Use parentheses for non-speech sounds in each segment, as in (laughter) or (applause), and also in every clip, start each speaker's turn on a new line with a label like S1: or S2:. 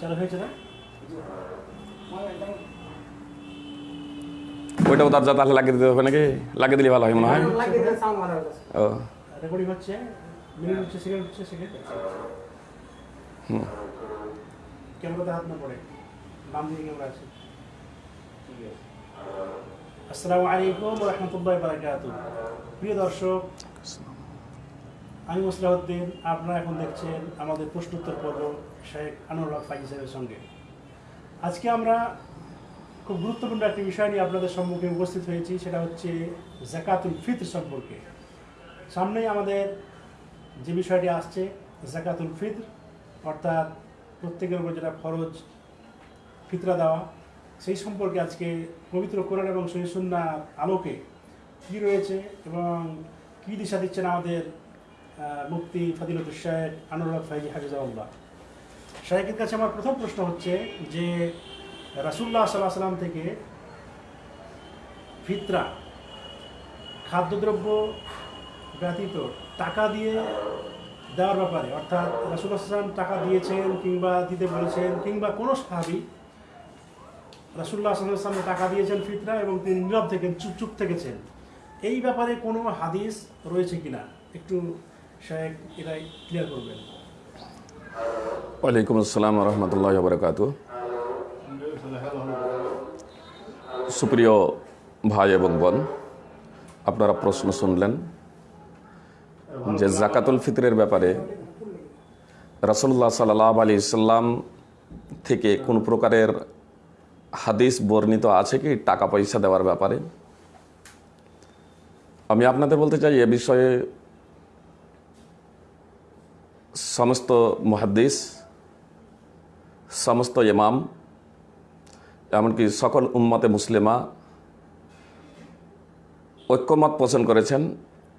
S1: চালু হয়েছে না?
S2: ওইটাও দরজা তাহলে লাগিয়ে দিতে হবে নাকি? লাগিয়ে দিলে ভালো হয় মনে হয়। ও।
S1: আসসালামু আলাইকুম রহমতুল্লাহ বারাকাত প্রিয় দর্শক আমি মুসলাউদ্দিন আপনারা এখন দেখছেন আমাদের প্রশ্নোত্তর পর্ব। শেখ আনোয়ার ফাইজ সাহেবের সঙ্গে। আজকে আমরা খুব গুরুত্বপূর্ণ একটি বিষয় নিয়ে আপনাদের সম্মুখে উপস্থিত হয়েছি, সেটা হচ্ছে জাকাতুল ফিতর সম্পর্কে। সামনেই আমাদের যে বিষয়টি আসছে, জাকাতুল ফিতর, অর্থাৎ প্রত্যেকের উপর যেটা ফরজ ফিতরা দেওয়া, সেই সম্পর্কে আজকে পবিত্র কোরআন এবং সহিসুন্না আলোকে কী রয়েছে এবং কী দিশা দিচ্ছেন আমাদের মুক্তি ফাদিলতুল শাহেদ আনুরাগ ফাইজি হাফিজাউল্লাহ শাহেকের কাছে আমার প্রথম প্রশ্ন হচ্ছে যে রাসুল্লাহ সাল্লাহ সাল্লাম থেকে ফিতরা, খাদ্যদ্রব্য ব্যতীত টাকা দিয়ে দেওয়ার ব্যাপারে, অর্থাৎ রাসুল্লাহ সাল্লাম টাকা দিয়েছেন কিংবা দিতে বলেছেন কিংবা কোনো সাহাবি রাসুল্লাহ সাল্লাহ সাল্লামে টাকা দিয়েছেন ফিতরা এবং তিনি নীরব থেকে, চুপ চুপ থেকেছেন। এই ব্যাপারে কোনো হাদিস রয়েছে কিনা? একটু শাহেক এটাই ক্লিয়ার করবেন।
S2: ওয়ালাইকুম আসসালাম রহমতুল্লাহ বরকাত সুপ্রিয় ভাই এবং বোন, আপনারা প্রশ্ন শুনলেন যে জাকাতুল ফিতরের ব্যাপারে রসুল্লাহ সাল্লাহ আলী সাল্লাম থেকে কোন প্রকারের হাদিস বর্ণিত আছে কি, টাকা পয়সা দেওয়ার ব্যাপারে? আমি আপনাদের বলতে চাই এ বিষয়ে সমস্ত মহাদ্দিস সমস্ত ইমাম এমনকি সকল উম্মতে মুসলিমা ঐক্যমত পোষণ করেছেন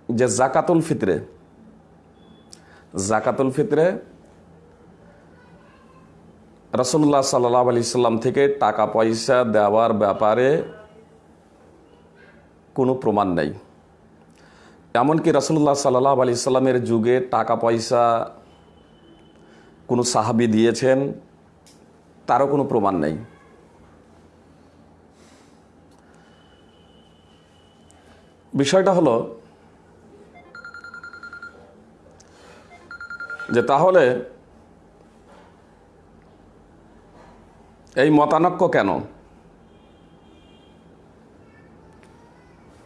S2: যে জাকাতুল ফিতরে জাকাতুল ফিতরে রসুল্লাহ সাল্লাহ আলি সাল্লাম থেকে টাকা পয়সা দেওয়ার ব্যাপারে কোনো প্রমাণ নেই এমনকি রসুল্লাহ সাল্লাহ আলি সাল্লামের যুগে টাকা পয়সা কোনো সাহাবি দিয়েছেন, তারও কোনো প্রমাণ নেই। বিষয়টা হলো যে তাহলে এই মতানক্য কেন?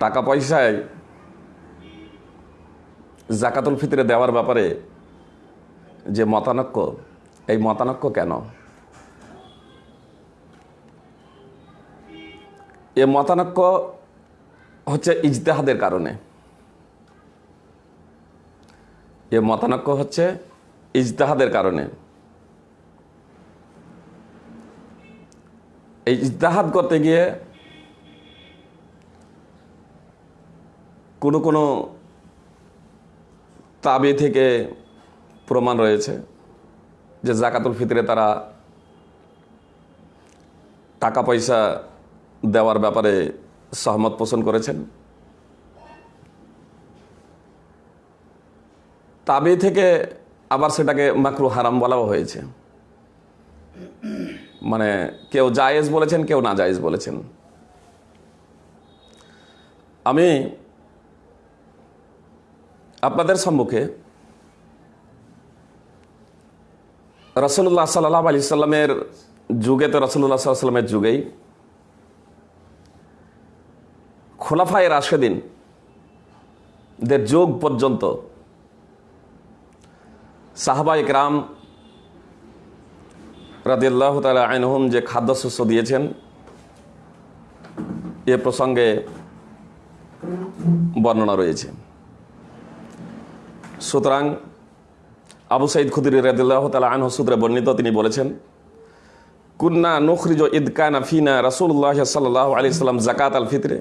S2: টাকা পয়সায় জাকাতুল ফিতরে দেওয়ার ব্যাপারে যে মতানক্য, এই মতানক্য কেন? এ মতানক্য হচ্ছে ইজতেহাদের কারণে। এ মতানক্য হচ্ছে ইজতেহাদের কারণে। এই ইজতেহাদ করতে গিয়ে কোনো কোনো তাবি থেকে প্রমাণ রয়েছে যে জাকাতুল ফিতরে তারা টাকা পয়সা দেওয়ার ব্যাপারে সহমত পোষণ করেছেন। তাবে থেকে আবার সেটাকে মাকরু হারাম বলাও হয়েছে। মানে কেউ জায়েজ বলেছেন, কেউ না জায়েজ বলেছেন। আমি আপনাদের সম্মুখে রসুল্লাহ সাল্লাহ আলি সাল্লামের যুগে তো রসুল্লাহ সাল্লামের যুগেই খোলাফায় রাশেদিন দের যুগ পর্যন্ত সাহাবা ইকরাম রাদিল্লাহ তালা আইনহুম যে খাদ্যশস্য দিয়েছেন, এ প্রসঙ্গে বর্ণনা রয়েছে। সুতরাং আবু সাইদ খুদির রাদিল্লাহ তালা আনহ সূত্রে বর্ণিত, তিনি বলেছেন, কুন্না নুখরিজ ইদকানা ফিনা রাসুল্লাহ সাল্লাহ আলি সাল্লাম জাকাত আল ফিতরে।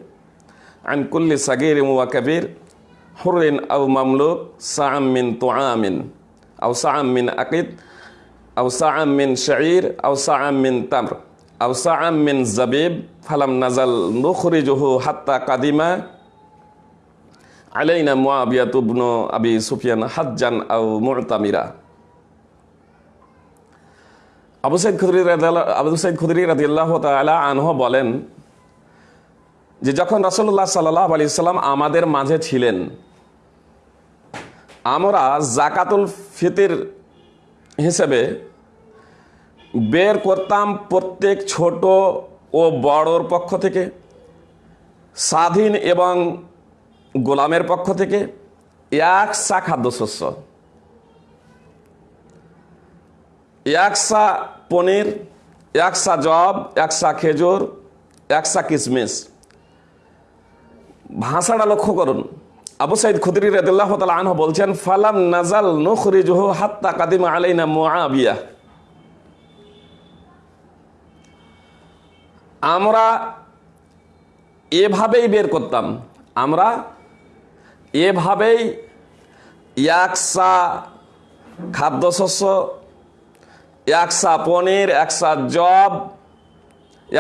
S2: আন কুল্লি সাগির ওয়া কবির হুরিন আউ মামলুক, সাআম মিন তুআমিন। আউ সাআম মিন আকিদ আউ সাআম মিন শাঈর আউ সাআম মিন তামর। আউ সাআম মিন জাবিব ফালাম নাজাল নুখরিজুহু হাত্তা কাদিমা আলাইনা মুআবিয়াতু ইবনু আবি সুফিয়ান হাজ্জান আউ মুতামিরা। আবু সাইদ খুদরি আবু সাইদ খুদরি রাদিয়াল্লাহ তাআলা আনহ বলেন যে যখন রাসূলুল্লাহ সাল্লাল্লাহু আলাইহি সাল্লাম আমাদের মাঝে ছিলেন, আমরা জাকাতুল ফিতর হিসেবে বের করতাম প্রত্যেক ছোট ও বড়র পক্ষ থেকে, স্বাধীন এবং গোলামের পক্ষ থেকে এক সা খাদ্যশস্য একসা পনির একসা জব একসা খেজুর একসা কিশমিশ ভাষাটা লক্ষ্য করুন। আবু সাইদ খুদরি রাদিল্লাহ তাআলা আনহু বলছেন, ফালাম নাজাল নুখরিজুহু হাত্তা কাদিমা আলাইনা মুআবিয়া। আমরা এভাবেই বের করতাম। আমরা এভাবেই একসা খাদ্যশস্য একসা পনির একসা জব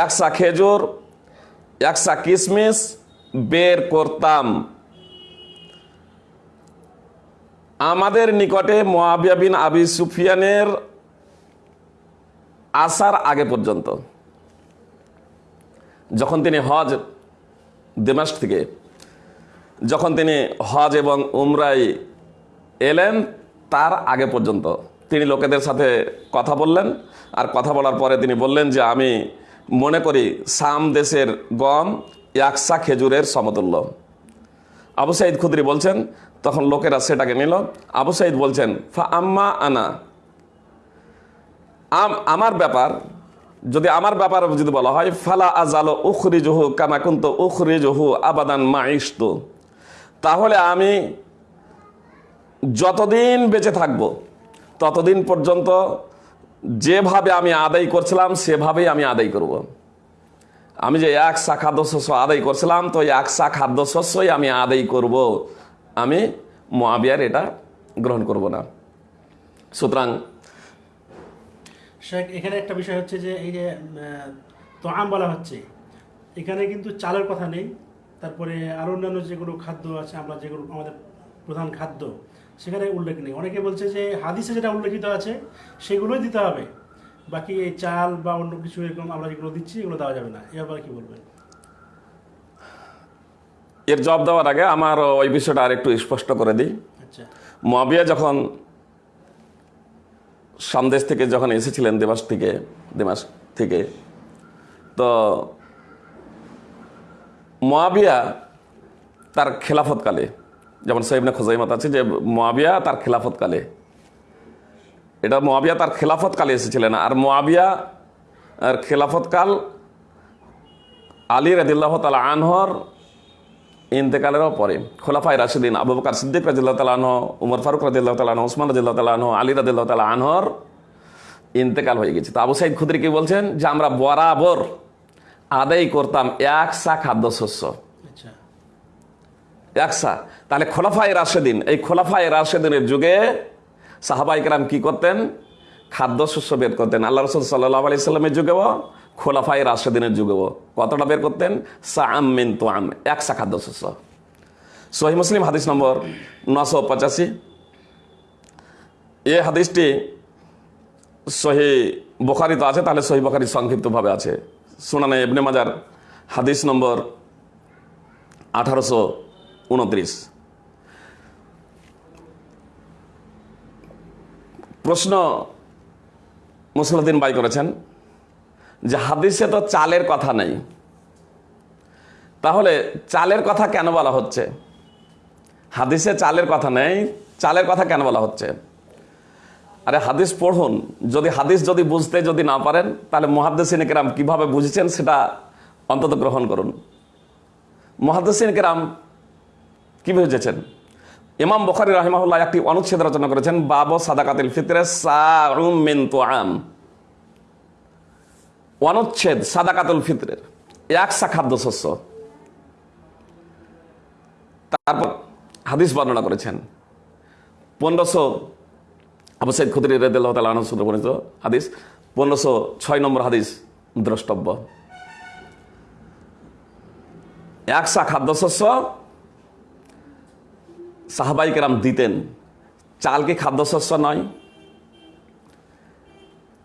S2: একসা খেজুর একসা কিশমিশ বের করতাম। আমাদের নিকটে মোয়াবিয়া বিন আবি সুফিয়ানের আসার আগে পর্যন্ত, যখন তিনি হজ দেমাস থেকে যখন তিনি হজ এবং উমরাই এলেন, তার আগে পর্যন্ত তিনি লোকেদের সাথে কথা বললেন। আর কথা বলার পরে তিনি বললেন যে, আমি মনে করি সাম দেশের গম একসা খেজুরের সমতুল্য। আবু সাইদ খুদরি বলছেন, তখন লোকেরা সেটাকে নিল। আবু সাইদ বলছেন, ফা আম্মা আনা। আম- আমার ব্যাপার, যদি আমার ব্যাপার যদি বলা হয়, ফালা আজালো উখরি জহু কামাকুন্ত উখরি জহু আবাদান মাইস্তু তাহলে আমি যতদিন বেঁচে থাকব, ততদিন পর্যন্ত যেভাবে আমি আদায় করছিলাম, সেভাবেই আমি আদায় করব। আমি যে এক সা খাদ্যশস্য আদায় করছিলাম, তো এক সা খাদ্যশস্যই আমি আদায় করব। আমি মহাবিয়ার এটা গ্রহণ করব না সুতরাং
S1: এখানে একটা বিষয় হচ্ছে যে, এই যে তোয়াম বলা হচ্ছে এখানে কিন্তু চালের কথা নেই তারপরে আরও অন্যান্য যেগুলো খাদ্য আছে আমরা যেগুলো আমাদের প্রধান খাদ্য সেখানে উল্লেখ নেই। অনেকে বলছে যে হাদিসে যেটা উল্লেখিত আছে সেগুলোই দিতে হবে। বাকি এই চাল বা অন্য কিছু এরকম আমরা যেগুলো দিচ্ছি এগুলো দেওয়া যাবে না। এ ব্যাপারে কি বলবেন?
S2: এর জবাব দেওয়ার আগে আমার ওই বিষয়টা আর একটু স্পষ্ট করে দিই।
S1: আচ্ছা।
S2: মহাবিয়া যখন সামদেশ থেকে যখন এসেছিলেন দেমাস থেকে দেমাস থেকে তো মহাবিয়া তার খেলাফতকালে, যেমন সাইবনে খোজাইমাত আছে যে মহাবিয়া তার খেলাফতকালে। এটা মহাবিয়া তার খেলাফতকালে এসেছিলেন আর মহাবিয়া আর খেলাফতকাল আলী রাদিল্লাহ তালা আনহর ইন্তেকালেরও পরে। খোলাফাই রাশিদিন আবু বকর সিদ্দিক রাজিল্লাহ তালাহ উমর ফারুক রাজিল্লাহ তালাহ ওসমান রাজিল্লাহ তালাহ আলী রাজিল্লাহ তালা আনহর ইন্তেকাল হয়ে গেছে। তো আবু সাইদ খুদ্রি কি বলছেন? যে আমরা বরাবর আদায় করতাম এক সা খাদ্যশস্য
S1: আচ্ছা।
S2: একসা তাহলে খোলাফায় রাশেদিন এই খোলাফায় রাশেদিনের যুগে সাহাবাইকরাম কি করতেন? খাদ্যশস্য বের করতেন। আল্লাহ রসুল সাল্লাহ আলি সাল্লামের যুগেও খোলাফাই রাশেদিনের যুগেও কতটা বের করতেন? সা আম মিন তো আম একসা খাদ্যশস্য সহি মুসলিম হাদিস নম্বর নশো পঁচাশি। এই হাদিসটি সহি বোখারি তো আছে তাহলে সহি বোখারি সংক্ষিপ্তভাবে আছে। সুনানে এবনে মাজার, হাদিস নম্বর আঠারোশো উনত্রিশ। প্রশ্ন মুসলুদ্দিন বাই করেছেন যে হাদিসে তো চালের কথা নেই। তাহলে চালের কথা কেন বলা হচ্ছে? হাদিসে চালের কথা নেই, চালের কথা কেন বলা হচ্ছে? আরে হাদিস পড়ুন। যদি হাদিস যদি বুঝতে যদি না পারেন, তাহলে মহাদ্দেসিন কেরাম কীভাবে বুঝেছেন সেটা অন্তত গ্রহণ করুন। মহাদ্দেসিন কেরাম কি বুঝেছেন? ইমাম বখারি রাহিমাহুল্লাহ একটি অনুচ্ছেদ রচনা করেছেন, বাব সাদাকাতিল ফিতরে তোয়াম অনুচ্ছেদ, সাদাকাতুল ফিতরের একসা খাদ্যশস্য তারপর হাদিস বর্ণনা করেছেন, পনেরোশো আবু সাইদ খুদরি রেদুল্লাহ তালা সূত্রে বর্ণিত হাদিস, পনেরোশো ছয় নম্বর হাদিস, দ্রষ্টব্য। একসা খাদ্যশস্য সাহাবাই কেরাম দিতেন। চাল কি খাদ্যশস্য নয়?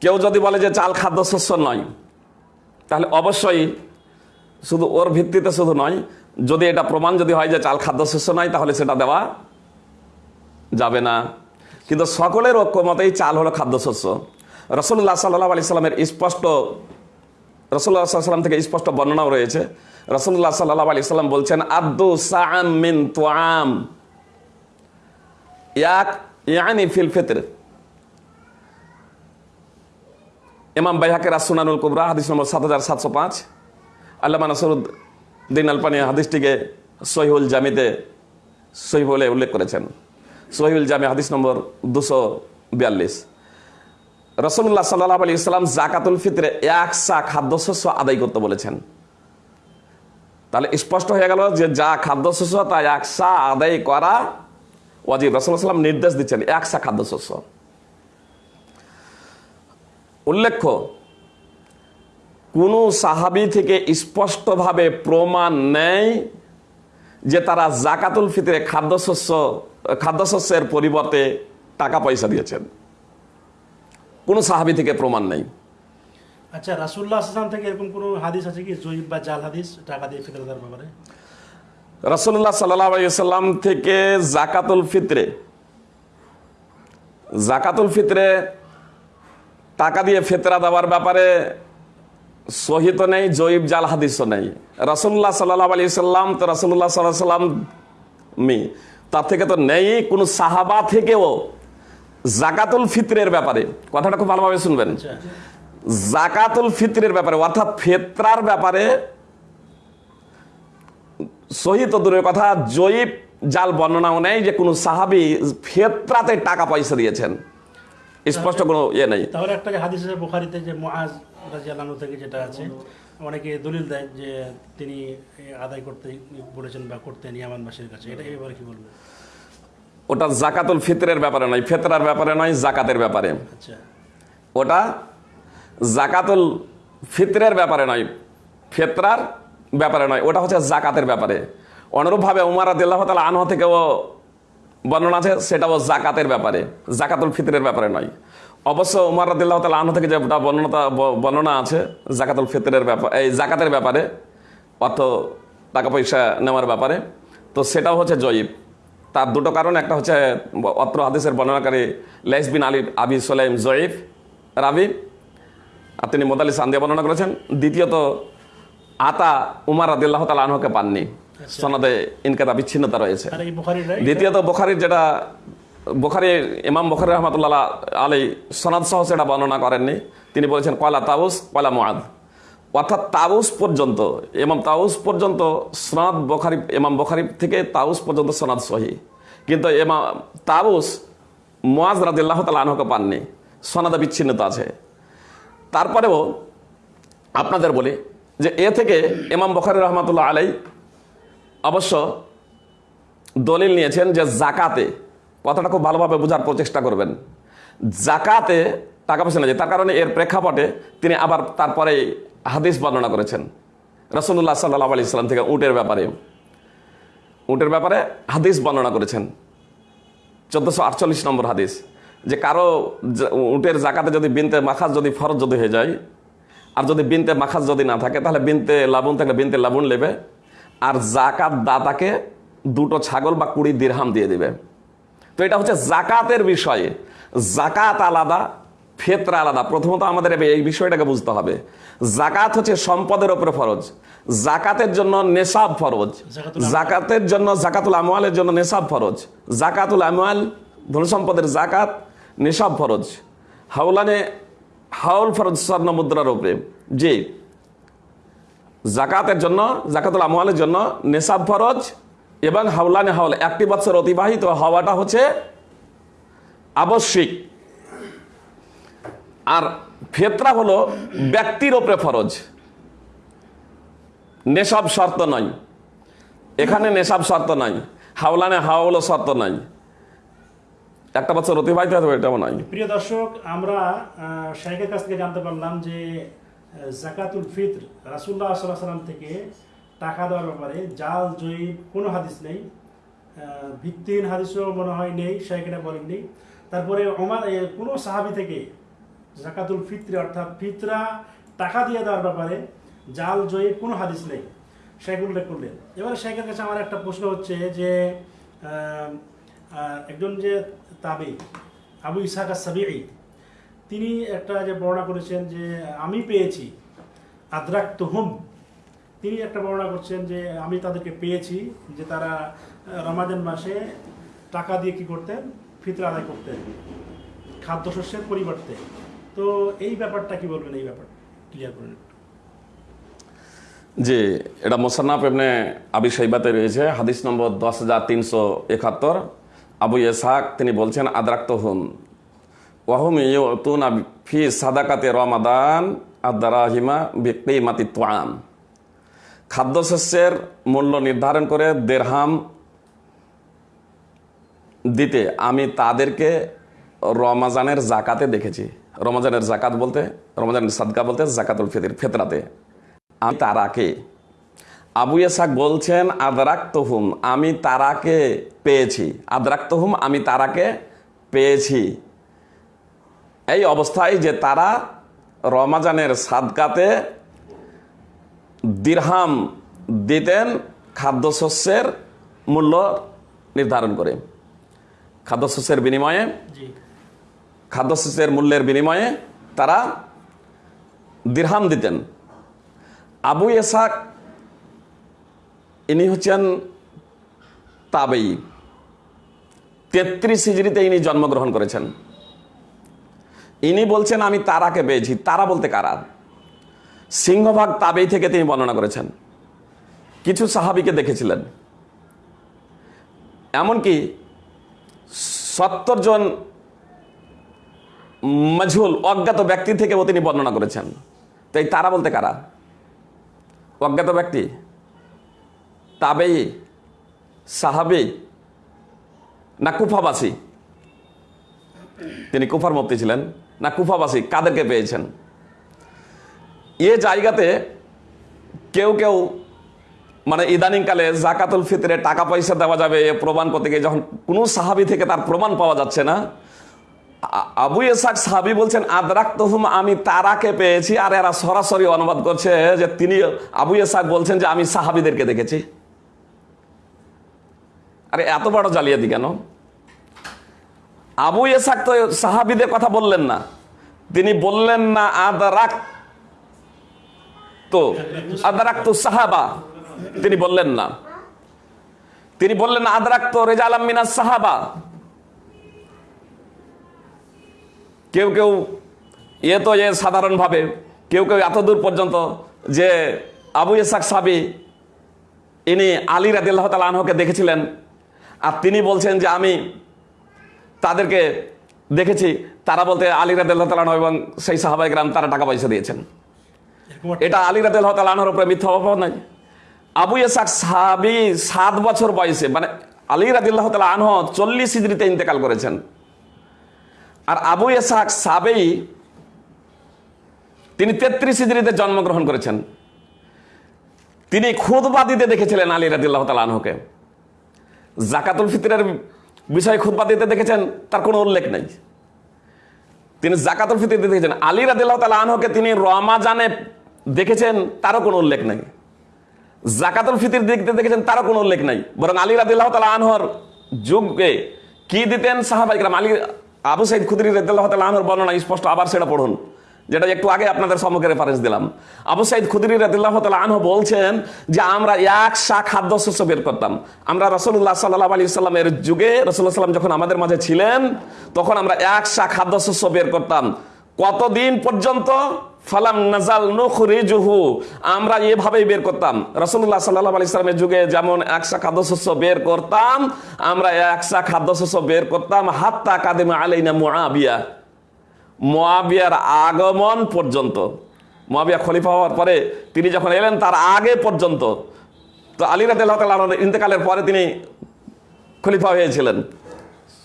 S2: কেউ যদি বলে যে চাল খাদ্যশস্য নয়, তাহলে অবশ্যই শুধু ওর ভিত্তিতে শুধু নয়, যদি এটা প্রমাণ যদি হয় যে চাল খাদ্যশস্য নয়, তাহলে সেটা দেওয়া যাবে না। কিন্তু সকলের ঐক্যমতেই চাল হলো খাদ্যশস্য। রসুল্লাহ সাল্লাহ আলি সাল্লামের স্পষ্ট রসুল্লাহ সাল্লাম থেকে স্পষ্ট বর্ণনাও রয়েছে। রসুল্লাহ সাল্লাহ আলি সাল্লাম বলছেন আব্দু সাআম মিন তোয়াম ইয়াক, ইয়ানি ফিল ফিতর। ইমাম বাইহাকের আসুনানুল কুবরা, হাদিস নম্বর সাত হাজার সাতশো পাঁচ। আল্লামা নাসরুদ্দিন আলপানি হাদিসটিকে সহিউল জামিতে সহি বলে উল্লেখ করেছেন। সহিউল জামে হাদিস নম্বর দুশো বিয়াল্লিশ। রসুল্লাহ সাল্লাহ আলী ইসলাম জাকাতুল ফিতরে এক সা খাদ্যশস্য আদায় করতে বলেছেন। তাহলে স্পষ্ট হয়ে গেল যে যা খাদ্যশস্য, তা এক সা আদায় করা ওয়াজিব। রসুল্লাহ সাল্লাম নির্দেশ দিচ্ছেন এক সা খাদ্যশস্য। উল্লেখ্য, কোনো সাহাবি থেকে স্পষ্টভাবে প্রমাণ নেই যে তারা জাকাতুল ফিতরে খাদ্যশস্য খাদ্যশস্যের পরিবর্তে টাকা পয়সা দিয়েছেন। কোনো সাহাবি থেকে প্রমাণ নেই।
S1: আচ্ছা রাসুল্লাহ আসলাম থেকে এরকম কোনো হাদিস আছে কি? জয়ীব বা জাল হাদিস টাকা দিয়ে ফিতর দেওয়ার ব্যাপারে
S2: রসুল্লাহ সাল্লাম থেকে জাকাতুল ফিতরে জাকাতুল ফিতরে টাকা দিয়ে ফেতরা দেওয়ার ব্যাপারে সহিত নেই জয়ীব জাল হাদিসও নেই। রসুল্লাহ সাল্লাহ আলী সাল্লাম তো রসুল্লাহ সাল্লাহ সাল্লাম মি তার থেকে তো নেই কোন সাহাবা থেকেও জাকাতুল ফিতরের ব্যাপারে। কথাটা খুব ভালোভাবে শুনবেন।
S1: আচ্ছা
S2: জাকাতুল ফিতরের ব্যাপারে অর্থাৎ ফেতরার ব্যাপারে সহিত দূরের কথা জয়ীব জাল বর্ণনাও নেই যে কোনো সাহাবি ফেতরাতে টাকা পয়সা দিয়েছেন। স্পষ্ট কোনো ইয়ে নেই।
S1: তাহলে একটা যে হাদিস বুখারিতে যে মুআজ রাজিয়াল্লাহু থেকে যেটা আছে অনেকে দলিল দেয় যে তিনি আদায় করতে বলেছেন বা করতেন ইয়ামানবাসীর কাছে। এটা এবারে কি বলব
S2: ওটা জাকাতুল ফিতরের ব্যাপারে নয় ফেতরার ব্যাপারে নয় জাকাতের ব্যাপারে।
S1: আচ্ছা।
S2: ওটা জাকাতুল ফিতরের ব্যাপারে নয় ফেতরার ব্যাপারে নয় ওটা হচ্ছে জাকাতের ব্যাপারে। অনুরূপভাবে উমার আদিল্লাহ তালা আনহ থেকেও বর্ণনা আছে সেটাও জাকাতের ব্যাপারে জাকাতুল ফিতরের ব্যাপারে নয়। অবশ্য উমার আদিল্লাহ তালা আনহ থেকে যেটা বর্ণনা বর্ণনা আছে জাকাতুল ফিতরের ব্যাপার এই জাকাতের ব্যাপারে অর্থ টাকা পয়সা নেওয়ার ব্যাপারে তো সেটাও হচ্ছে জয়ীব। তার দুটো কারণ একটা হচ্ছে অত্র হাদিসের বর্ণনাকারী লেস বিন আলী আবি সোলাইম জয়ীব রাবি আর তিনি মোদালি সান্দিয়া বর্ণনা করেছেন। দ্বিতীয়ত আতা উমার আদিল্লাহ তালা আনহকে পাননি। সনদে ইনকাতা বিচ্ছিন্নতা রয়েছে। দ্বিতীয়ত বোখারির যেটা বোখারি, ইমাম বোখারি রহমতুল্লাহ আলী সনাদ সহ সেটা বর্ণনা করেননি। তিনি বলেছেন কয়লা তাউস কয়লা মুআদ। অর্থাৎ তাউস পর্যন্ত, ইমাম তাউস পর্যন্ত সনাদ বোখারি, ইমাম বোখারি থেকে তাউস পর্যন্ত সনাদ সহি। কিন্তু এমা তাউস, মুআজ রাদিল্লাহ তালা আনহকে পাননি। সনাদে বিচ্ছিন্নতা আছে। তারপরেও আপনাদের বলি যে, এ থেকে ইমাম বখারি রহমতুল্লাহ আলাই অবশ্য দলিল নিয়েছেন যে, জাকাতে কথাটা খুব ভালোভাবে বোঝার প্রচেষ্টা করবেন। জাকাতে টাকা পয়সা নেই, তার কারণে এর প্রেক্ষাপটে তিনি আবার তারপরে হাদিস বর্ণনা করেছেন। রসুল্লাহ সাল্লাহ আলি ইসলাম থেকে উটের ব্যাপারে। উটের ব্যাপারে হাদিস বর্ণনা করেছেন। চোদ্দোশো আটচল্লিশ নম্বর হাদিস, যে কারও উটের জাকাতে যদি বিনতে মাখাজ যদি ফরজ যদি হয়ে যায়, আর যদি বিনতে মাখাজ যদি না থাকে, তাহলে বিনতে লাবুন থাকলে বিনতে লাবুন নেবে আর জাকাত দাতাকে দুটো ছাগল বা কুড়ি দিরহাম দিয়ে দিবে। তো এটা হচ্ছে জাকাতের বিষয়ে। জাকাত আলাদা ফেতরা আলাদা। প্রথমত আমাদের এই বিষয়টাকে বুঝতে হবে। জাকাত হচ্ছে সম্পদের উপরে ফরজ। জাকাতের জন্য নেশাব ফরজ। জাকাতের জন্য জাকাতুল আমওয়ালের জন্য নেশাব ফরজ। জাকাতুল আমওয়াল ধন সম্পদের জাকাত নেশাব ফরজ। হাওলানে হাউল ফরজ স্বর্ণ মুদ্রার উপরে। জি। জাকাতের জন্য জাকাতুল আমওয়ালের জন্য নেশাব ফরজ। এবং হাওলানে হাওল, একটি বছর অতিবাহিত হওয়াটা হচ্ছে আবশ্যিক। আর ফেতরা হলো ব্যক্তির ওপরে ফরজ। নেশাব শর্ত নয়। এখানে নেশাব শর্ত নাই হাওলানে হাওলও শর্ত নাই। একটা বছর অতিবাহিত হতে হবে এটাও নয়।
S1: প্রিয় দর্শক, আমরা শাইখের কাছ থেকে জানতে পারলাম যে জাকাতুল ফিত্র রাসুল্লাহ সাল্লাহ সাল্লাম থেকে টাকা দেওয়ার ব্যাপারে জাল জয়ী কোনো হাদিস নেই। ভিত্তিহীন হাদিসও মনে হয় নেই সেখানে বলেননি তারপরে ওমার কোনো সাহাবি থেকে জাকাতুল ফিতরে, অর্থাৎ ফিতরা টাকা দিয়ে দেওয়ার ব্যাপারে জাল জয়ী কোনো হাদিস নেই। শেখ উল্লেখ করলেন। এবারে শেখের কাছে আমার একটা প্রশ্ন হচ্ছে যে একজন যে তাবি, আবু ইসাক সাবিঈ তিনি একটা যে বর্ণনা করেছেন যে, আমি পেয়েছি আদ্রাক তুহুম তিনি একটা বর্ণনা করছেন যে আমি তাদেরকে পেয়েছি যে তারা রমাজান মাসে টাকা দিয়ে কি করতেন? ফিতরা আদায় করতেন। খাদ্যশস্যের পরিবর্তে। তো এই ব্যাপারটা কি বলবেন? এই ব্যাপার ক্লিয়ার করেন।
S2: যে এটা মোসান্নাফ এমনি আবি সাইবাতে রয়েছে, হাদিস নম্বর দশ হাজার তিনশো একাত্তর। আবু ইসাক তিনি বলছেন আদ্রাক্ত হুম ওয়াহুম ইউতুন ফি সাদাকাতে রমাদান আদারাহিমা বিকিমাতি তোয়াম খাদ্যশস্যের মূল্য নির্ধারণ করে দেড়হাম দিতে আমি তাদেরকে রমাজানের জাকাতে দেখেছি। রমাজানের জাকাত বলতে, রমাজানের সাদকা বলতে জাকাতুল ফিতির, ফেতরাতে। আমি তারাকে, আবু ইয়াসাক বলছেন, আদরাক্তহুম, আমি তারাকে পেয়েছি। আদরাক্তহুম, আমি তারাকে পেয়েছি। এই অবস্থায় যে তারা রমাজানের সাদকাতে দিরহাম দিতেন খাদ্যশস্যের মূল্য নির্ধারণ করে। খাদ্যশস্যের বিনিময়ে খাদ্যশস্যের মূল্যের বিনিময়ে তারা দিরহাম দিতেন। আবু এসাক ইনি হচ্ছেন তাবেই। তেত্রিশ হিজড়িতে ইনি জন্মগ্রহণ করেছেন। ইনি বলছেন আমি তারাকে পেয়েছি। তারা বলতে কারা? সিংহভাগ তাবেই থেকে তিনি বর্ণনা করেছেন। কিছু সাহাবিকে দেখেছিলেন। এমনকি সত্তর জন মজহুল, অজ্ঞাত ব্যক্তি থেকেও তিনি বর্ণনা করেছেন। তাই তারা বলতে কারা? অজ্ঞাত ব্যক্তি, তাবেই, সাহাবি না কুফাবাসী? তিনি কুফার মুক্তি ছিলেন। না কুফাবাসী, কাদেরকে পেয়েছেন? এ জায়গাতে কেউ কেউ মানে ইদানিংকালে জাকাতুল ফিতরে টাকা পয়সা দেওয়া যাবে, এ প্রমাণ করতে গিয়ে যখন কোনো সাহাবি থেকে তার প্রমাণ পাওয়া যাচ্ছে না আবু এসাক সাহাবি বলছেন আদরাক তহুম আমি তারাকে পেয়েছি আর এরা সরাসরি অনুবাদ করছে যে তিনি আবু এসাক বলছেন যে, আমি সাহাবিদেরকে দেখেছি। আরে, এত বড় জালিয়াতি কেন? আবু এসাক তো সাহাবিদের কথা বললেন না। তিনি বললেন না, আদরাক তো আদরাক তো সাহাবা। তিনি বললেন না। তিনি বললেন আদরাক তো রেজা আলম সাহাবা। কেউ কেউ, এ তো এ সাধারণভাবে, কেউ কেউ এত দূর পর্যন্ত যে আবু ইসাক সাবি ইনি আলী রাদিল্লাহ তাল আনহকে দেখেছিলেন, আর তিনি বলছেন যে আমি তাদেরকে দেখেছি, তারা বলতে আলী রাদিল্লাহ তাল এবং সেই সাহাবাই গ্রাম তারা টাকা পয়সা দিয়েছেন। এটা আলী তাল আনহর উপরে মিথ্যা অভাব নাই। আবু ইসাক সাহাবি সাত বছর বয়সে মানে আলী রাদিল্লাহ তাল আনহ চল্লিশ ইজরিতে ইন্তেকাল করেছেন। আর আবু ইসাক সাবেই তিনি তেত্রিশ ইজরিতে জন্মগ্রহণ করেছেন। তিনি খুদবা দিতে দেখেছিলেন আলী রাদিল্লাহ তাল আনহকে। জাকাতুল ফিতরের বিষয়ে খুদবা দিতে দেখেছেন, তার কোনো উল্লেখ নেই। তিনি জাকাতুল ফিতর দিতে দেখেছেন আলী রাদিল্লাহ তাল আনহকে তিনি রমাজানে দেখেছেন, তারও কোনো উল্লেখ নাই। জাকাতুল ফিতির দিকতে দেখেছেন, তারও কোনো উল্লেখ নাই। বরং আলী রাদিল্লাহ তালা আনহর যুগে কি দিতেন সাহাবাইকরাম আলী, আবু সাইদ খুদরি রাদিল্লাহ তালা আনহর বর্ণনা স্পষ্ট, আবার সেটা পড়ুন। যেটা একটু আগে আপনাদের সম্মুখে রেফারেন্স দিলাম। আবু সাইদ খুদরি রাদিল্লাহ তালা আনহ বলছেন যে, আমরা এক শা খাদ্যশস্য বের করতাম। আমরা রসুল্লাহ সাল্লাহ আলী সাল্লামের যুগে রসুল্লাহ সাল্লাম যখন আমাদের মাঝে ছিলেন, তখন আমরা এক শা খাদ্যশস্য বের করতাম। কতদিন পর্যন্ত? ফালাম নাজাল নুখরিজুহু। আমরা এভাবেই বের করতাম। রাসূলুল্লাহ সাল্লাল্লাহু আলাইহি সাল্লামের যুগে যেমন একশা খাদ্যশস্য বের করতাম, আমরা একশা খাদ্যশস্য বের করতাম। হাত্তা কাদিমা আলাইনা মুআবিয়া। মুআবিয়ার আগমন পর্যন্ত। মুআবিয়া খলিফা হওয়ার পরে তিনি যখন এলেন, তার আগে পর্যন্ত। তো আলী রাদিয়াল্লাহু তাআলা আনহুর ইন্তেকালের পরে তিনি খলিফা হয়েছিলেন।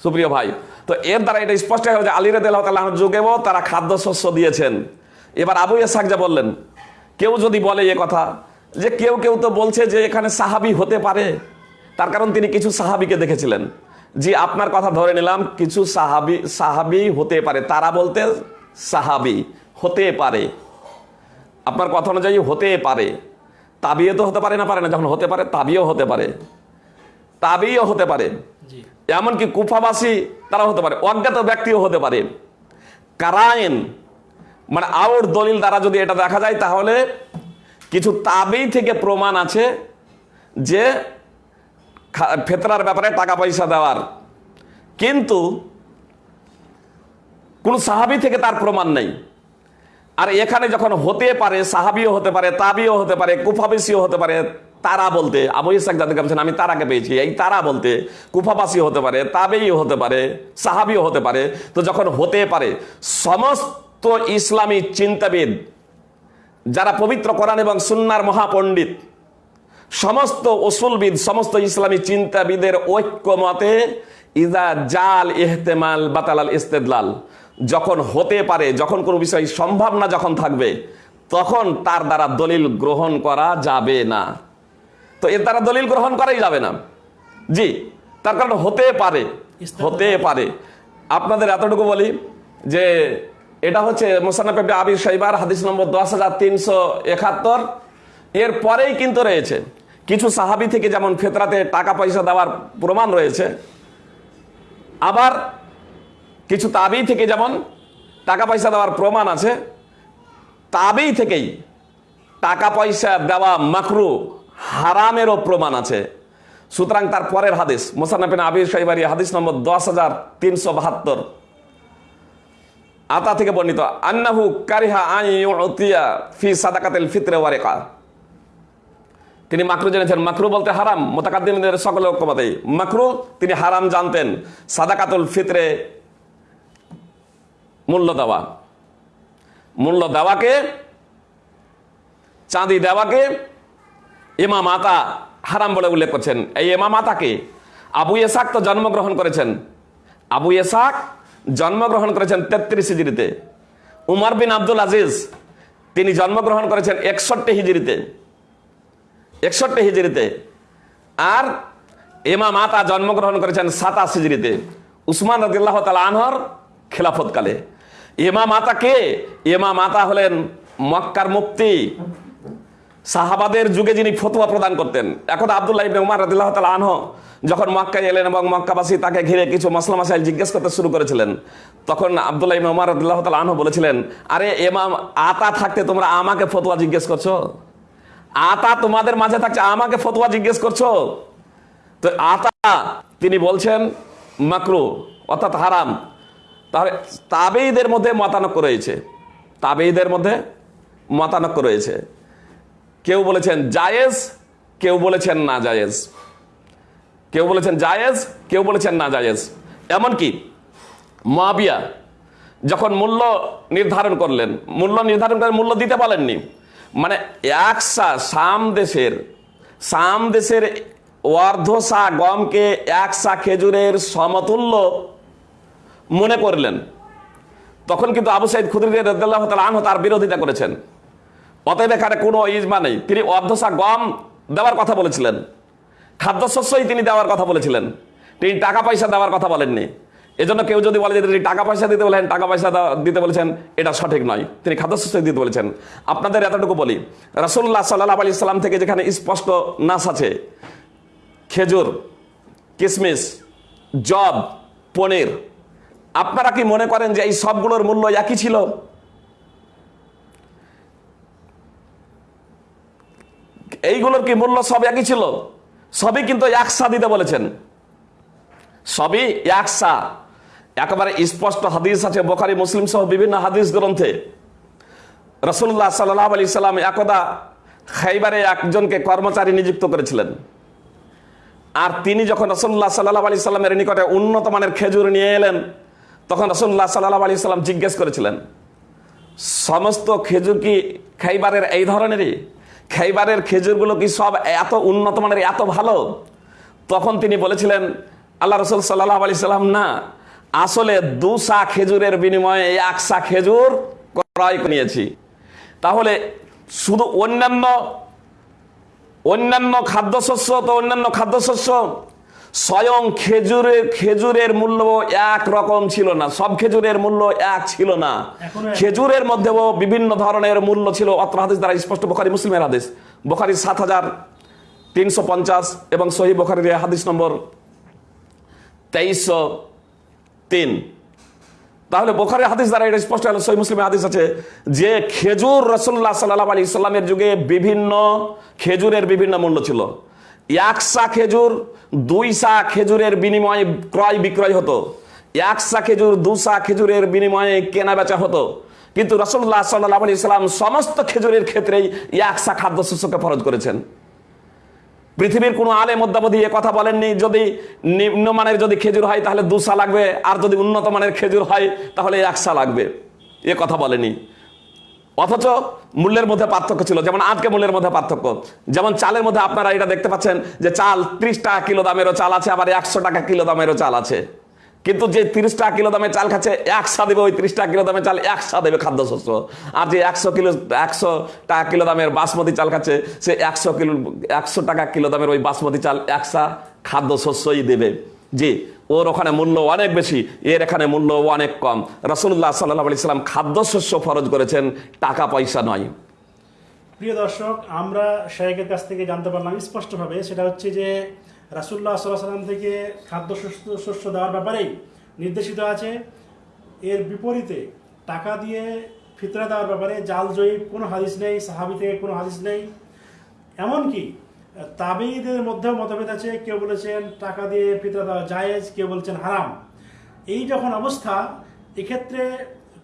S2: সুপ্রিয় ভাই, তো এর দ্বারা এটা স্পষ্ট হয়ে যে আলী রাদিয়াল্লাহু তাআলা আনহুর যুগেও তারা খাদ্যশস্য দিয়েছেন। এবার আবু ইয়াসাক যা বললেন, কেউ যদি বলে এ কথা, যে কেউ কেউ তো বলছে যে এখানে সাহাবি হতে পারে, তার কারণ তিনি কিছু সাহাবিকে দেখেছিলেন। জি আপনার কথা ধরে নিলাম কিছু সাহাবি সাহাবি হতে পারে। তারা বলতে সাহাবি হতে পারে। আপনার কথা অনুযায়ী হতে পারে। তাবিও তো হতে পারে না পারে না। যখন হতে পারে তাবিও হতে পারে। তাবিও হতে পারে। এমনকি কুফাবাসী তারা হতে পারে। অজ্ঞাত ব্যক্তিও হতে পারে। কারায়ন মানে আউর দলিল দ্বারা যদি এটা দেখা যায় তাহলে কিছু তাবেই থেকে প্রমাণ আছে যে ফেতরার ব্যাপারে টাকা পয়সা দেওয়ার। কিন্তু কোন সাহাবি থেকে তার প্রমাণ নেই। আর এখানে যখন হতে পারে, সাহাবিও হতে পারে, তাবিও হতে পারে কুফাবেসিও হতে পারে, তারা বলতে, আবু ইসাক যাদেরকে বলছেন, আমি তারাকে পেয়েছি। এই তারা বলতে কুফাবাসী হতে পারে তাবেই হতে পারে, সাহাবিও হতে পারে। তো যখন হতে পারে, সমস্ত ইসলামী চিন্তাবিদ, যারা পবিত্র কোরআন এবং সুন্নার মহাপণ্ডিত সমস্ত ওসুলবিদ সমস্ত ইসলামী চিন্তাবিদের ঐক্যমতে ইদা জাল ইহতেমাল বাতালাল ইস্তেদলাল। যখন হতে পারে যখন কোনো বিষয় সম্ভব না যখন থাকবে তখন তার দ্বারা দলিল গ্রহণ করা যাবে না। তো এর দ্বারা দলিল গ্রহণ করাই যাবে না। জি তার কারণ হতে পারে হতে পারে। আপনাদের এতটুকু বলি যে এটা হচ্ছে মোসানাপে আবির সাইবার হাদিস নম্বর দশ হাজার তিনশো একাত্তর। এর পরেই কিন্তু রয়েছে। কিছু সাহাবি থেকে যেমন ফেতরাতে টাকা পয়সা দেওয়ার প্রমাণ রয়েছে, আবার কিছু তাবি থেকে যেমন টাকা পয়সা দেওয়ার প্রমাণ আছে, তাবি থেকেই টাকা পয়সা দেওয়া মাকরু হারামেরও প্রমাণ আছে। সুতরাং তার পরের হাদিস মোসানাফিন আবির সাইবারি হাদিস নম্বর দশ হাজার তিনশো বাহাত্তর। আতা থেকে বর্ণিত, আন্নাহু কারিহা আইয়া ফি সাদাকাতিল ফিতরে ওয়ারেকা। তিনি মাকরু জেনেছেন, মাকরু বলতে হারাম, মোতাকাদ্দিমদের সকল ঐক্যমতেই মাকরু, তিনি হারাম জানতেন। সাদাকাতুল ফিতরে মূল্য দেওয়া। মূল্য দেওয়াকে, চাঁদি দেওয়াকে ইমাম মাতা হারাম বলে উল্লেখ করছেন। এই এমা মাতাকে আবু এসাক তো জন্মগ্রহণ করেছেন। আবু এসাক জন্মগ্রহণ করেছেন তেত্রিশ হিজড়িতে। উমর বিন আব্দুল আজিজ, তিনি জন্মগ্রহণ করেছেন একষট্টি হিজড়িতে। একষট্টি হিজড়িতে। আর এমা মাতা জন্মগ্রহণ করেছেন সাতাশ হিজড়িতে। উসমান রদিল্লাহ তালা আনহর খেলাফতকালে। এমা মাতা কে? এমা মাতা হলেন মক্কার মুক্তি সাহাবাদের যুগে যিনি ফতুয়া প্রদান করতেন। এখন আবদুল্লাহ ইবনে উমার রাদিল্লাহ তাআলা আনহ যখন মক্কায় এলেন এবং মক্কাবাসী তাকে ঘিরে কিছু মসলা মাসাইল জিজ্ঞেস করতে শুরু করেছিলেন, তখন আবদুল্লাহ ইবনে উমার রাদিল্লাহ তাআলা আনহু বলেছিলেন, আরে এমাম আতা থাকতে তোমরা আমাকে ফতুয়া জিজ্ঞেস করছ? আতা তোমাদের মাঝে থাকছে, আমাকে ফতোয়া জিজ্ঞেস করছ? তো আতা, তিনি বলছেন, মাকরু, অর্থাৎ হারাম। তাহলে তাবেইদের মধ্যে মতানক্য রয়েছে। তাবেইদের মধ্যে মতানক্য রয়েছে। কেউ বলেছেন, জায়েজ। কেউ বলেছেন, না জায়েজ। কেউ বলেছেন, জায়েজ। কেউ বলেছেন, না জায়েজ। এমনকি মাবিয়া যখন মূল্য নির্ধারণ করলেন, মূল্য নির্ধারণ করে মূল্য দিতে পারেননি মানে একসা সাম দেশের সাম দেশের অর্ধসা গমকে একসা খেজুরের সমতুল্য মনে করলেন। তখন কিন্তু আবু সাইদ খুদরি আনহু তার বিরোধিতা করেছেন। অতএব এখানে কোনো ইজমা নেই। তিনি অর্ধসা গম দেওয়ার কথা বলেছিলেন। খাদ্যশস্যই তিনি দেওয়ার কথা বলেছিলেন। তিনি টাকা পয়সা দেওয়ার কথা বলেননি। এজন্য কেউ যদি বলে যে তিনি টাকা পয়সা দিতে বলেন, টাকা পয়সা দিতে বলেছেন, এটা সঠিক নয়। তিনি খাদ্যশস্য দিতে বলেছেন। আপনাদের এতটুকু বলি, রাসূলুল্লাহ সাল্লাহ আলি সাল্লাম থেকে যেখানে স্পষ্ট নাস আছে, খেজুর কিশমিশ জব পনির, আপনারা কি মনে করেন যে এই সবগুলোর মূল্য একই ছিল? এইগুলোর কি মূল্য সব একই ছিল? সবই কিন্তু একসা দিতে বলেছেন। সবই একসা। একেবারে স্পষ্ট হাদিস আছে, বোখারি, মুসলিম সহ বিভিন্ন হাদিস গ্রন্থে। রসুল্লাহ সাল্লাহ আলি সাল্লাম একদা খাইবারে একজনকে কর্মচারী নিযুক্ত করেছিলেন। আর তিনি যখন রসুল্লাহ সাল্লাহ আলি সাল্লামের নিকটে উন্নত মানের খেজুর নিয়ে এলেন, তখন রসুল্লাহ সাল্লাহ আলি সাল্লাম জিজ্ঞেস করেছিলেন, সমস্ত খেজুর কি খাইবারের এই ধরনেরই? খাইবারের খেজুরগুলো কি সব এত উন্নত মানের, এত ভালো? তখন তিনি বলেছিলেন, আল্লাহ রসুল সাল্লাহ আলি সাল্লাম না আসলে দুসা খেজুরের বিনিময়ে একসা খেজুর ক্রয় নিয়েছি। তাহলে শুধু অন্যান্য অন্যান্য খাদ্যশস্য তো অন্যান্য খাদ্যশস্য স্বয়ং খেজুরের খেজুরের মূল্য এক রকম ছিল না। সব খেজুরের মূল্য এক ছিল না। খেজুরের মধ্যেও বিভিন্ন ধরনের মূল্য ছিল। অত্র হাদিস দ্বারা স্পষ্ট বোখারি মুসলিমের হাদিস। বোখারি সাত হাজার তিনশো পঞ্চাশ এবং সহি বোখারির হাদিস নম্বর তেইশশো তিন। তাহলে বোখারের হাদিস দ্বারা এটা স্পষ্ট হলো সহি মুসলিমের হাদিস আছে যে খেজুর রসুল্লাহ সাল্লাহ আলী ইসলামের যুগে বিভিন্ন খেজুরের বিভিন্ন মূল্য ছিল। একসা খেজুর দুই সা খেজুরের বিনিময়ে ক্রয় বিক্রয় হতো। একসা খেজুর দুসা খেজুরের বিনিময়ে কেনা বেচা হতো। কিন্তু রসুল্লাহ সাল্লাহ আলী ইসলাম সমস্ত খেজুরের ক্ষেত্রেই একসা খাদ্যশস্যকে ফরজ করেছেন। পৃথিবীর কোনো আলে মধ্যাবধি এ কথা বলেননি, যদি নিম্নমানের যদি খেজুর হয়, তাহলে দুসা লাগবে, আর যদি উন্নত মানের খেজুর হয়, তাহলে একসা লাগবে। এ কথা বলেনি। অথচ মূল্যের মধ্যে পার্থক্য ছিল, যেমন আজকে মূল্যের মধ্যে পার্থক্য। যেমন চালের মধ্যে আপনারা এটা দেখতে পাচ্ছেন যে চাল ত্রিশ টাকা কিলো দামেরও চাল আছে, আবার একশো টাকা কিলো দামেরও চাল আছে। কিন্তু যে তিরিশ টাকা কিলো দামে চাল খাচ্ছে, একশা দেবে ওই তিরিশ টাকা কিলো দামে চাল, একশা দেবে খাদ্যশস্য। আর যে একশো কিলো, একশো টাকা কিলো দামের বাসমতি চাল খাচ্ছে, সে একশো কিলো, একশো টাকা কিলো দামের ওই বাসমতি চাল একশা খাদ্যশস্যই দেবে। জি, ওর ওখানে মূল্য অনেক বেশি, এর এখানে মূল্য অনেক কম। রসুল্লাহ সাল্লাহ আলি সাল্লাম খাদ্যশস্য ফরজ করেছেন, টাকা পয়সা নয়।
S1: প্রিয় দর্শক, আমরা শাহেকের কাছ থেকে জানতে পারলাম স্পষ্টভাবে, সেটা হচ্ছে যে রাসুল্লাহ সাল্লাহ সাল্লাম থেকে খাদ্য শস্য দেওয়ার ব্যাপারেই নির্দেশিত আছে, এর বিপরীতে টাকা দিয়ে ফিতরা দেওয়ার ব্যাপারে জাল জয়ীব কোনো হাদিস নেই, সাহাবি থেকে কোনো হাদিস নেই। এমনকি তাবেইদের মধ্যেও মতভেদ আছে, কেউ বলেছেন টাকা দিয়ে ফিতরা দেওয়া জায়েজ, কেউ বলছেন হারাম। এই যখন অবস্থা, এক্ষেত্রে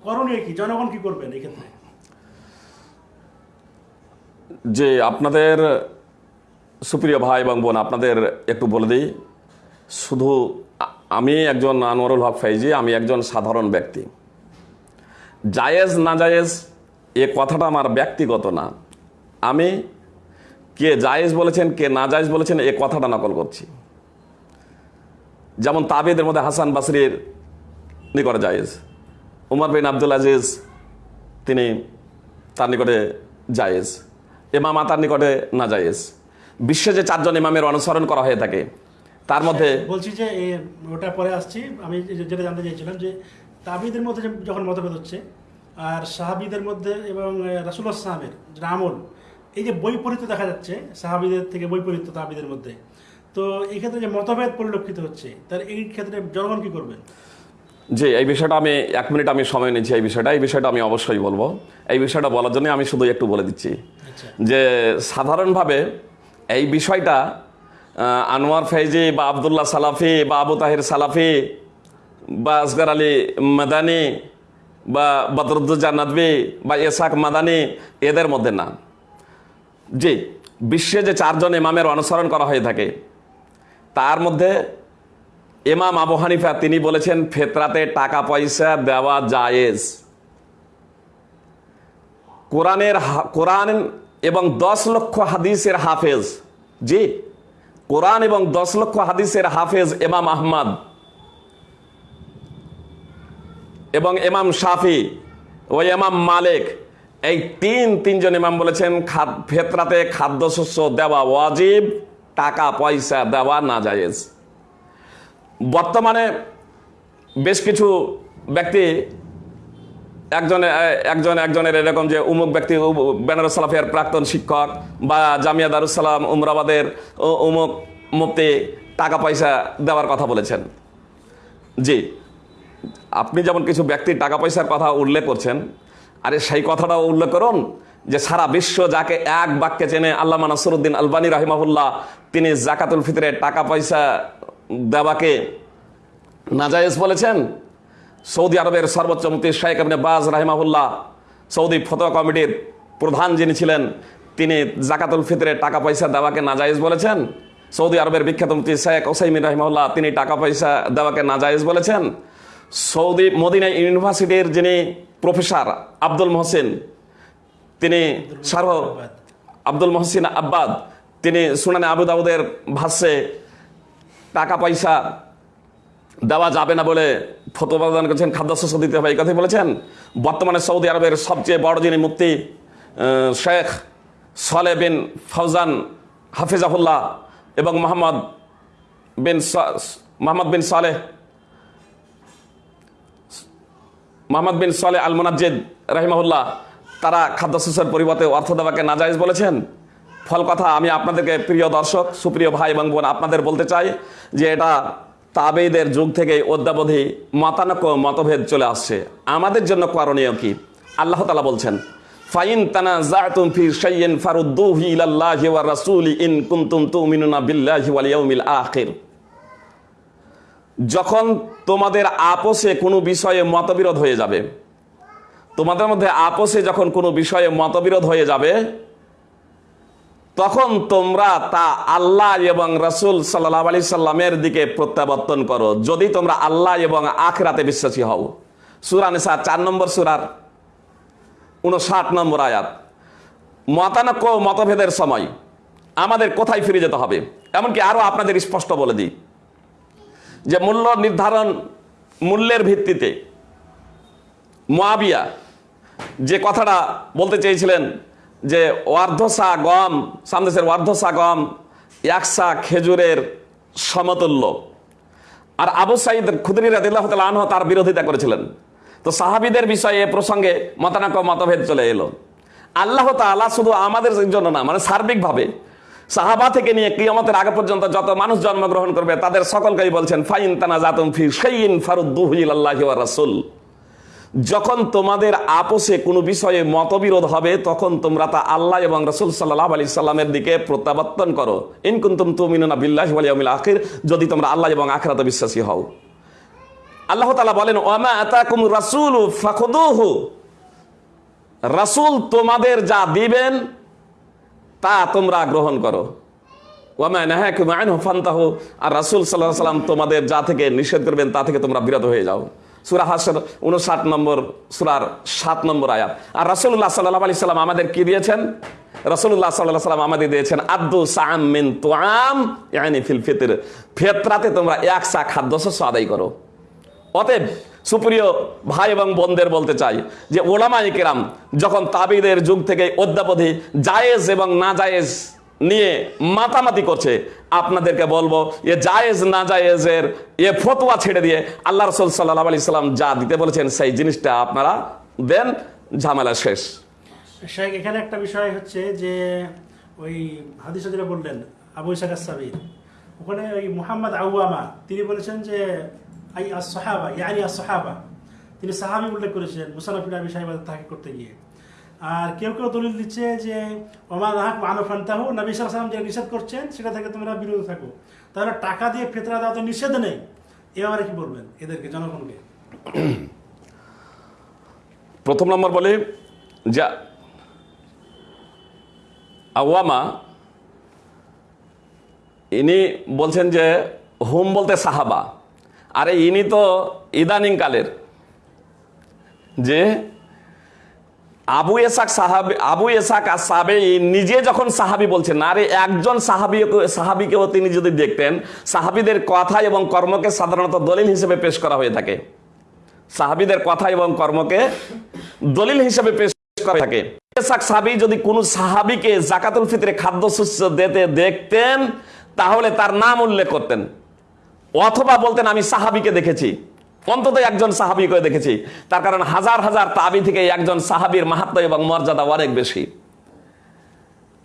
S1: করণীয় কি? জনগণ কি করবেন এক্ষেত্রে?
S2: যে আপনাদের সুপ্রিয় ভাই এবং বোন, আপনাদের একটু বলে দিই, শুধু আমি একজন আনোয়ারুল হক ফাইজি, আমি একজন সাধারণ ব্যক্তি। জায়েজ না জায়েজ এ কথাটা আমার ব্যক্তিগত না। আমি কে জায়েজ বলেছেন, কে না জায়েজ বলেছেন, এ কথাটা নকল করছি। যেমন তাবেদের মধ্যে হাসান বাসরির নিকটে জায়েজ, উমর বিন আব্দুল আজিজ, তিনি তার নিকটে জায়েজ, এমামা তার নিকটে না জায়েজ বিশ্বে যে চারজন ইমামের অনুসরণ করা হয়ে থাকে তার মধ্যে
S1: বলছি যে ওটা পরে আসছি। আমি যেটা জানতে চাইছিলাম যে তাবিদের মধ্যে যখন মতভেদ হচ্ছে আর সাহাবিদের মধ্যে এবং রাসুল্লাহ সাহাবের যেটা আমল এই যে বৈপরীত্য দেখা যাচ্ছে সাহাবিদের থেকে বৈপরীত্য তাবিদের মধ্যে তো এই ক্ষেত্রে যে মতভেদ পরিলক্ষিত হচ্ছে তার এই ক্ষেত্রে জনগণ কি করবেন
S2: যে এই বিষয়টা আমি এক মিনিট আমি সময় নিচ্ছি এই বিষয়টা এই বিষয়টা আমি অবশ্যই বলব। এই বিষয়টা বলার জন্য আমি শুধু একটু বলে দিচ্ছি
S1: আচ্ছা।
S2: যে সাধারণভাবে এই বিষয়টা আনোয়ার ফৈজি বা আবদুল্লাহ সালাফি বা আবু তাহির সালাফি বা আসগার আলী মাদানি বা বদরুদ্দুজা নদবী বা এসাক মাদানি এদের মধ্যে না। জি, বিশ্বে যে চারজন ইমামের অনুসরণ করা হয়ে থাকে, তার মধ্যে ইমাম আবু হানিফা তিনি বলেছেন, ফেতরাতে টাকা পয়সা দেওয়া জায়েজ। কোরআনের কোরআন এবং দশ লক্ষ হাদিসের হাফেজ, জি, কোরআন এবং দশ লক্ষ হাদিসের হাফেজ এমাম আহমদ এবং এমাম শাফি ও ইমাম মালিক, এই তিন, তিনজন ইমাম বলেছেন ফেতরাতে খাদ্যশস্য দেওয়া ওয়াজিব, টাকা, পয়সা দেওয়া না জায়েজ বর্তমানে বেশ কিছু ব্যক্তি একজন একজন একজনের এরকম যে উমুক ব্যক্তি বেনারস সালাফিয়ার প্রাক্তন শিক্ষক বা জামিয়া দারুসালাম উমরাবাদের উমুক মুক্তি টাকা পয়সা দেওয়ার কথা বলেছেন। জি, আপনি যেমন কিছু ব্যক্তির টাকা পয়সার কথা উল্লেখ করছেন, আরে সেই কথাটাও উল্লেখ করুন যে সারা বিশ্ব যাকে এক বাক্যে চেনে আল্লামা নাসরুদ্দিন আলবানী রাহিমাহুল্লাহ, তিনি জাকাতুল ফিতরে টাকা পয়সা দেওয়াকে নাজায়েজ বলেছেন। সৌদি আরবের সর্বোচ্চ মুক্তি শেখ আবনে বাজ রাহিমাহুল্লাহ, সৌদি ফতোয়া কমিটির প্রধান যিনি ছিলেন, তিনি জাকাতুল ফিতরে টাকা পয়সা দেওয়াকে নাজায়েজ বলেছেন। সৌদি আরবের বিখ্যাত মুক্তি শেখ ওসাইমিন রাহিমাহুল্লাহ, তিনি টাকা পয়সা দেওয়াকে নাজায়েজ বলেছেন। সৌদি মদিনা ইউনিভার্সিটির যিনি প্রফেসর আব্দুল মহসিন, তিনি সার্ব আব্দুল মহসিন আব্বাদ, তিনি সুনানে আবু দাউদের ভাষ্যে টাকা পয়সা দেওয়া যাবে না বলে ফতোয়া প্রদান করেছেন, খাদ্যশস্য দিতে হবে, এই কথাই বলেছেন। বর্তমানে সৌদি আরবের সবচেয়ে বড় যিনি মুক্তি শেখ সলে বিন ফৌজান হাফিজাহুল্লাহ এবং মোহাম্মদ বিন মোহাম্মদ বিন সালেহ, মোহাম্মদ বিন সালে আল মোনাজ্জেদ রাহিমাহুল্লাহ, তারা খাদ্যশস্যের পরিবর্তে অর্থ দেওয়াকে নাজাইজ বলেছেন। ফল কথা, আমি আপনাদেরকে প্রিয় দর্শক, সুপ্রিয় ভাই এবং বোন, আপনাদের বলতে চাই যে এটা তাবেইদের যুগ থেকে অদ্যাবধি মতানক মতভেদ চলে আসছে। আমাদের জন্য করণীয় কি? আল্লাহ তালা বলছেন, ফাইন তানা জাতুম ফি শাইইন ফারুদ্দুহু ইলাল্লাহি ওয়া রাসূলি ইন কুনতুম তুমিনুনা বিল্লাহি ওয়াল ইয়াউমিল আখির। যখন তোমাদের আপোষে কোনো বিষয়ে মতবিরোধ হয়ে যাবে, তোমাদের মধ্যে আপোষে যখন কোনো বিষয়ে মতবিরোধ হয়ে যাবে তখন তোমরা তা আল্লাহ এবং রসুল সাল্লাহ আলি সাল্লামের দিকে প্রত্যাবর্তন করো। যদি তোমরা আল্লাহ এবং আখরাতে বিশ্বাসী হও। সুরা নিসা চার নম্বর সুরার উনষাট নম্বর আয়াত। মতানক্য মতভেদের সময় আমাদের কোথায় ফিরে যেতে হবে? এমনকি আরও আপনাদের স্পষ্ট বলে দিই। যে মূল্য নির্ধারণ মূল্যের ভিত্তিতে মোয়াবিয়া যে কথাটা বলতে চেয়েছিলেন যে অর্ধসা গম, সামদেশের অর্ধসা গম একসা খেজুরের সমতুল্য। আর আবু সাইদ খুদরি রাদিল্লাহ আনহু তার বিরোধিতা করেছিলেন। তো সাহাবিদের বিষয়ে প্রসঙ্গে মতানক মতভেদ চলে এলো। আল্লাহ তাআলা শুধু আমাদের জন্য না মানে সার্বিকভাবে সাহাবা থেকে নিয়ে কিয়ামতের আগে পর্যন্ত যত মানুষ জন্মগ্রহণ করবে, তাদের সকলকেই বলছেন, ফাইন তানা জাতুম ফি শাইইন ফারুদ্দুহু ইলাল্লাহি ওয়া রাসূল। যখন তোমাদের আপোষে কোনো বিষয়ে মতবিরোধ হবে, তখন তোমরা তা আল্লাহ এবং রসুল সাল্লাহ আলি সাল্লামের দিকে প্রত্যাবর্তন করো। ইনকুন্তুম তুমিনুনা বিল্লাহি ওয়াল ইয়াউমিল আখির, যদি তোমরা আল্লাহ এবং আখিরাতে বিশ্বাসী হও। আল্লাহ তাআলা বলেন, ওয়ামা আতাকুম রাসূলু ফাখুদুহু। রাসূল তোমাদের যা দিবেন, তা তোমরা গ্রহণ করো। ওয়ামা নাহাকুম আনহু ফান্তাহু। আর রাসূল আলাইহি সাল্লাম তোমাদের যা থেকে নিষেধ করবেন, তা থেকে তোমরা বিরত হয়ে যাও। সূরা হাসর 59 নম্বর, সুরার সাত নম্বর আয়াত। আর রাসূলুল্লাহ সাল্লাহ আলি সাল্লাম আমাদের কি দিয়েছেন? রাসূলুল্লাহ সাল্লাল্লাহু আলাইহি সাল্লাম আমাদের দিয়েছেন, আদ্দু সাআম মিন তুআম, ইয়ানি ফিল ফিতর। ফিতরাতে তোমরা এক সা খাদ্যশস্য আদায় করো। অতএব সুপ্রিয় ভাই এবং বোনদের বলতে চাই যে ওলামাই কেরাম, যখন তাবিদের যুগ থেকে অদ্যাবধি জায়েজ এবং না জায়েজ নিয়ে মাতামাতি করছে। আপনাদেরকে বলব, এ জায়েজ না জায়েজের এ ফতোয়া ছেড়ে দিয়ে আল্লাহ রসুল সাল্লাহ আলি সাল্লাম যা দিতে বলেছেন সেই জিনিসটা আপনারা দেন, ঝামেলা শেষ।
S1: শেখ, এখানে একটা বিষয় হচ্ছে যে, ওই হাদিস যেটা বললেন, আবু ইসাক সাবির ওখানে ওই মুহাম্মদ আউয়ামা, তিনি বলেছেন যে, আই আস সাহাবা ইয়ানি আস তিনি সাহাবি উল্লেখ করেছেন মুসানফিন আবি সাহেব তাকে করতে গিয়ে। আর কেউ কেউ দলিল দিচ্ছে যে, ওমা নাহাক মানফান্তাহু নবী সালাম যে নিষেধ করছেন, সেটা থেকে তোমরা বিরত থাকো। তাহলে টাকা দিয়ে ফেতরা দেওয়া তো নিষেধ নেই? এবারে কি বলবেন এদেরকে, জনগণকে?
S2: প্রথম নম্বর বলে যা, আওয়ামা, ইনি বলছেন যে, হুম বলতে সাহাবা। আরে ইনি তো ইদানিং কালের যে আবু এসাক সাহাবি, আবু এসাক আর সাবে নিজে যখন সাহাবি বলছেন, আরে একজন সাহাবি সাহাবিকেও তিনি যদি দেখতেন, সাহাবিদের কথা এবং কর্মকে সাধারণত দলিল হিসেবে পেশ করা হয়ে থাকে। সাহাবিদের কথা এবং কর্মকে দলিল হিসেবে পেশ করা থাকে। ইসাক সাহাবি যদি কোনো সাহাবিকে জাকাতুল ফিতরে খাদ্যশস্য দিতে দেখতেন, তাহলে তার নাম উল্লেখ করতেন। অথবা বলতেন, আমি সাহাবিকে দেখেছি। অন্তত একজন সাহাবিকে দেখেছি। তার কারণ হাজার হাজার তাবি থেকে একজন সাহাবির মাহাত্ম এবং মর্যাদা অনেক বেশি।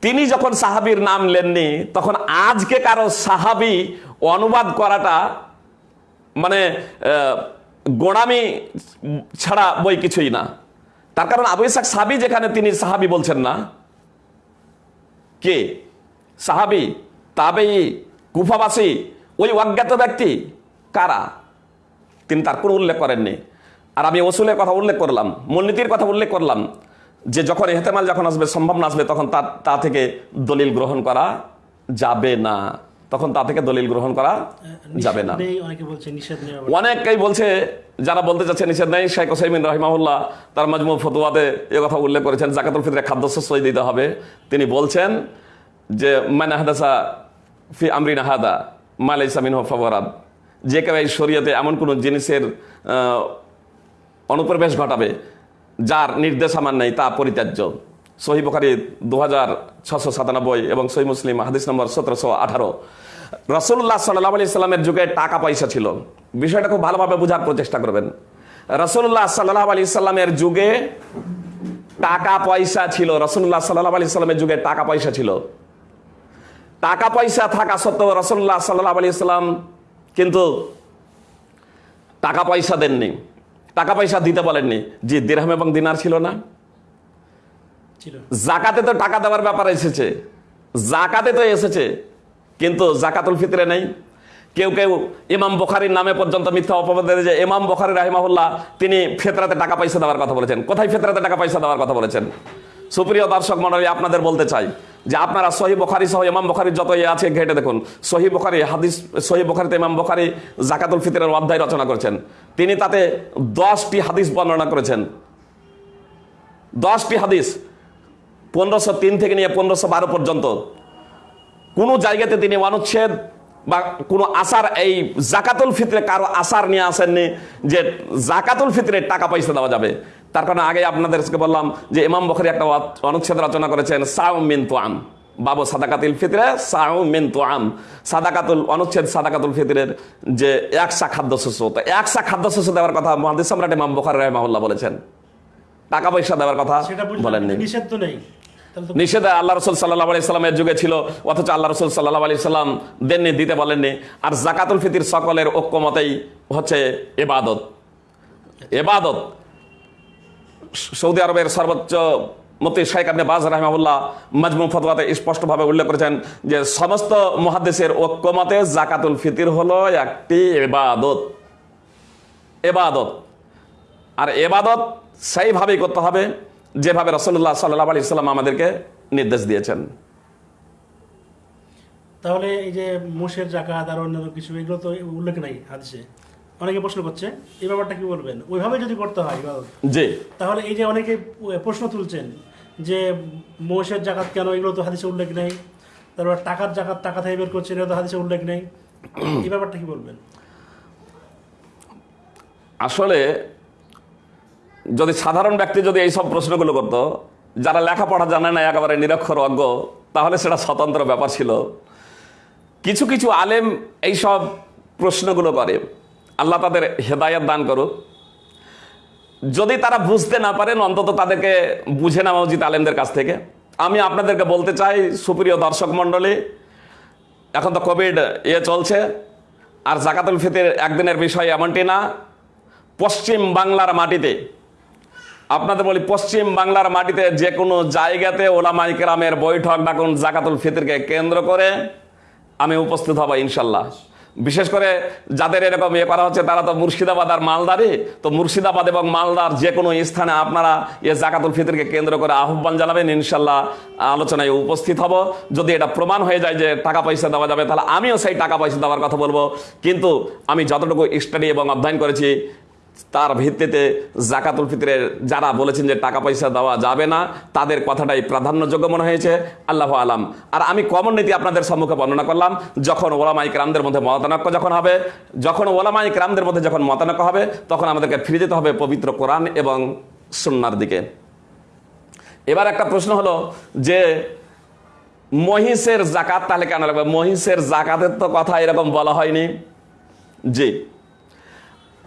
S2: তিনি যখন সাহাবির নাম লেননি, তখন আজকে কারও সাহাবি অনুবাদ করাটা মানে গোড়ামি ছাড়া বই কিছুই না। তার কারণ আবু ইসাক সাহাবি যেখানে, তিনি সাহাবি বলছেন না। কে? সাহাবি তাবেই কুফাবাসী, ওই অজ্ঞাত ব্যক্তি কারা? তিনি তার কোনো উল্লেখ করেননি। আর আমি ওসুলের কথা উল্লেখ করলাম মূলনীতির কথা উল্লেখ করলাম যে যখন এহতেমাল যখন আসবে সম্ভাবনা আসবে তখন তা তা থেকে দলিল গ্রহণ করা যাবে না। তখন তা থেকে দলিল গ্রহণ করা যাবে না। অনেকেই বলছে যারা বলতে চাচ্ছে নিষেধ নেই শেখ হোসাইমিন রহিমাহুল্লাহ তার মাজমু ফতুয়াতে এ কথা উল্লেখ করেছেন জাকাতুল ফিতরে খাদ্যশস্যই দিতে হবে। তিনি বলছেন যে মানে হাদাসা ফি আমরিন হাদা মালাই সামিন ফবরাদ যে কেউ এই শরীয়তে এমন কোনো জিনিসের অনুপ্রবেশ ঘটাবে, যার নির্দেশ আমার নেই, তা পরিত্যাজ্য। সহি বখারি দু হাজার ছশো সাতানব্বই এবং সহি মুসলিম, হাদিস নম্বর সতেরোশো আঠারো। রসুল্লাহ সাল্লাহ আলি সাল্লামের যুগে টাকা পয়সা ছিল। বিষয়টা খুব ভালোভাবে বোঝার প্রচেষ্টা করবেন। রসুল্লাহ সাল্লাহ আলি সাল্লামের যুগে টাকা পয়সা ছিল। রসুল্লাহ সাল্লাহ আলি সাল্লামের যুগে টাকা পয়সা ছিল। টাকা পয়সা থাকা সত্ত্বেও রসুল্লাহ সাল্লাহ আলি সাল্লাম কিন্তু টাকা পয়সা দেননি। টাকা পয়সা দিতে বলেননি। যে দিরহাম এবং দিনার ছিল না? জাকাতে তো টাকা দেওয়ার ব্যাপার এসেছে। জাকাতে তো এসেছে কিন্তু জাকাতুল ফিতরে নেই। কেউ কেউ ইমাম বখারির নামে পর্যন্ত মিথ্যা অপবাদ যে ইমাম বখারি রাহিমাহুল্লাহ তিনি ফেতরাতে টাকা পয়সা দেওয়ার কথা বলেছেন। কোথায় ফেতরাতে টাকা পয়সা দেওয়ার কথা বলেছেন? সুপ্রিয় দর্শক মন্ডলী আপনাদের বলতে চাই যে আপনারা সহি বখারি সহ ইমাম বখারির যত ইয়ে আছে, ঘেটে দেখুন। সহি বখারি হাদিস, সহি বখারিতে ইমাম বখারি জাকাতুল ফিতরের অধ্যায় রচনা করেছেন। তিনি তাতে দশটি হাদিস বর্ণনা করেছেন। দশটি হাদিস, পনেরোশো তিন থেকে নিয়ে পনেরোশো বারো পর্যন্ত। কোনো জায়গাতে তিনি অনুচ্ছেদ বা কোনো আসার, এই জাকাতুল ফিতরে কারও আসার নিয়ে আসেননি যে জাকাতুল ফিতরে টাকা পয়সা দেওয়া যাবে। তার কারণে আগে আপনাদেরকে বললাম যে ইমাম বখরি একটা অনুচ্ছেদ রচনা করেছেন সাউ মিন তোয়াম বাবু সাদাকাতুল ফিতরে সাউ মিন তোয়াম সাদাকাতুল অনুচ্ছেদ সাদাকাতুল ফিতরের যে একশা খাদ্যশস্য তো একশা খাদ্যশস্য দেওয়ার কথা মহাদিস সম্রাট ইমাম বখারি রহমাউল্লাহ বলেছেন। টাকা পয়সা দেওয়ার কথা বলেননি।
S1: নিষেধ তো নেই।
S2: নিষেধ আল্লাহ রসুল সাল্লাহ আলি সাল্লামের যুগে ছিল অথচ আল্লাহ রসুল সাল্লাহ আলি সাল্লাম দেননি দিতে বলেননি। আর জাকাতুল ফিতির সকলের ঐক্যমতেই হচ্ছে এবাদত এবাদত সৌদি আরবের সর্বোচ্চ মতি শাইক আপনি বাজ রাহমাহুল্লাহ মজমু ফতোয়াতে স্পষ্টভাবে উল্লেখ করেছেন যে সমস্ত মহাদেশের ঐক্যমতে জাকাতুল ফিতির হলো একটি এবাদত এবাদত আর এবাদত সেইভাবেই করতে হবে যেভাবে রসল্লাহ সাল্লাহ আলি সাল্লাম আমাদেরকে নির্দেশ দিয়েছেন।
S1: তাহলে এই যে মোষের জাকাত আর অন্যান্য কিছু, এগুলো তো উল্লেখ নাই হাদিসে। অনেকে প্রশ্ন করছে এই ব্যাপারটা কি বলবেন? ওইভাবে যদি করতে হয়
S2: জি।
S1: তাহলে এই যে অনেকে প্রশ্ন তুলছেন যে মোষের জাকাত কেন এগুলো তো হাদিসে উল্লেখ নেই। তারপর টাকার জাকাত টাকা থেকে বের করছেন এগুলো তো হাদিসে উল্লেখ নেই। এই ব্যাপারটা কি বলবেন?
S2: আসলে যদি সাধারণ ব্যক্তি যদি এই সব প্রশ্নগুলো করতো যারা লেখাপড়া জানে না একেবারে নিরক্ষর অজ্ঞ তাহলে সেটা স্বতন্ত্র ব্যাপার ছিল। কিছু কিছু আলেম এই সব প্রশ্নগুলো করে। আল্লাহ তাদের হেদায়ত দান করুক। যদি তারা বুঝতে না পারেন, অন্তত তাদেরকে বুঝে নেওয়া উচিত আলেমদের কাছ থেকে। আমি আপনাদেরকে বলতে চাই, সুপ্রিয় দর্শক মণ্ডলী, এখন তো কোভিড ইয়ে চলছে, আর জাকাতুল ফিতের একদিনের বিষয় এমনটি না, পশ্চিম বাংলার মাটিতে, আপনাদের বলি পশ্চিম বাংলার মাটিতে যে কোনো জায়গাতে ওলামাই কেরামের বৈঠক ডাকুন জাকাতুল ফিতরকে কেন্দ্র করে আমি উপস্থিত হব ইনশাল্লাহ। বিশেষ করে যাদের এরকম ইয়ে করা হচ্ছে, তারা তো মুর্শিদাবাদ আর মালদারে তো মুর্শিদাবাদ এবং মালদার যে কোনো স্থানে আপনারা এ জাকাতুল ফিতরকে কেন্দ্র করে আহ্বান জানাবেন, ইনশাল্লাহ আলোচনায় উপস্থিত হব। যদি এটা প্রমাণ হয়ে যায় যে টাকা পয়সা দেওয়া যাবে, তাহলে আমিও সেই টাকা পয়সা দেওয়ার কথা বলব। কিন্তু আমি যতটুকু স্টাডি এবং অধ্যয়ন করেছি তার ভিত্তিতে জাকাতুল ফিতরের যারা বলেছেন যে টাকা পয়সা দেওয়া যাবে না, তাদের কথাটাই প্রাধান্যযোগ্য মনে হয়েছে। আল্লাহ আলাম। আর আমি কমন নীতি আপনাদের সম্মুখে বর্ণনা করলাম, যখন ওলামাই ক্রামদের মধ্যে মতানক্য যখন হবে, যখন ওলামাই ক্রামদের মধ্যে যখন মতানক্য হবে, তখন আমাদেরকে ফিরে যেতে হবে পবিত্র কোরআন এবং সুন্নার দিকে। এবার একটা প্রশ্ন হলো যে, মহিষের জাকাত তাহলে কেন লাগবে? মহিষের জাকাতের তো কথা এরকম বলা হয়নি। জি।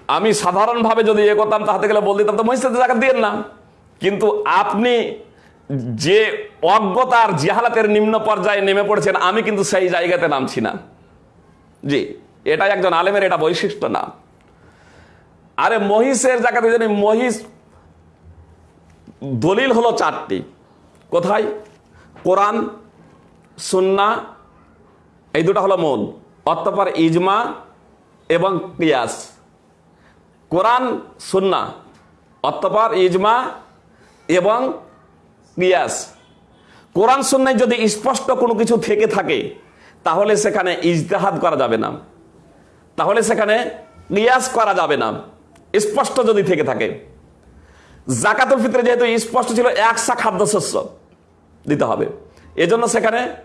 S2: আমি সাধারণভাবে যদি এ করতাম, তাহাতে গেলে বল দিতাম, তো মহিষের জাকাত দিয়েন না। কিন্তু আপনি যে অজ্ঞতার জিহালাতের নিম্ন পর্যায়ে নেমে পড়েছেন, আমি কিন্তু সেই জায়গাতে নামছি না। জি এটা একজন আলেমের এটা বৈশিষ্ট্য না। আরে মহিষের জাকাতে জানি মহিষ দলিল হলো চারটি। কোথায়? কোরআন, সুন্না, এই দুটো হলো মূল। অতঃপর ইজমা এবং কিয়াস। কোরআন, সুন্না অতঃপর ইজমা এবং কিয়াস। কোরআন, সুন্নায় যদি স্পষ্ট কোনো কিছু থেকে থাকে, তাহলে সেখানে ইজতেহাদ করা যাবে না। তাহলে সেখানে কিয়াস করা যাবে না। স্পষ্ট যদি থেকে থাকে। জাকাতুল ফিতরে যেহেতু স্পষ্ট ছিল একশা খাদ্যশস্য দিতে হবে। এজন্য সেখানে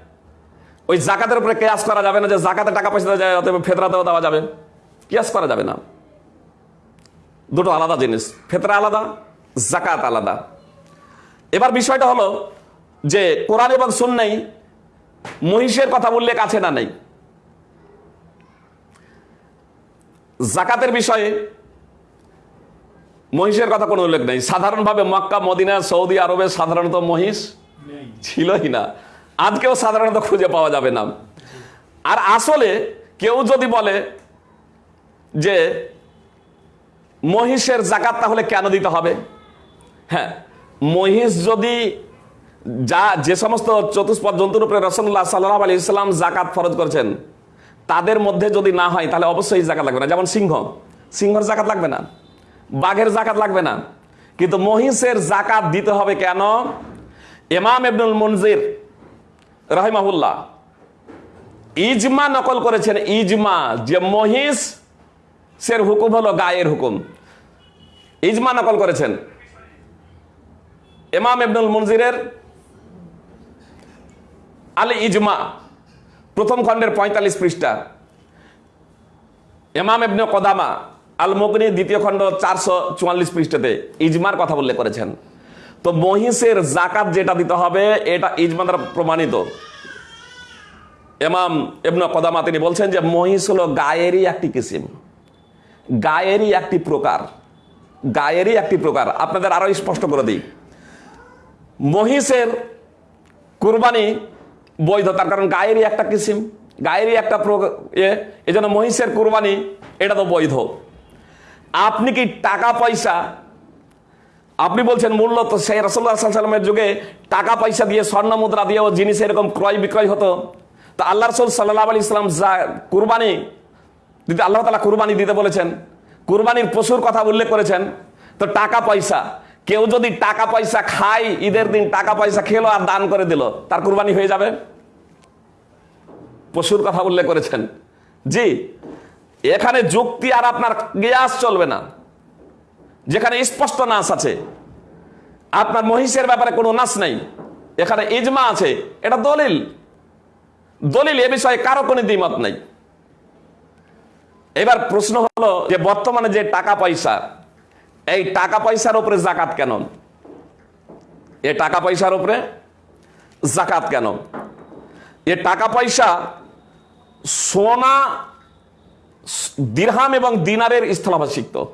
S2: ওই জাকাতের উপরে কেয়াস করা যাবে না যে জাকাতে টাকা পয়সা দেওয়া যায়, অতএব ফেতরাতেও দেওয়া যাবে। কেয়াস করা যাবে না। দুটো আলাদা জিনিস ফেতরা আলাদা জাকাত আলাদা। এবার বিষয়টা হলো যে কোরআন এবং সুন্নাই মহিষের কথা উল্লেখ আছে না নেই। জাকাতের বিষয়ে মহিষের কথা কোনো উল্লেখ নেই। সাধারণভাবে মক্কা মদিনা সৌদি আরবে সাধারণত মহিষ ছিলই না। আজকেও সাধারণত খুঁজে পাওয়া যাবে না। আর আসলে কেউ যদি বলে যে মহিষের জাকাত তাহলে কেন দিতে হবে? হ্যাঁ মহিষ যদি যা, যে সমস্ত চতুষ্পদ জন্তুর উপরে রসল্লাহ সাল্লাহ আলি ইসলাম জাকাত ফরজ করেছেন, তাদের মধ্যে যদি না হয়, তাহলে অবশ্যই জাকাত লাগবে না। যেমন সিংহ, সিংহর জাকাত লাগবে না, বাঘের জাকাত লাগবে না। কিন্তু মহিষের জাকাত দিতে হবে কেন? এমাম এবনুল মনজির রহিমাহুল্লাহ ইজমা নকল করেছেন। ইজমা, যে মহিষ সের হুকুম হলো গায়ের হুকুম। ইজমা নকল করেছেন। এমাম ইবনুল মনজিরের আল ইজমা, প্রথম খণ্ডের পঁয়তাল্লিশ পৃষ্ঠা। এমাম ইবনে কদামা আল মুগনি দ্বিতীয় খণ্ড চারশো চুয়াল্লিশ পৃষ্ঠাতে ইজমার কথা উল্লেখ করেছেন। তো মহিষের জাকাত যেটা দিতে হবে, এটা ইজমা দ্বারা প্রমাণিত। এমাম ইবনে কদামা তিনি বলছেন যে মহিষ হলো গায়েরই একটি কিসিম। গায়েরই একটি প্রকার, গায়েরই একটি প্রকার। আপনাদের আরও স্পষ্ট করে দিই। মহিষের কুরবানি বৈধ, তার কারণ গায়েরই একটা কিসিম, গায়েরই একটা এ এই জন্য মহিষের কুরবানি, এটা তো বৈধ। আপনি কি টাকা পয়সা, আপনি বলছেন মূল্য তো সেই রসল্লাহ সাল্লামের যুগে টাকা পয়সা দিয়ে স্বর্ণ মুদ্রা দিয়েও জিনিস এরকম ক্রয় বিক্রয় হতো। তা আল্লাহ রসুল সাল্লাহ আলি ইসলাম যা কুরবানি দিতে আল্লাহ তালা কুরবানি দিতে বলেছেন, কুরবানির পশুর কথা উল্লেখ করেছেন, তো টাকা পয়সা। কেউ যদি টাকা পয়সা খায়, ঈদের দিন টাকা পয়সা খেলো আর দান করে দিল, তার কুরবানি হয়ে যাবে? পশুর কথা উল্লেখ করেছেন। জি, এখানে যুক্তি আর আপনার গিয়াস চলবে না। যেখানে স্পষ্ট নাস আছে, আপনার মহিষের ব্যাপারে কোনো নাচ নেই। এখানে ইজমা আছে, এটা দলিল। দলিল এ বিষয়ে কারও কোনো দ্বিমত নেই। এবার প্রশ্ন হলো যে বর্তমানে যে টাকা পয়সা, এই টাকা পয়সার উপরে জাকাত কেন? এ টাকা পয়সার উপরে জাকাত কেন? এ টাকা পয়সা সোনা, দিরহাম এবং দিনারের স্থলাভাষিক্ত।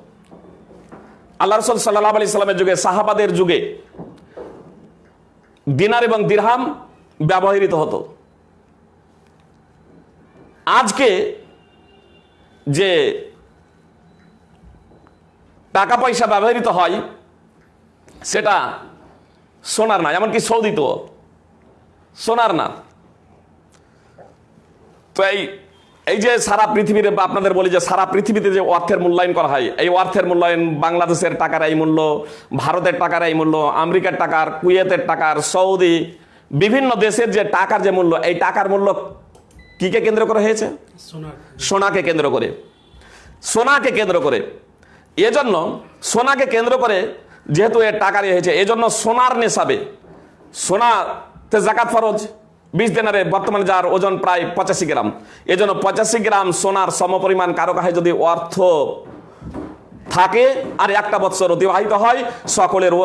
S2: আল্লাহ রসুল সাল্লাহ আলি সাল্লামের যুগে, সাহাবাদের যুগে দিনার এবং দিরহাম ব্যবহৃত হতো। আজকে যে টাকা পয়সা ব্যবহৃত হয়, সেটা সোনার না, এমনকি সৌদিত। সোনার না। তো এই এই যে সারা পৃথিবীতে আপনাদের বলি যে সারা পৃথিবীতে যে অর্থের মূল্যায়ন করা হয়, এই অর্থের মূল্যায়ন বাংলাদেশের টাকার এই মূল্য, ভারতের টাকার এই মূল্য, আমেরিকার টাকার, কুয়েতের টাকার, সৌদি, বিভিন্ন দেশের যে টাকার যে মূল্য, এই টাকার মূল্য কিকে কেন্দ্র করে হয়েছে? সোনাকে। কেন্দ্র করে। সোনাকে কেন্দ্র করে। এজন্য সোনাকে কেন্দ্র করে যেহেতু এর টাকা হয়েছে এজন্য সোনার নেশাবে। সোনাতে জাকাত ফরজ বিশ দিনারে বর্তমানে যার ওজন প্রায় পঁচাশি গ্রাম। এজন্য পঁচাশি গ্রাম সোনার সমপরিমাণ কারও কাছে যদি অর্থ থাকে আর একটা বৎসর অতিবাহিত হয় সকলের ও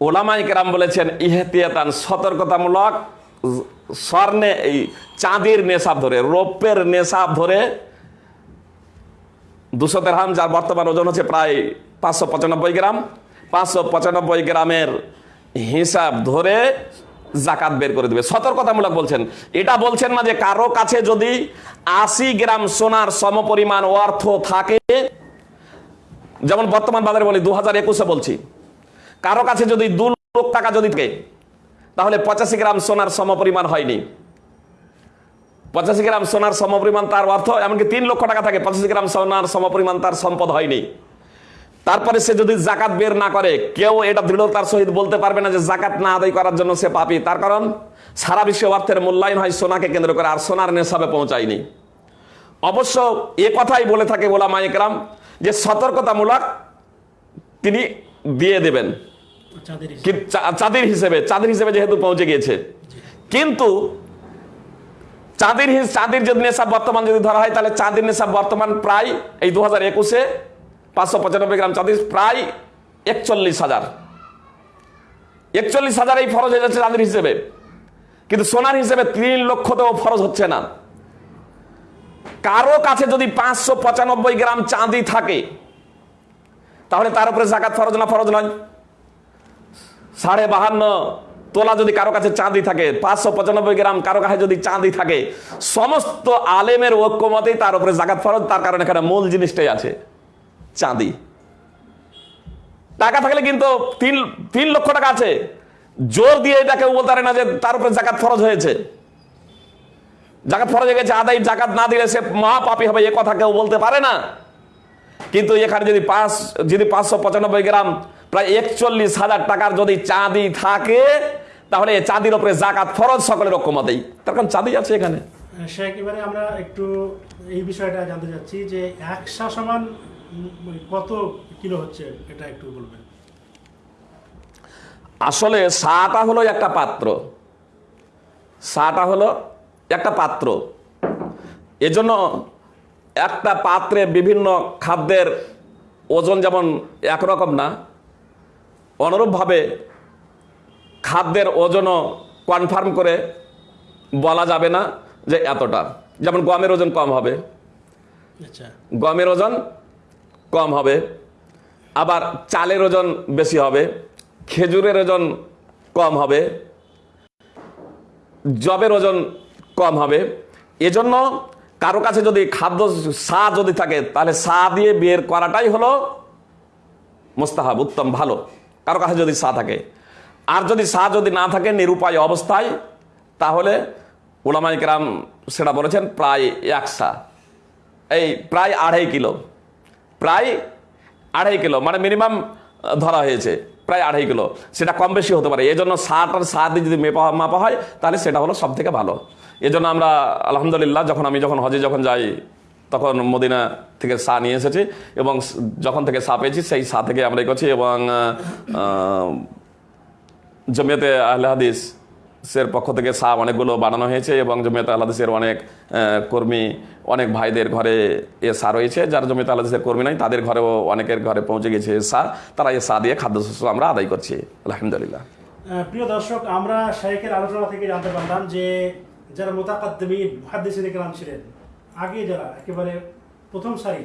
S2: ওলামাই কেরাম বলেছেন ইহেতিয়াতান সতর্কতামূলক স্বর্ণে এই চাঁদির নেশাব ধরে, রৌপ্যের নেশাব ধরে দুশো দেড়হাম যার বর্তমান ওজন হচ্ছে প্রায় পাঁচশো পঁচানব্বই গ্রাম, পাঁচশো পঁচানব্বই গ্রামের হিসাব ধরে জাকাত বের করে দেবে। সতর্কতামূলক বলছেন। এটা বলছেন না যে কারও কাছে যদি আশি গ্রাম সোনার সমপরিমাণ অর্থ থাকে, যেমন বর্তমান বাজারে বলি, দু হাজার একুশে বলছি, কারও কাছে যদি দু লক্ষ টাকা যদি থাকে তাহলে পঁচাশি গ্রাম সোনার সমপরিমাণ হয়নি। পঁচাশি গ্রাম সোনার সমপরিমাণ তার অর্থ, এমনকি তিন লক্ষ টাকা থাকে, পঁচাশি গ্রাম সোনার সমপরিমাণ তার সম্পদ হয়নি। তারপরে সে যদি জাকাত বের না করে, কেউ এটা দৃঢ়তার সহিত বলতে পারবে না যে জাকাত না আদায় করার জন্য সে পাপি। তার কারণ, সারা বিশ্ব অর্থের মূল্যায়ন হয় সোনাকে কেন্দ্র করে, আর সোনার নেশাবে পৌঁছায়নি। অবশ্য এ কথাই বলে থাকে ওলা মাইকরাম যে সতর্কতামূলক তিনি দিয়ে দেবেন।
S1: চাঁদের হিসাব।
S2: চাঁদের হিসেবে যেহেতু পৌঁছে গিয়েছে। কিন্তু চাঁদের চাঁদের যদি নেশাব বর্তমান যদি ধরা হয়, তাহলে চাঁদের নেশাব বর্তমান প্রায় এই দু হাজার একুশে পাঁচশো পঁচানব্বই গ্রাম চাঁদের প্রায় একচল্লিশ হাজার। একচল্লিশ হাজার এই ফরজ হয়ে যাচ্ছে চাঁদের হিসেবে। কিন্তু সোনার হিসেবে তিন লক্ষ তো ফরজ হচ্ছে না। কারও কাছে যদি পাঁচশো পঁচানব্বই গ্রাম চাঁদি থাকে, তাহলে তার উপরে জাকাত ফরজ না ফরজ নয়? সাড়ে বাহান্ন তোলা যদি কারও কাছে চাঁদি থাকে, পাঁচশো পঁচানব্বই গ্রাম কারও কাছে যদি চাঁদি থাকে, সমস্ত আলেমের ঐক্যমতেই তার উপরে জাকাত ফরজ, তার কারণে এখানে মূল জিনিসটাই আছে, চাঁদি। টাকা থাকলে কিন্তু তিন তিন লক্ষ টাকা আছে। জোর দিয়ে এটা কেউ বলতে পারে না যে তার উপরে জাকাত ফরজ হয়েছে। জাকাত ফরজ হয়ে গেছে, আদায় জাকাত না দিলে সে মহাপাপী হবে, এ কথা কেউ বলতে পারে না। কিন্তু এখানে যদি পাঁচ, যদি পাঁচশো পঁচানব্বই গ্রাম প্রায় একচল্লিশ হাজার টাকার যদি চাঁদি থাকে তাহলে এই চাঁদির উপরে জাকাত ফরজ সকলের ঐক্যমতেই। তার কারণ চাঁদি আছে এখানে।
S1: এবারে আমরা একটু এই বিষয়টা জানতে চাচ্ছি যে একশা সমান মানে কত কিলো হচ্ছে এটা একটু বলবেন।
S2: আসলে সাটা হলো একটা পাত্র। সাটা হলো একটা পাত্র। এজন্য একটা পাত্রে বিভিন্ন খাদ্যের ওজন যেমন একরকম না অনুরূপভাবে খাদ্যের ওজনও কনফার্ম করে বলা যাবে না যে এতটা। যেমন গমের ওজন কম হবে।
S1: আচ্ছা।
S2: গমের ওজন কম হবে। আবার চালের ওজন বেশি হবে। খেজুরের ওজন কম হবে। জবের ওজন কম হবে। এজন্য কারও কাছে যদি খাদ্য সা যদি থাকে তাহলে সা দিয়ে বের করাটাই হলো মোস্তাহাব উত্তম ভালো। কারও কাছে যদি সা থাকে। আর যদি সা যদি না থাকে নিরুপায় অবস্থায়, তাহলে ওলামাই কেরাম সেটা বলেছেন প্রায় এক সা। এই প্রায় আড়াই কিলো। প্রায় আড়াই কিলো মানে মিনিমাম ধরা হয়েছে, প্রায় আড়াই কিলো। সেটা কম বেশি হতে পারে। এই জন্য ষাট আর সাত দিয়ে যদি মেপা, মাপা হয়, তাহলে সেটা হলো সব থেকে ভালো। এজন্য আমরা আলহামদুলিল্লাহ, যখন আমি যখন হজে যখন যাই তখন মদিনা থেকে সা নিয়ে এসেছি এবং যখন থেকে সা পেয়েছি, সেই সা থেকে আমরা করছি এবং জমিয়তে আহলে হাদিস এর পক্ষ থেকে সাপ অনেকগুলো বানানো হয়েছে এবং জমিয়তে আহলে হাদিসের অনেক কর্মী, অনেক ভাইদের ঘরে এ সা রয়েছে। যারা জমিয়তে আহলে হাদিসের কর্মী নাই তাদের ঘরেও অনেকের ঘরে পৌঁছে গেছে সা। তারা এ সা দিয়ে খাদ্যশস্য আমরা আদায় করছি। আলহামদুলিল্লাহ।
S1: প্রিয় দর্শক, আমরা শাইখের আলোচনা থেকে জানতে পারলাম যে যারা মোতাকাদ্দমিন মুহাদ্দিসিন ইকরাম ছিলেন আগে যারা একেবারে প্রথম সারি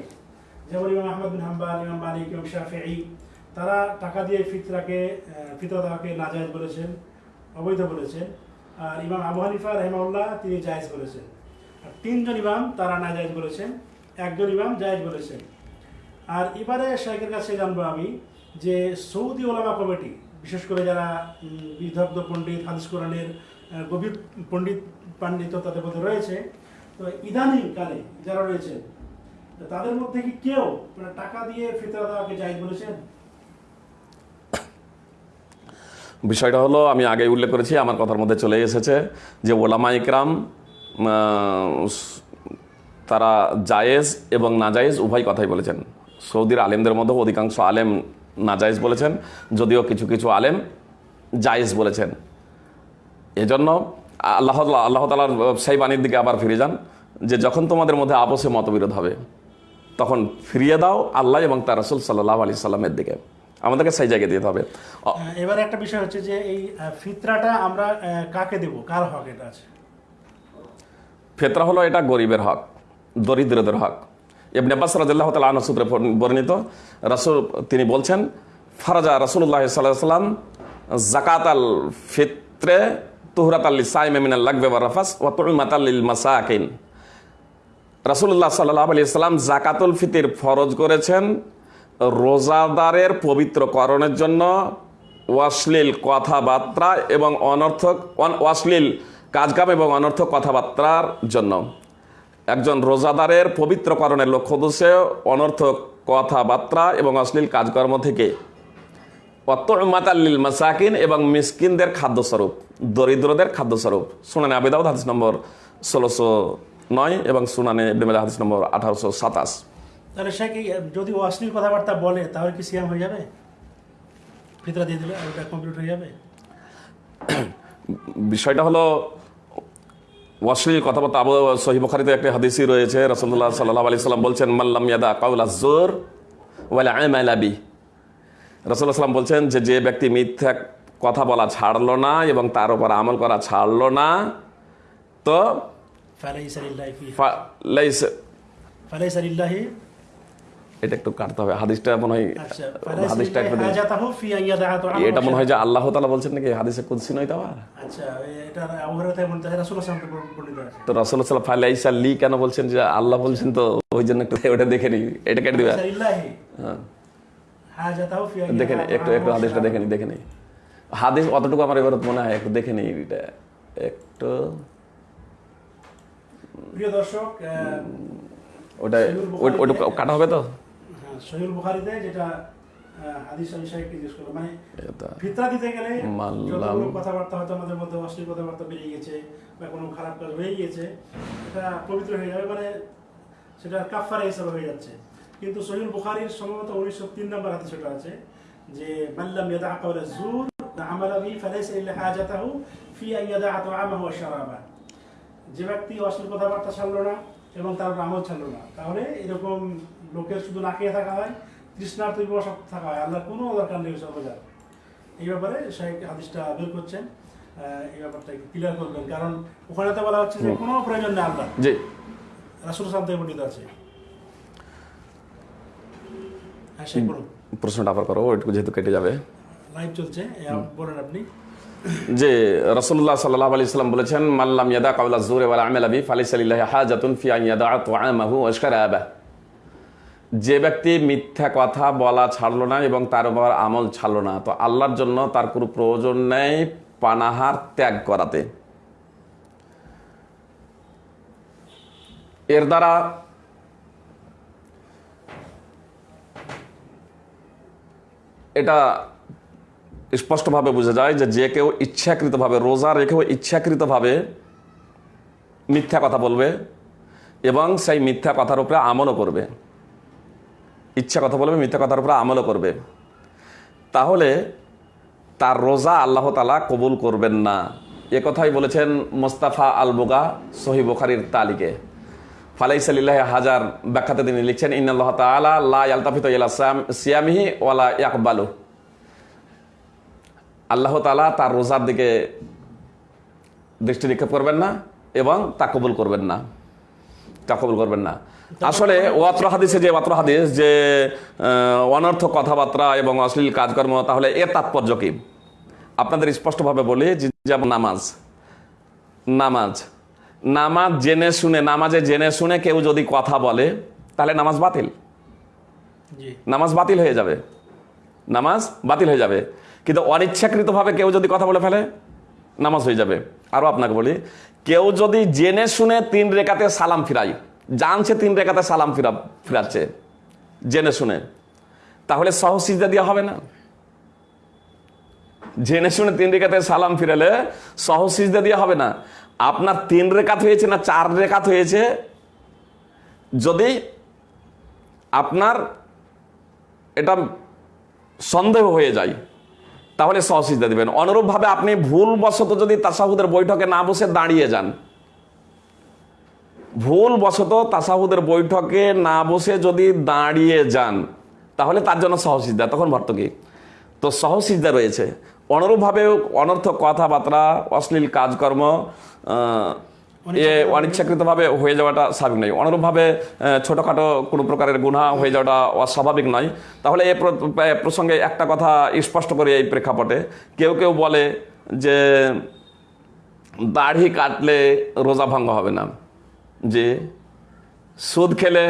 S1: যেমন ইমাম আহমদ বিন হাম্বাল ইমাম মালিক ইমাম শাফিঈ তারা টাকা দিয়ে ফিতরাকে ফিতরা দেওয়াকে নাজায়েজ বলেছেন অবৈধ বলেছেন। আর ইমাম আবু হানিফা রহমাউল্লাহ তিনি জায়েজ বলেছেন। আর তিনজন ইমাম তারা নাজায়েজ বলেছেন একজন ইমাম জায়েজ বলেছেন। আর এবারে শেখের কাছে জানব আমি যে সৌদি ওলামা কমিটি বিশেষ করে যারা উম, বিদগ্ধ পণ্ডিত হাদিস কোরআনের গভীর পণ্ডিত পাণ্ডিত্য তাদের মধ্যে রয়েছে তো ইদানিং কালে যারা তাদের মধ্যে কি কেউ মানে টাকা দিয়ে ফিতরা দেওয়াকে বলেছেন?
S2: বিষয়টা হলো, আমি আগে উল্লেখ করেছি, আমার কথার মধ্যে চলে এসেছে যে ওলামা ইকরাম তারা জায়েজ এবং নাজায়েজ উভয় কথাই বলেছেন। সৌদির আলেমদের মধ্যে অধিকাংশ আলেম নাজায়েজ বলেছেন, যদিও কিছু কিছু আলেম জায়েজ বলেছেন। এজন্য আল্লাহ আল্লাহ তালার সেই বাণীর দিকে আবার ফিরে যান যে যখন তোমাদের মধ্যে আপসে মতবিরোধ হবে তখন ফিরিয়ে দাও আল্লাহ এবং তার রসুল সাল্লাহ আলি সাল্লামের দিকে। আমাদেরকে সেই জায়গায় দিতে হবে।
S1: আহ, এবারে একটা বিষয় হচ্ছে যে এই ফিতরাটা আমরা কাকে দেব? কার হক এটা আছে?
S2: ফেতরা হলো এটা গরিবের হক দরিদ্রদের হক। ইবনে আব্বাস রাদিয়াল্লাহু তাআলা আনহু সূত্রে বর্ণিত রাসূল তিনি বলছেন ফারাজা রাসূলুল্লাহ সাল্লাল্লাহু আলাইহি সাল্লাম যাকাত আল ফিত্রে তুহরাত আল লিসাইম লাগবে ওয়া রাফাস ওয়া তুইমাত লিল মাসাকিন। রাসূলুল্লাহ সাল্লাল্লাহু আলাইহি সাল্লাম যাকাতুল ফিতির ফরজ করেছেন রোজাদারের পবিত্রকরণের জন্য। অশ্লীল কথাবার্তা এবং অনর্থক, অন- অশ্লীল কাজকাম এবং অনর্থক কথাবার্তার জন্য। একজন রোজাদারের পবিত্রকরণের লক্ষ্য উদ্দেশ্যে অনর্থক কথাবার্তা এবং অশ্লীল কাজকর্ম থেকে অত্তমাতাল্লিল মাসাকিন এবং মিসকিনদের খাদ্যস্বরূপ দরিদ্রদের খাদ্যস্বরূপ। সুনানে আবেদাউদ হাদিস নম্বর ষোলোশো নয় এবং সুনানে ইবনে হাদিস নম্বর আঠারোশো সাতাশ।
S1: তাহলে সে কি যদি ও অশ্লীল কথাবার্তা বলে তাহলে কি সিয়াম হয়ে যাবে? ফিতরা দিয়ে দিলে ওটা কমপ্লিট হয়ে যাবে? (clears throat)
S2: বিষয়টা হলো অশ্লীল কথাবার্তা আবু সহি বুখারীতে একটা হাদিসই রয়েছে রাসূলুল্লাহ সাল্লাল্লাহু আলাইহি সাল্লাম বলছেন মাল্লাম ইয়াদা কাউলা জোর ওয়ালা আমালা রাসূলুল্লাহ বলছেন যে যে ব্যক্তি মিথ্যা কথা বলা ছাড়লো না এবং তার উপর আমল করা ছাড়লো না তো
S1: ফালাইসা ফালাইসা
S2: এটা একটু কাটতে হবে হাদিসটা মনে হয়
S1: আচ্ছা
S2: হাদিসটা একটু এটা মনে হয় যে আল্লাহ তালা বলছেন নাকি হাদিসে কুদসি নয় তাও
S1: আচ্ছা এটা আবু হুরায়রা বলতে রাসূলুল্লাহ সাল্লাল্লাহু আলাইহি ওয়াসাল্লাম বর্ণিত আছে।
S2: তো রাসুল সাল্লাহ ফাইলাইসা লি কেন বলছেন যে আল্লাহ বলছেন তো ওই জন্য একটু ওটা দেখে নি এটা কেটে দিবে।
S1: ফালাইসা
S2: হ্যাঁ। দেখে একটু একটু হাদিসটা দেখে নি দেখে নি হাদিস অতটুকু আমার এবার মনে হয় একটু দেখে নি এটা। একটু
S1: প্রিয় দর্শক আহ,
S2: ওটা কাটা হবে তো?
S1: হ্যাঁ, বুখারীতে যেটা হাদিস বিষয়ে জিজ্ঞেস করল মানে ফিতরা দিতে গেলে। যতগুলো কথাবার্তা হয়তো আমাদের মধ্যে অশ্লীল কথাবার্তা বেরিয়ে গেছে বা কোনো খারাপ কাজ হয়ে গিয়েছে এটা পবিত্র হয়ে যাবে মানে সেটা কাফারা হিসাবে হয়ে যাচ্ছে। কিন্তু সহিল বুখারির সম্ভবত উনিশশো তিন নম্বর হাতে সেটা আছে যে মাল্লাম ইয়াদা কাওলা জুর আমালা বি ফালাইসা ইল্লা হাজাতাহু ফি আন ইয়াদা তুআমাহু ওয়া শারাবা যে ব্যক্তি অশ্লীল কথাবার্তা ছাড়লো না এবং তার আমল ছাড়লো না তাহলে এরকম লোকের শুধু না খেয়ে থাকা হয় তৃষ্ণার তৈরি সব থাকা হয় আল্লাহর কোনো দরকার নেই সর্বজার এই ব্যাপারে শাহেক হাদিসটা বের করছেন এই ব্যাপারটা একটু ক্লিয়ার করবেন কারণ ওখানে তো বলা হচ্ছে যে কোনো প্রয়োজন নেই আল্লাহ রাসুল সাল বর্ণিত আছে হ্যাঁ সেই করুন
S2: প্রশ্নটা আবার করো ওইটুকু যেহেতু কেটে যাবে।
S1: লাইভ চলছে বলেন আপনি?
S2: যে রসুল্লাহ সাল্লাহ আলি সাল্লাম বলেছেন মাল্লাম ইয়াদা কাউলা জোরে ওয়ালা আমেল আবি ফালিসাল্লাহ হাজাতুন ফি আন ইয়াদা ওয়া শারাবা যে ব্যক্তি মিথ্যা কথা বলা ছাড়লো না এবং তার উপর আমল ছাড়লো না তো আল্লাহর জন্য তার কোনো প্রয়োজন নেই পানাহার ত্যাগ করাতে। এর দ্বারা এটা স্পষ্টভাবে বোঝা যায় যে যে কেউ ইচ্ছাকৃতভাবে, রোজা রেখেও ইচ্ছাকৃতভাবে মিথ্যা কথা বলবে এবং সেই মিথ্যা কথার উপরে আমলও করবে। ইচ্ছা কথা বলবে, মিথ্যা কথার উপরে আমলও করবে। তাহলে তার রোজা আল্লাহ তালা কবুল করবেন না। এ কথাই বলেছেন মোস্তাফা আল বোগা সহি বুখারির তালিকে ফালাইসাল্লাহ হাজার ব্যাখ্যাতে তিনি লিখছেন ইন্নআল্লাহ তালা লা আলতাফিত সিয়ামিহি ওয়ালা ইয়াকবালু। আল্লাহ তালা তার রোজার দিকে দৃষ্টি নিক্ষেপ করবেন না এবং তা কবুল করবেন না। তা কবুল করবেন না। আসলে ওয়াত্র হাদিসে যে ওয়াত্র হাদিস যে আহ, অনর্থক কথাবার্তা এবং অশ্লীল কাজকর্ম তাহলে এর তাৎপর্য কি? আপনাদের স্পষ্টভাবে বলি যেমন নামাজ নামাজ নামাজ জেনে শুনে নামাজে জেনে শুনে কেউ যদি কথা বলে তাহলে নামাজ বাতিল। নামাজ বাতিল হয়ে যাবে। নামাজ বাতিল হয়ে যাবে। কিন্তু অনিচ্ছাকৃতভাবে কেউ যদি কথা বলে ফেলে নামাজ হয়ে যাবে। আরও আপনাকে বলি কেউ যদি জেনে শুনে তিন রেখাতে সালাম ফিরাই জানছে তিন রেখাতে সালাম ফিরা ফিরাচ্ছে জেনে শুনে তাহলে সহসিজা দেওয়া হবে না। জেনে শুনে তিন রেখাতে সালাম ফিরালে সহসিজা দেওয়া হবে না। আপনার তিন রেখাত হয়েছে না চার রেখাত হয়েছে? যদি আপনার এটা সন্দেহ হয়ে যায়, তাহলে সহসিজা দিবেন। অনুরূপভাবে আপনি ভুলবশত যদি তাসাহুদের বৈঠকে না বসে দাঁড়িয়ে যান, ভুলবশত তাসাহুদের বৈঠকে না বসে যদি দাঁড়িয়ে যান, তাহলে তার জন্য সহসিজা তখন ভর্তকি তো সহসিজা রয়েছে। অনুরূপভাবে অনর্থক কথাবার্তা অশ্লীল কাজকর্ম এ অনিচ্ছাকৃতভাবে হয়ে যাওয়াটা স্বাভাবিক নয়। অনুরূপভাবে ছোটোখাটো কোনো প্রকারের গুণা হয়ে যাওয়াটা অস্বাভাবিক নয়। তাহলে এ এ প্রসঙ্গে একটা কথা স্পষ্ট করে এই প্রেক্ষাপটে। কেউ কেউ বলে যে দাড়ি কাটলে রোজা ভঙ্গ হবে না। যে সুদ খেলে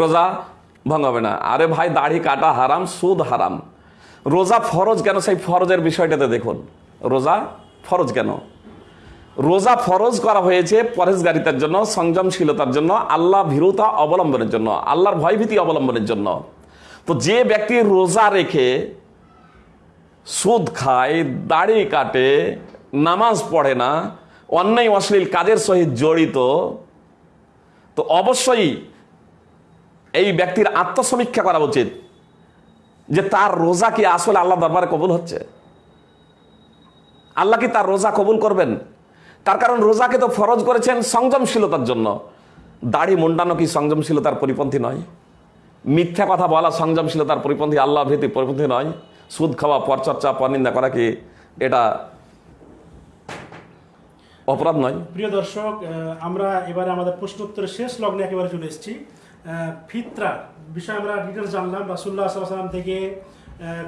S2: রোজা ভঙ্গ হবে না। আরে ভাই দাড়ি কাটা হারাম সুদ হারাম। রোজা ফরজ কেন? সেই ফরজের বিষয়টাতে দেখুন। রোজা ফরজ কেন? রোজা ফরজ করা হয়েছে পরেশগারিতার জন্য, সংযমশীলতার জন্য, আল্লাহ ভীরুতা অবলম্বনের জন্য, আল্লাহর ভয়ভীতি অবলম্বনের জন্য। তো যে ব্যক্তি রোজা রেখে সুদ খায়, দাড়ি কাটে, নামাজ পড়ে না, অন্যায় অশ্লীল কাজের সহিত জড়িত, তো অবশ্যই এই ব্যক্তির আত্মসমীক্ষা করা উচিত। যে তার রোজা কি আসলে আল্লাহ দরবারে কবুল হচ্ছে? আল্লাহ কি তার রোজা কবুল করবেন? তার কারণ রোজাকে তো ফরজ করেছেন সংযমশীলতার জন্য। দাড়ি মুন্ডানো কি সংযমশীলতার পরিপন্থী নয়? মিথ্যা কথা বলা সংযমশীলতার পরিপন্থী, আল্লাহ ভীতি পরিপন্থী নয়। সুদ খাওয়া, পরচর্চা, পরনিন্দা করা কি এটা অপরাধ নয়?
S1: প্রিয় দর্শক আমরা এবারে আমাদের প্রশ্নোত্তরের শেষ লগ্নে একেবারে চলে এসেছি। ফিতরা। বিষয়ে আমরা ডিটেলস জানলাম রাসুল্লাহ সাল্লাম থেকে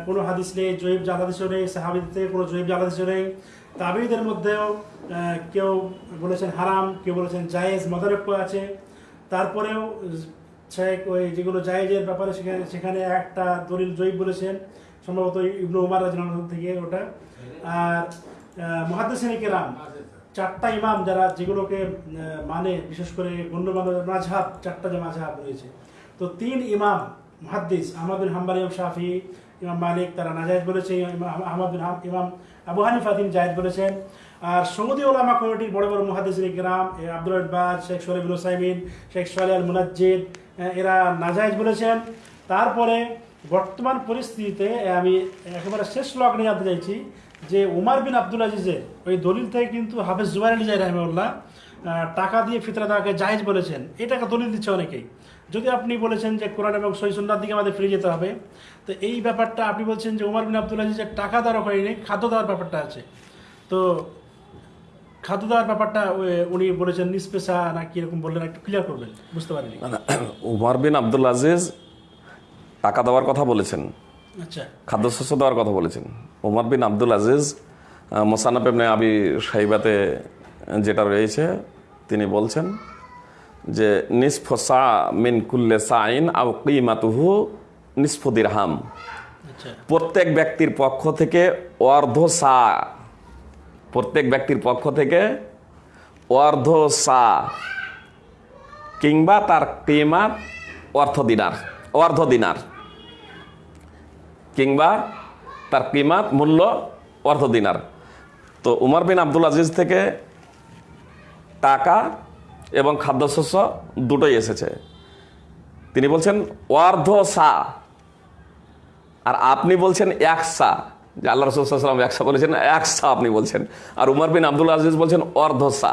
S1: কোনো হাদিস নেই জৈব জাল হাদিসও নেই সাহাবিদ থেকে কোনো জৈব জাল নেই। তাবিদের মধ্যেও কেউ বলেছেন হারাম, কেউ বলেছেন জায়েজ মদারক্য আছে। তারপরেও ওই যেগুলো জায়েজের ব্যাপারে সেখানে সেখানে একটা দলিল জৈব বলেছেন, সম্ভবত ইবনু উমার রাজন থেকে ওটা। আর মহাদ্দেশিনী কেরাম চারটা ইমাম যারা যেগুলোকে মানে বিশেষ করে গণ্যমান্য মাঝহাব, চারটা যে মাঝহাব রয়েছে। তো তিন ইমাম মহাদ্দিস, আহমদ বিন হাম্বাল, ইমাম শাফি, ইমাম মালিক, তারা নাজায়জ বলেছে, ইমাম আহমদ বিন হাম- ইমাম আবু হানিফা জায়েজ বলেছেন। আর সৌদি ওলামা কমিটির বড় বড় মুহাদ্দিস গ্রাম আব্দুল আব্বাস, শেখ সোহেব সাইমিন শেখ সোহেল আল মুনাজ্জিদ এরা নাজায়জ বলেছেন। তারপরে বর্তমান পরিস্থিতিতে আমি একেবারে শেষ লগ্নে জানতে চাইছি যে উমার বিন আব্দুল আজিজের ওই দলিল থেকে কিন্তু হাফেজ জুবাইর আলী জাই রহমউল্লাহ টাকা দিয়ে ফিতরা দেওয়াকে জায়েজ বলেছেন। এটাকে দলিল দিচ্ছে অনেকেই। যদি আপনি বলেছেন যে কোরআন এবং সহিসুন্নার দিকে আমাদের ফিরে যেতে হবে, তো এই ব্যাপারটা আপনি বলছেন যে উমার বিন আব্দুল আজিজের টাকা দেওয়ার হয়নি খাদ্য দেওয়ার ব্যাপারটা আছে। তো খাদ্য দেওয়ার ব্যাপারটা উনি বলেছেন নিষ্পেশা না কীরকম বললেন, একটু ক্লিয়ার করবেন। বুঝতে পারিনি।
S2: উমার বিন আব্দুল আজিজ টাকা দেওয়ার কথা বলেছেন।
S1: আচ্ছা।
S2: খাদ্যশস্য দেওয়ার কথা বলেছেন। উমার বিন আব্দুল আজিজ মোসানাফ এমনি আবি সাইবাতে যেটা রয়েছে তিনি বলছেন যে নিসফ সা মিন কুল্লে সাইন আউ কিমাতুহু নিসফ দিরহাম।
S1: আচ্ছা।
S2: প্রত্যেক ব্যক্তির পক্ষ থেকে অর্ধ সা প্রত্যেক ব্যক্তির পক্ষ থেকে অর্ধ সা কিংবা তার কিমাত অর্থ দিনার অর্ধ দিনার। কিংবা তার কিমাত মূল্য অর্ধ দিনার। তো উমর বিন আব্দুল আজিজ থেকে টাকা এবং খাদ্যশস্য দুটোই এসেছে। তিনি বলছেন, অর্ধ সা আর আপনি বলছেন, এক সা যে আল্লাহ রসুলাম একসা বলেছেন, এক সা আপনি বলছেন। আর উমর বিন আব্দুল আজিজ বলছেন, অর্ধ সা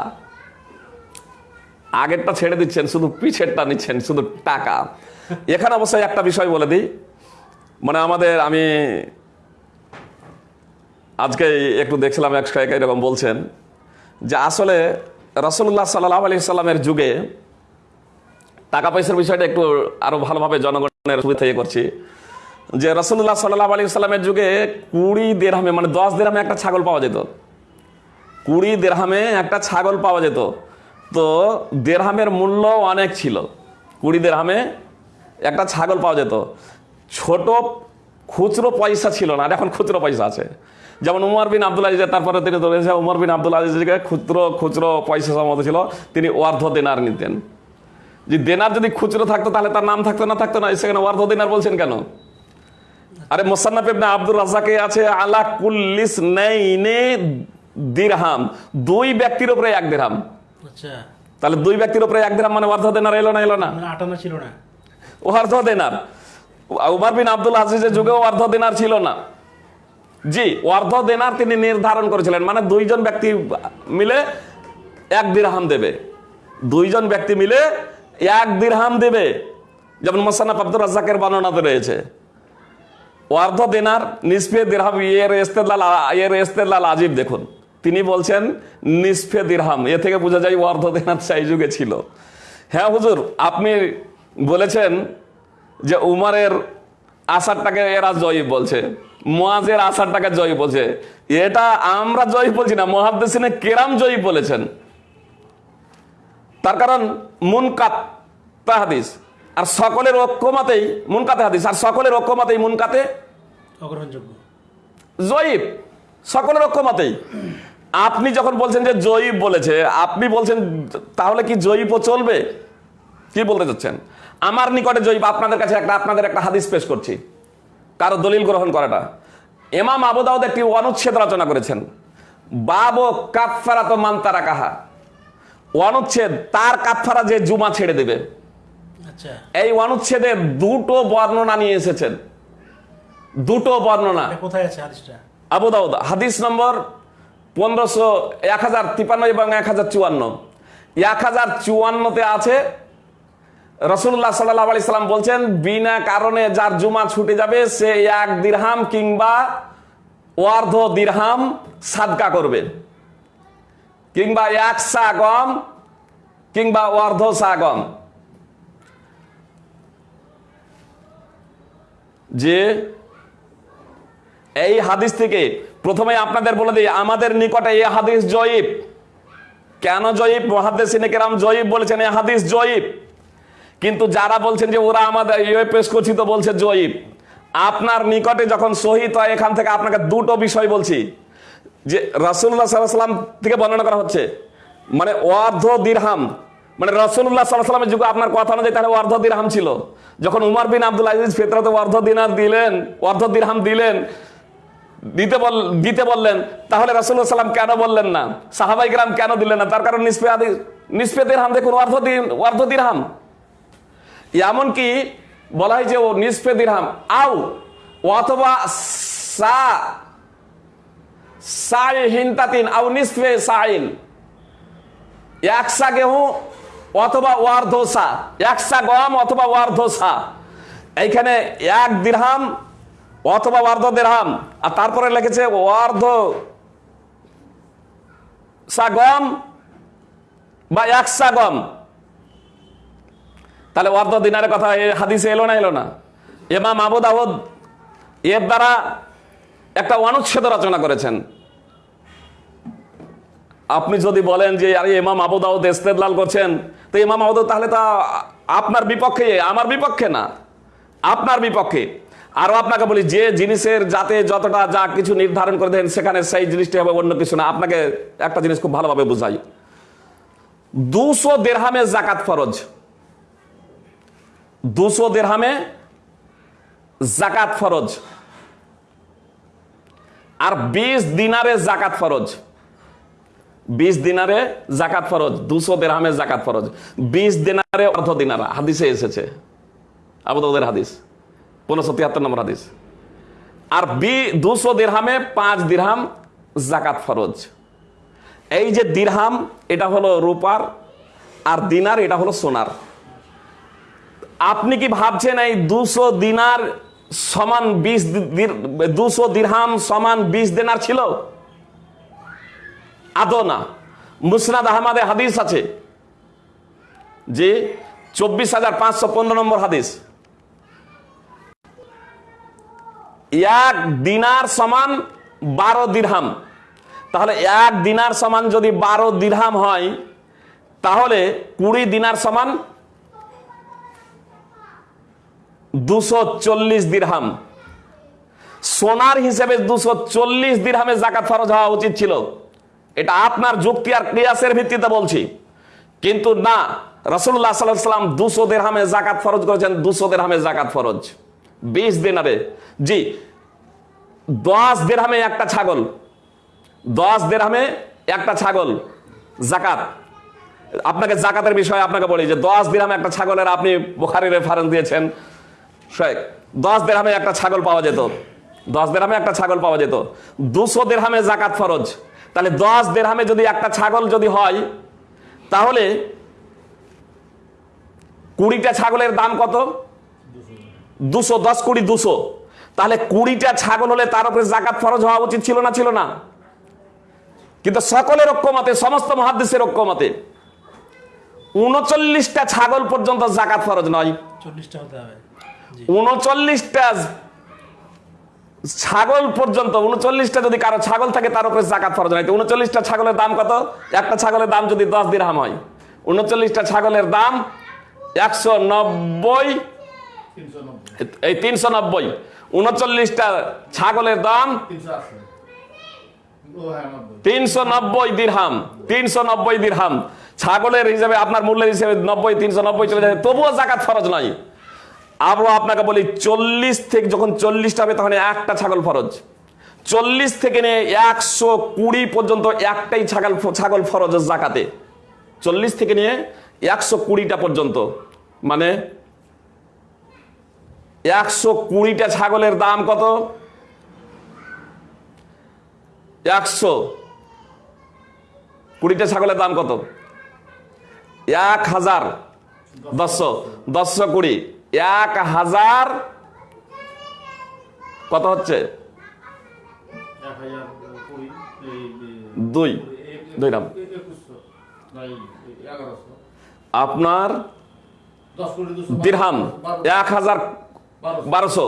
S2: আগেরটা ছেড়ে দিচ্ছেন, শুধু পিছেরটা নিচ্ছেন, শুধু টাকা। এখানে অবশ্যই একটা বিষয় বলে দিই মানে আমাদের, আমি আজকে একটু দেখছিলাম, এক শায়ক এরকম বলছেন যে আসলে রসুল্লাহ সাল্লাহ আলি সাল্লামের যুগে টাকা পয়সার বিষয়টা একটু আরও ভালোভাবে জনগণের সুবিধা করছি। যে রসুল্লাহ সাল্লাহ আলি সাল্লামের যুগে কুড়ি দেড়হামে মানে দশ দেড়হামে একটা ছাগল পাওয়া যেত। কুড়ি দেড়হামে একটা ছাগল পাওয়া যেত। তো দেড়হামের মূল্য অনেক ছিল। কুড়ি দেড়হামে একটা ছাগল পাওয়া যেত। ছোট খুচরো পয়সা ছিল না আর এখন খুচরো পয়সা আছে। যেমন উমর বিন আব্দুল আজিজের তারপরে তিনি ধরেছে উমর বিন আব্দুল আজিজকে খুচরো খুচরো পয়সা সম্মত ছিল তিনি অর্ধ দেনার নিতেন। যে দেনার যদি খুচরো থাকতো তাহলে তার নাম থাকতো না থাকতো না সেখানে অর্ধ দেনার বলছেন কেন? আরে মোসান্নাফ ইবনে আব্দুর রাজ্জাকে আছে আলা কুল্লিস নেইনে দিরহাম। দুই ব্যক্তির উপরে এক দিরহাম।
S1: আচ্ছা।
S2: তাহলে দুই ব্যক্তির উপরে এক দিরহাম মানে অর্ধ দেনার এলো না এলো না?
S1: আটানা ছিল না।
S2: অর্ধ দেনার। উমার বিন আব্দুল আজিজের যুগেও অর্ধ দেনার ছিল না। জি, অর্ধ দেনার তিনি নির্ধারণ করেছিলেন। মানে দুইজন ব্যক্তি মিলে এক দিরহাম দেবে। দুইজন ব্যক্তি মিলে এক দিরহাম দেবে। যেমন মোসান্নাফ আব্দুর রাজ্জাকের বর্ণনাতে রয়েছে। অর্ধ দেনার নিসফে দিরহাম এর ইস্তেদলাল এর ইস্তেদলাল আজিব দেখুন। তিনি বলছেন, নিসফে দিরহাম। এ থেকে বোঝা যায় অর্ধ দেনার সেই যুগে ছিল। হ্যাঁ হুজুর, আপনি বলেছেন যে উমারের আসারটাকে এরা জয়ী বলছে মোয়াজের আসারটাকে জয়ী বলছে। এটা আমরা জয়ী বলছি না মহাদ্দেশিনে কেরাম জয়ী বলেছেন। তার কারণ মুনকাত হাদিস। আর সকলের ঐক্যমাতেই মুনকাতে হাদিস। আর সকলের ঐক্যমাতেই মুনকাতে
S1: অগ্রহণযোগ্য।
S2: জয়ীব সকলের ঐক্যমাতেই। আপনি যখন বলছেন যে জয়ীব বলেছে আপনি বলছেন তাহলে কি জয়ীবও চলবে? কি বলতে চাচ্ছেন? আমার নিকটে জয়ীব আপনাদের কাছে একটা আপনাদের একটা হাদিস পেশ করছি। কারও দলিল গ্রহণ করাটা। এমাম আবুদাউদ একটি অনুচ্ছেদ রচনা করেছেন। বাব কাফারা তো মান তারা কাহা অনুচ্ছেদ তার কাফারা যে জুমা ছেড়ে দেবে।
S1: আচ্ছা।
S2: এই অনুচ্ছেদে দুটো বর্ণনা নিয়ে এসেছেন। দুটো বর্ণনা।
S1: কোথায় আছে হাদিসটা?
S2: আবু দাউদ হাদিস নম্বর পনেরোশো এক হাজার তিপান্ন এবং এক হাজার চুয়ান্ন। এক হাজার চুয়ান্নতে আছে রসুল্লাহ সাল্লাহ আলি সাল্লাম বলছেন, বিনা কারণে যার জুমা ছুটে যাবে, সে এক দিরহাম কিংবা অর্ধ দিরহাম সাদকা করবে। কিংবা এক সা গম কিংবা অর্ধ সা গম যে এই হাদিস থেকে প্রথমে আপনাদের বলে দিই, আমাদের নিকটে এই হাদিস জয়ীব। কেন জয়ীব? কেরাম জয়ীব বলেছেন এই হাদিস জয়ীব। কিন্তু যারা বলছেন যে ওরা আমাদের ইয়ে পেশ করছি তো বলছে জয়ীব। আপনার নিকটে যখন সহিত হয়, এখান থেকে আপনাকে দুটো বিষয় বলছি। যে রাসুল্লাহ সাল্লাম থেকে বর্ণনা করা হচ্ছে মানে অর্ধ দিরহাম। মানে রসুল্লাহ সাল্লামের যুগে আপনার কথা অনুযায়ী তাহলে অর্ধ দিরহাম ছিল। যখন উমর বিন আব্দুল আজিজ ফেতরাতে অর্ধ দিনার দিলেন, অর্ধ দিরহাম দিলেন, দিতে বল, দিতে বললেন, তাহলে রাসুল্লাহ সাল্লাম কেন বললেন না? সাহাবাই গ্রাম কেন দিলেন না? তার কারণ নিষ্পে আদি নিষ্পে দিরহাম দেখুন, অর্ধ দিন অর্ধ দিরহাম। এমনকি বলা হয় যে ও নিষ্পে দিরহাম, আও, অথবা সা, সাই হিনতাতিন, আও নিসফে সাইন একসা গেহু, অথবা ওয়ার্ধসা একসা গম অথবা ওয়ার্ধসা এইখানে এক দিরহাম, অথবা ওয়ার্ধ দিরহাম। আর তারপরে লিখেছে ওয়ার্ধ সা গম বা একসা গম তাহলে অর্ধ দিনারের কথা, এ হাদিসে এলো না এলো না? এমাম আবু দাউদ এর দ্বারা একটা অনুচ্ছেদ রচনা করেছেন। আপনি যদি বলেন যে, আরে ইমাম আবু দাউদ ইস্তেদলাল করছেন, তো ইমাম আবু দাউদ তাহলে তা আপনার বিপক্ষে, আমার বিপক্ষে না। আপনার বিপক্ষে। আরও আপনাকে বলি, যে জিনিসের যাতে যতটা যা কিছু নির্ধারণ করে দেন, সেখানে সেই জিনিসটি হবে অন্য কিছু না। আপনাকে একটা জিনিস খুব ভালোভাবে বুঝাই। দুশো দেড়হামে জাকাত ফরজ। দুশো দেড়হামে জাকাত ফরজ। আর বিশ দিনারে জাকাত ফরজ। বিশ দিনারে জাকাত ফরজ, দুশো দেড়হামে জাকাত ফরজ। বিশ দিনারে অর্ধ দিনারা, হাদিসে এসেছে। আবুদের হাদিস, পনেরোশো তিয়াত্তর নম্বর হাদিস। আর বি, দুশো দিরহামে পাঁচ দিরহাম জাকাত ফরজ। এই যে দিরহাম, এটা হলো রূপার, আর দিনার এটা হলো সোনার। আপনি কি ভাবছেন এই দুশো দিনার সমান বিশ দুশো দিরহাম সমান বিশ দিনার ছিল? আদৌ না। মুসনাদ আহমদে হাদিস আছে যে চব্বিশ হাজার পাঁচশো পনেরো নম্বর হাদিস। এক দিনার সমান বারো দিরহাম। তাহলে এক দিনার সমান যদি বারো দিরহাম হয়, তাহলে কুড়ি দিনার সমান দুশো চল্লিশ দিরহাম। সোনার হিসেবে দুশো চল্লিশ দিরহামে জাকাত ফরজ হওয়া উচিত ছিল। এটা আপনার যুক্তি আর ক্রিয়াসের ভিত্তিতে বলছি। কিন্তু না রসুল্লাহ সাল্লাম দুশো দেড়হামে জাকাত ফরজ করেছেন, দুশো দেড়হামে জাকাত ফরজ। বিশ দিনারে জি, দশ দেড়হামে একটা ছাগল। দশ দেড়হামে একটা ছাগল। জাকাত আপনাকে জাকাতের বিষয়ে আপনাকে বলি যে দশ দিরহামে একটা ছাগলের আপনি বোখারি রেফারেন্স দিয়েছেন শেখ দশ দেড়হামে একটা ছাগল পাওয়া যেত। দশ দেড়হামে একটা ছাগল পাওয়া যেত। দুশো দেড়হামে জাকাত ফরজ। তাহলে দশ দেড়হামে যদি একটা ছাগল যদি হয়, তাহলে কুড়িটা ছাগলের দাম কত? দুশো, দশ কুড়ি, দুশো। তাহলে কুড়িটা ছাগল হলে তার উপরে জাকাত ফরজ হওয়া উচিত ছিল না ছিল না? কিন্তু সকলের ঐক্যমতে, সমস্ত মহাদেশের ঐক্যমতে, উনচল্লিশটা ছাগল পর্যন্ত জাকাত ফরজ নয়।
S1: চল্লিশটা হতে হবে।
S2: উনচল্লিশটা ছাগল পর্যন্ত, উনচল্লিশটা যদি কারও ছাগল থাকে, তার উপরে জাকাত ফরজ নাই। উনচল্লিশটা ছাগলের দাম কত? একটা ছাগলের দাম যদি দশ দিরহাম হয়, উনচল্লিশটা ছাগলের দাম একশো নব্বই, এই তিনশো নব্বই। উনচল্লিশটা ছাগলের দাম তিনশো নব্বই দিরহাম, তিনশো নব্বই দিরহাম। ছাগলের হিসাবে, আপনার মূল্যের হিসেবে নব্বই, তিনশো নব্বই চলে যাবে তবুও জাকাত ফরজ নয় আরও আপনাকে বলি, চল্লিশ থেকে যখন চল্লিশটা হবে, তখন একটা ছাগল ফরজ। চল্লিশ থেকে নিয়ে একশো কুড়ি পর্যন্ত একটাই ছাগল ছাগল ফরজ জাকাতে। চল্লিশ থেকে নিয়ে একশো কুড়িটা পর্যন্ত। মানে একশো কুড়িটা ছাগলের দাম কত? একশো কুড়িটা ছাগলের দাম কত? এক হাজার, দশশো দশশো কুড়ি। এক হাজার কত হচ্ছে? দুই।
S3: দুই নাম
S2: আপনার দিরহাম এক হাজার
S3: বারোশো।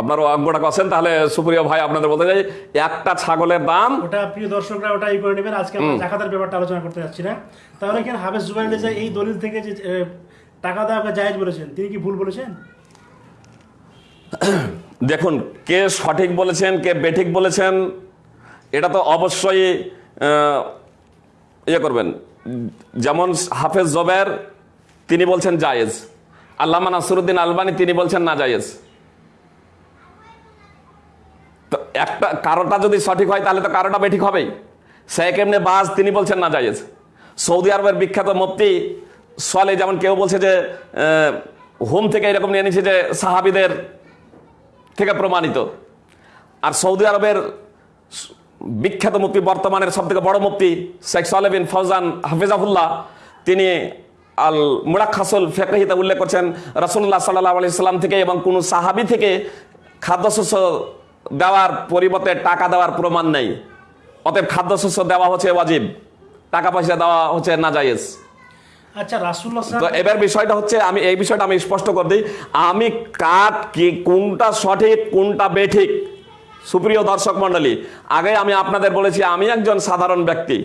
S2: আপনার অঙ্কটা করছেন তাহলে সুপ্রিয় ভাই আপনাদের বলতে চাই একটা ছাগলের দাম
S1: ওটা প্রিয় দর্শকরা ওটা ই করে নেবেন। আজকে আমরা জাকাতের ব্যাপারটা আলোচনা করতে যাচ্ছি না। তাহলে এখানে হাফেজ জুবাইর রেজা এই দলিল থেকে যে টাকা দেওয়াকে জায়েজ বলেছেন তিনি কি ভুল বলেছেন?
S2: দেখুন কে সঠিক বলেছেন কে বেঠিক বলেছেন এটা তো অবশ্যই ইয়ে করবেন। যেমন হাফেজ জবের তিনি বলছেন জায়েজ। আল্লামা নাসরুদ্দিন আলবানি তিনি বলছেন না জায়েজ। তো একটা কারোটা যদি সঠিক হয়, তাহলে তো কারোটা বেঠিক হবেই। শেখ এমনি বাজ তিনি বলছেন না জায়েজ। সৌদি আরবের বিখ্যাত মুফতি সলে যেমন কেউ বলছে যে হোম থেকে এরকম নিয়ে নিচ্ছে যে, সাহাবিদের থেকে প্রমাণিত। আর সৌদি আরবের বিখ্যাত মুক্তি বর্তমানের সব থেকে বড় মুক্তি শেখ সালেবিন ফৌজান হাফিজাহুল্লাহ, তিনি আল মুরাক্ষাসুল ফেকহিতে উল্লেখ করছেন রসুল্লাহ সাল্লাহ আলি সাল্লাম থেকে এবং কোনো সাহাবি থেকে খাদ্যশস্য দেওয়ার পরিবর্তে টাকা দেওয়ার প্রমাণ নেই। অতএব খাদ্যশস্য দেওয়া হচ্ছে ওয়াজিব টাকা পয়সা দেওয়া হচ্ছে নাজায়েজ।
S1: আচ্ছা রাসুল্লাহ
S2: তো এবার বিষয়টা হচ্ছে আমি এই বিষয়টা আমি স্পষ্ট করে দিই। আমি কার কি কোনটা সঠিক কোনটা বেঠিক? সুপ্রিয় দর্শক মণ্ডলী আগে আমি আপনাদের বলেছি আমি একজন সাধারণ ব্যক্তি।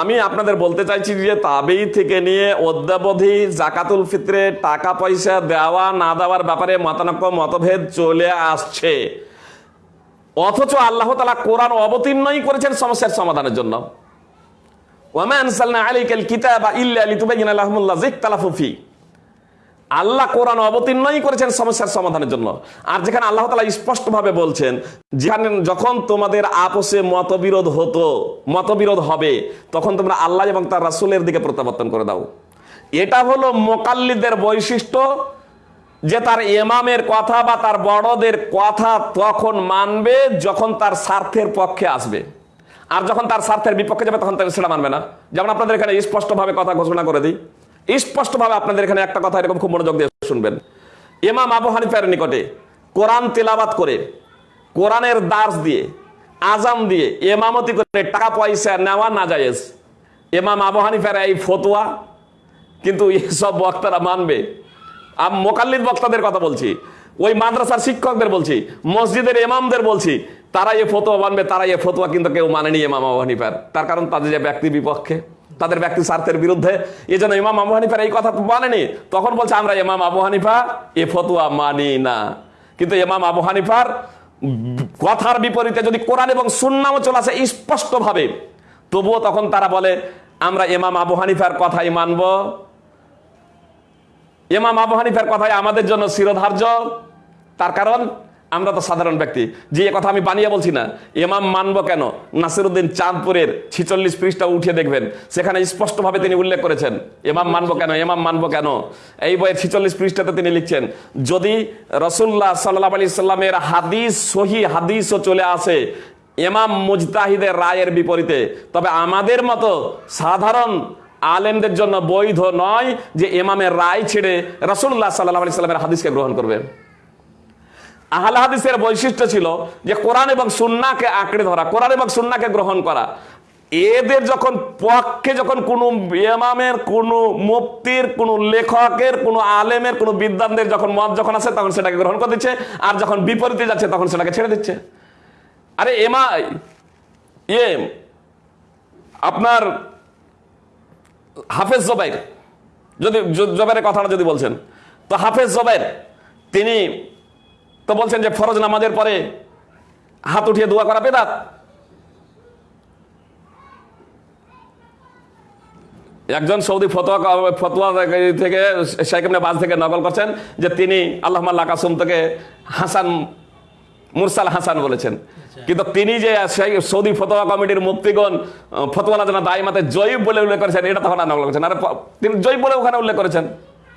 S2: আমি আপনাদের বলতে চাইছি যে তাবেই থেকে নিয়ে অদ্যাবধি জাকাতুল ফিত্রে টাকা পয়সা দেওয়া না দেওয়ার ব্যাপারে মতানক্য মতভেদ চলে আসছে। অথচ আল্লাহ তালা কোরআন অবতীর্ণই করেছেন সমস্যার সমাধানের জন্য। আল্লাহ কোরআন অবতীর্ণই করেছেন সমস্যার সমাধানের জন্য। আর যেখানে আল্লাহ তালা স্পষ্টভাবে বলছেন, যেখানে যখন তোমাদের আপোষে মতবিরোধ হতো, মতবিরোধ হবে, তখন তোমরা আল্লাহ এবং তার রাসূলের দিকে প্রত্যাবর্তন করে দাও। এটা হলো মোকাল্লিদের বৈশিষ্ট্য যে তার ইমামের কথা বা তার বড়দের কথা তখন মানবে যখন তার স্বার্থের পক্ষে আসবে। আর যখন তার স্বার্থের বিপক্ষে যাবে তখন সেটা মানবে না। যেমন আপনাদের এখানে স্পষ্টভাবে কথা ঘোষণা করে দিই। স্পষ্টভাবে আপনাদের এখানে একটা কথা এরকম খুব মনোযোগ দিয়ে শুনবেন। ইমাম আবু হানিফার নিকটে কোরআন তেলাবাত করে, কোরআনের দাস দিয়ে আজাম দিয়ে এমামতি করে টাকা পয়সা নেওয়া না জায়েজ ইমাম আবু হানিফার এই ফতোয়া, কিন্তু এসব বক্তারা মানবে আমি মোকাল্লিদ বক্তাদের কথা বলছি, ওই মাদ্রাসার শিক্ষকদের বলছি, মসজিদের এমামদের বলছি তারা এ ফতোয়া মানবে তারা এ ফতোয়া কিন্তু কেউ মানেনি ইমাম আবু হানিফার। তার কারণ তাদের যে ব্যক্তি বিপক্ষে, তাদের ব্যক্তি স্বার্থের বিরুদ্ধে, এই জন্য ইমাম আবু হানিফার এই কথা মানেনি। তখন বলছে, আমরা ইমাম আবু হানিফা এ ফতোয়া মানি না। কিন্তু ইমাম আবু হানিফার কথার বিপরীতে যদি কোরআন এবং সুন্নামও চলে আসে স্পষ্টভাবে, তবুও তখন তারা বলে, আমরা ইমাম আবু হানিফার কথাই মানবো। ইমাম আবু হানিফার কথাই আমাদের জন্য শিরোধার্য। তার কারণ, আমরা তো সাধারণ ব্যক্তি। যে কথা আমি বানিয়ে বলছি না, ইমাম মানব কেন? নাসিরুদ্দিন চাঁদপুরের ছিচল্লিশ পৃষ্ঠা উঠিয়ে দেখবেন, সেখানে স্পষ্টভাবে তিনি উল্লেখ করেছেন এমাম মানব কেন, ইমাম মানব কেন? এই বইয়ের ছিচল্লিশ পৃষ্ঠাতে তিনি লিখছেন, যদি রসুল্লাহ সাল্লাহ আলি সাল্লামের হাদিস সহি হাদিসও চলে আসে এমাম মুজতাহিদের রায়ের বিপরীতে, তবে আমাদের মতো সাধারণ আলেমদের জন্য বৈধ নয় যে এমামের রায় ছেড়ে রসুল্লাহ সাল্লাহ সাল্লামের হাদিসকে গ্রহণ করবে। আহলে হাদিসের বৈশিষ্ট্য ছিল যে কোরআন এবং সুন্নাকে আঁকড়ে ধরা, কোরআন এবং সুন্নাকে গ্রহণ করা। এদের যখন পক্ষে যখন কোনো ইমামের, কোনো মুক্তির কোনো লেখকের, কোনো আলেমের, কোনো বিদ্বানদের যখন মত যখন আসে, তখন সেটাকে গ্রহণ করে দিচ্ছে, আর যখন বিপরীতে যাচ্ছে, তখন সেটাকে ছেড়ে দিচ্ছে। আরে এমা ইয়ে আপনার হাফেজ জবাইর, যদি জবাইরের কথাটা যদি বলছেন। তো হাফেজ জবাইর, তিনি তো বলছেন যে ফরজ নামাজের পরে হাত উঠিয়ে দোয়া করা বেদাত। একজন সৌদি ফতোয়া ফতোয়া থেকে শেখ বাজ থেকে নকল করছেন যে তিনি আল্লাহ কাসুম থেকে হাসান, মুরসাল হাসান বলেছেন। কিন্তু তিনি যে সেই সৌদি ফতোয়া কমিটির মুক্তিগণ আহ, ফতোয়ালা জানা দায়মাতে জয়ীব বলে উল্লেখ করেছেন এটা তখন নকল করেছেন আর তিনি জয়ীব বলে ওখানে উল্লেখ করেছেন।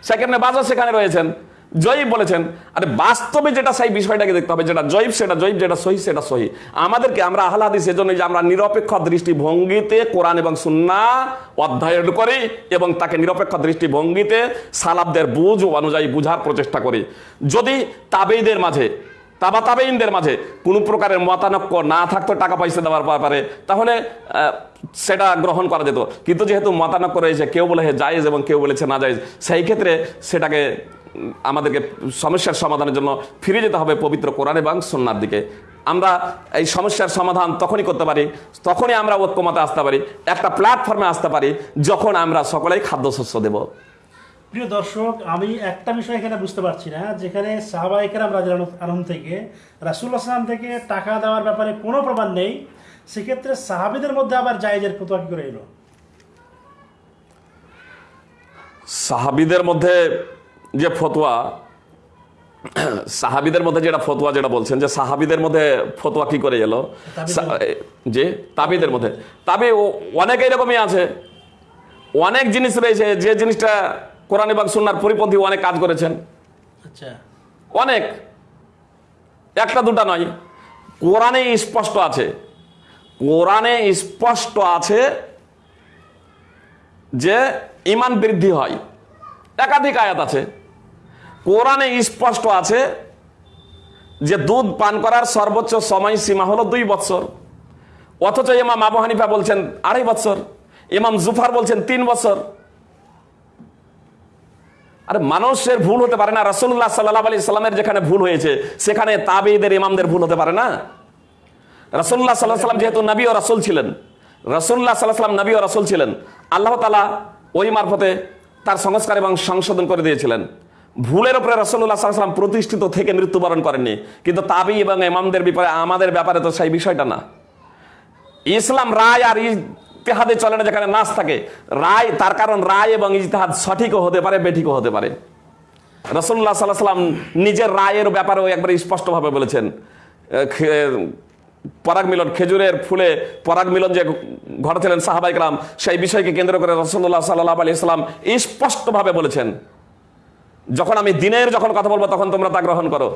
S2: সেখানে বাজও সেখানে রয়েছেন। জয়ীব বলেছেন। আরে বাস্তবে যেটা সেই বিষয়টাকে দেখতে হবে যেটা জয়ীব সেটা জয়ীব যেটা সহি সেটা সহি। আমাদেরকে আমরা আহ্লাদি সেজন্য যে আমরা নিরপেক্ষ দৃষ্টিভঙ্গিতে কোরআন এবং সুন্না অধ্যয়ন করি এবং তাকে নিরপেক্ষ দৃষ্টিভঙ্গিতে সালাবদের বুঝ অনুযায়ী বুঝার প্রচেষ্টা করি। যদি তাবেইদের মাঝে তাবা তাবেইনদের মাঝে কোনো প্রকারের মতানক্য না থাকতো টাকা পয়সা দেওয়ার ব্যাপারে, তাহলে সেটা গ্রহণ করা যেত। কিন্তু যেহেতু মতানক্য রয়েছে, কেউ বলে জায়েজ এবং কেউ বলেছে না জায়েজ, সেই ক্ষেত্রে সেটাকে আমাদেরকে সমস্যার সমাধানের জন্য ফিরে যেতে হবে পবিত্র কোরআন এবং সন্ন্যার দিকে। আমরা এই সমস্যার সমাধান তখনই করতে পারি, তখনই আমরা ঐক্যমতে আসতে পারি, একটা প্ল্যাটফর্মে আসতে পারি, যখন আমরা সকলেই খাদ্যশস্য দেব।
S1: প্রিয় দর্শক আমি একটা বিষয় এখানে বুঝতে পারছি না যেখানে সাহাবাহিকেরাম রাজা আলম থেকে রাসুল আসলাম থেকে টাকা দেওয়ার ব্যাপারে কোনো প্রমাণ নেই সেক্ষেত্রে সাহাবিদের মধ্যে আবার জায়েজের ফতোয়া কি করে এলো?
S2: সাহাবিদের মধ্যে যে ফতোয়া সাহাবিদের মধ্যে যেটা ফতোয়া যেটা বলছেন যে সাহাবিদের মধ্যে ফতোয়া কি করে এলো? যে তাবিদের মধ্যে। তাবে অনেক এরকমই আছে। অনেক জিনিস রয়েছে যে জিনিসটা কোরআন এবং সুন্নার পরিপন্থী অনেক কাজ করেছেন।
S1: আচ্ছা।
S2: অনেক। একটা দুটা নয়। কোরআনে স্পষ্ট আছে। কোরআনে স্পষ্ট আছে যে ইমান বৃদ্ধি হয়। একাধিক আয়াত আছে। কোরআনে স্পষ্ট আছে যে দুধ পান করার সর্বোচ্চ সময় সীমা হলো দুই বছর অথচ ইমাম আবু হানিফা বলছেন আড়াই বছর ইমাম জুফার বলছেন তিন বছর আরে মানুষের ভুল হতে পারে না। রাসুল্লাহ সাল্লাহ আলি সাল্লামের যেখানে ভুল হয়েছে, সেখানে তাবিদের ইমামদের ভুল হতে পারে না। রাসুল্লাহ সাল্লাহ সাল্লাম যেহেতু নবী ও রাসুল ছিলেন রাসুল্লাহ সাল্লাহ সাল্লাম নবী ও রাসুল ছিলেন, আল্লাহ তালা ওই মারফতে তার সংস্কার এবং সংশোধন করে দিয়েছিলেন। ভুলের উপরে রসল্লাহ সাল্লাম প্রতিষ্ঠিত থেকে মৃত্যুবরণ করেননি। কিন্তু তাবি এবং ইমামদের ব্যাপারে আমাদের ব্যাপারে তো সেই বিষয়টা না। ইসলাম রায় আর ইতিহাদে চলে না, যেখানে নাচ থাকে। রায়, তার কারণ রায় এবং ইজতেহাদ সঠিকও হতে পারে, বেঠিকও হতে পারে। রসুল্লাহ সাল্লাহ সাল্লাম নিজের রায়ের ব্যাপারেও একবার স্পষ্টভাবে বলেছেন। পরাগ মিলন, খেজুরের ফুলে পরাগ মিলন যে ঘটেছিলেন সাহাবাইকরাম সেই বিষয়কে কেন্দ্র করে রসুল্লাহ সাল্লাহ আলি ইসলাম স্পষ্টভাবে বলেছেন। যখন আমি দিনের যখন কথা বলব, তখন তোমরা তা গ্রহণ করো।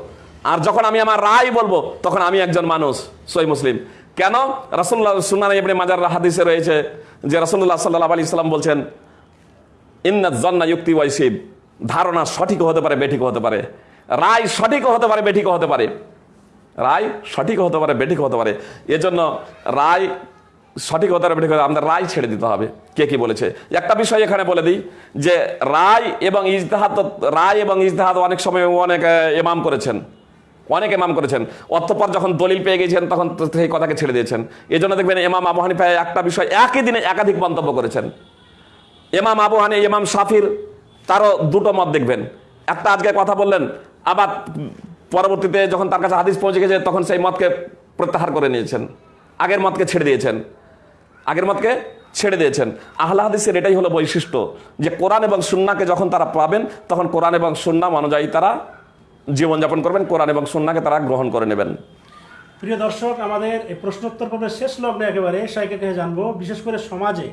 S2: আর যখন আমি আমার রায় বলব, তখন আমি একজন মানুষ, সই মুসলিম। কেন? রাসুল্লাহ সুনান ইবনে মাজার হাদিসে রয়েছে যে রাসুল্লাহ সাল্লাহ আলি ইসলাম বলছেন ইন্নাত জন্না যুক্তি ওয়াইসিব ধারণা সঠিকও হতে পারে, বেঠিকও হতে পারে। রায় সঠিকও হতে পারে, বেঠিকও হতে পারে। রায় সঠিক হতে পারে বেঠিক হতে পারে। এজন্য রায় সঠিক হতে পারে, বেঠিক হতে আমাদের রায় ছেড়ে দিতে হবে। কে কি বলেছে? একটা বিষয় এখানে বলে দিই যে রায় এবং ইজতেহাদ রায় এবং ইজতেহাদ অনেক সময় অনেক এমাম করেছেন। অনেক ইমাম করেছেন। অর্থপর যখন দলিল পেয়ে গেছেন তখন সেই কথাকে ছেড়ে দিয়েছেন। এই জন্য দেখবেন এমাম আবু হানিফা একটা বিষয় একই দিনে একাধিক মন্তব্য করেছেন। এমাম আবু হানি, ইমাম সাফির তারও দুটো মত দেখবেন। একটা আজকে কথা বললেন, আবার পরবর্তীতে যখন তার কাছে হাদিস পৌঁছে গেছে, তখন সেই মতকে প্রত্যাহার করে নিয়েছেন। আগের মতকে ছেড়ে দিয়েছেন। আগের মতকে ছেড়ে দিয়েছেন। আহলা হাদিসের এটাই হলো বৈশিষ্ট্য যে কোরআন এবং সুন্নাকে যখন তারা পাবেন, তখন কোরআন এবং সুন্না অনুযায়ী তারা জীবনযাপন করবেন কোরআন এবং সুন্নাকে তারা গ্রহণ করে নেবেন।
S1: প্রিয় দর্শক আমাদের এই প্রশ্নোত্তর পর্বের শেষ লগ্নে একেবারে সাইকে জানব। বিশেষ করে সমাজে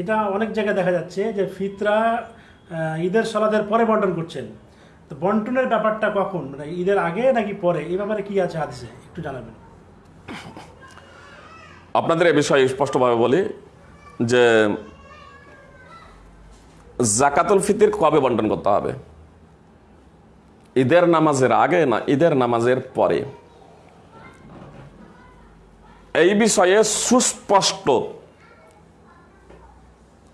S1: এটা অনেক জায়গায় দেখা যাচ্ছে যে ফিতরা ঈদের সলাদের পরে বন্টন করছেন। তো বন্টনের ব্যাপারটা কখন? মানে ঈদের আগে নাকি পরে? এই ব্যাপারে কি আছে হাদিসে? একটু জানাবেন।
S2: আপনাদের এ বিষয়ে স্পষ্টভাবে বলি যে জাকাতুল ফিতির কবে বন্টন করতে হবে? ঈদের নামাজের আগে না ঈদের নামাজের পরে? এই বিষয়ে সুস্পষ্ট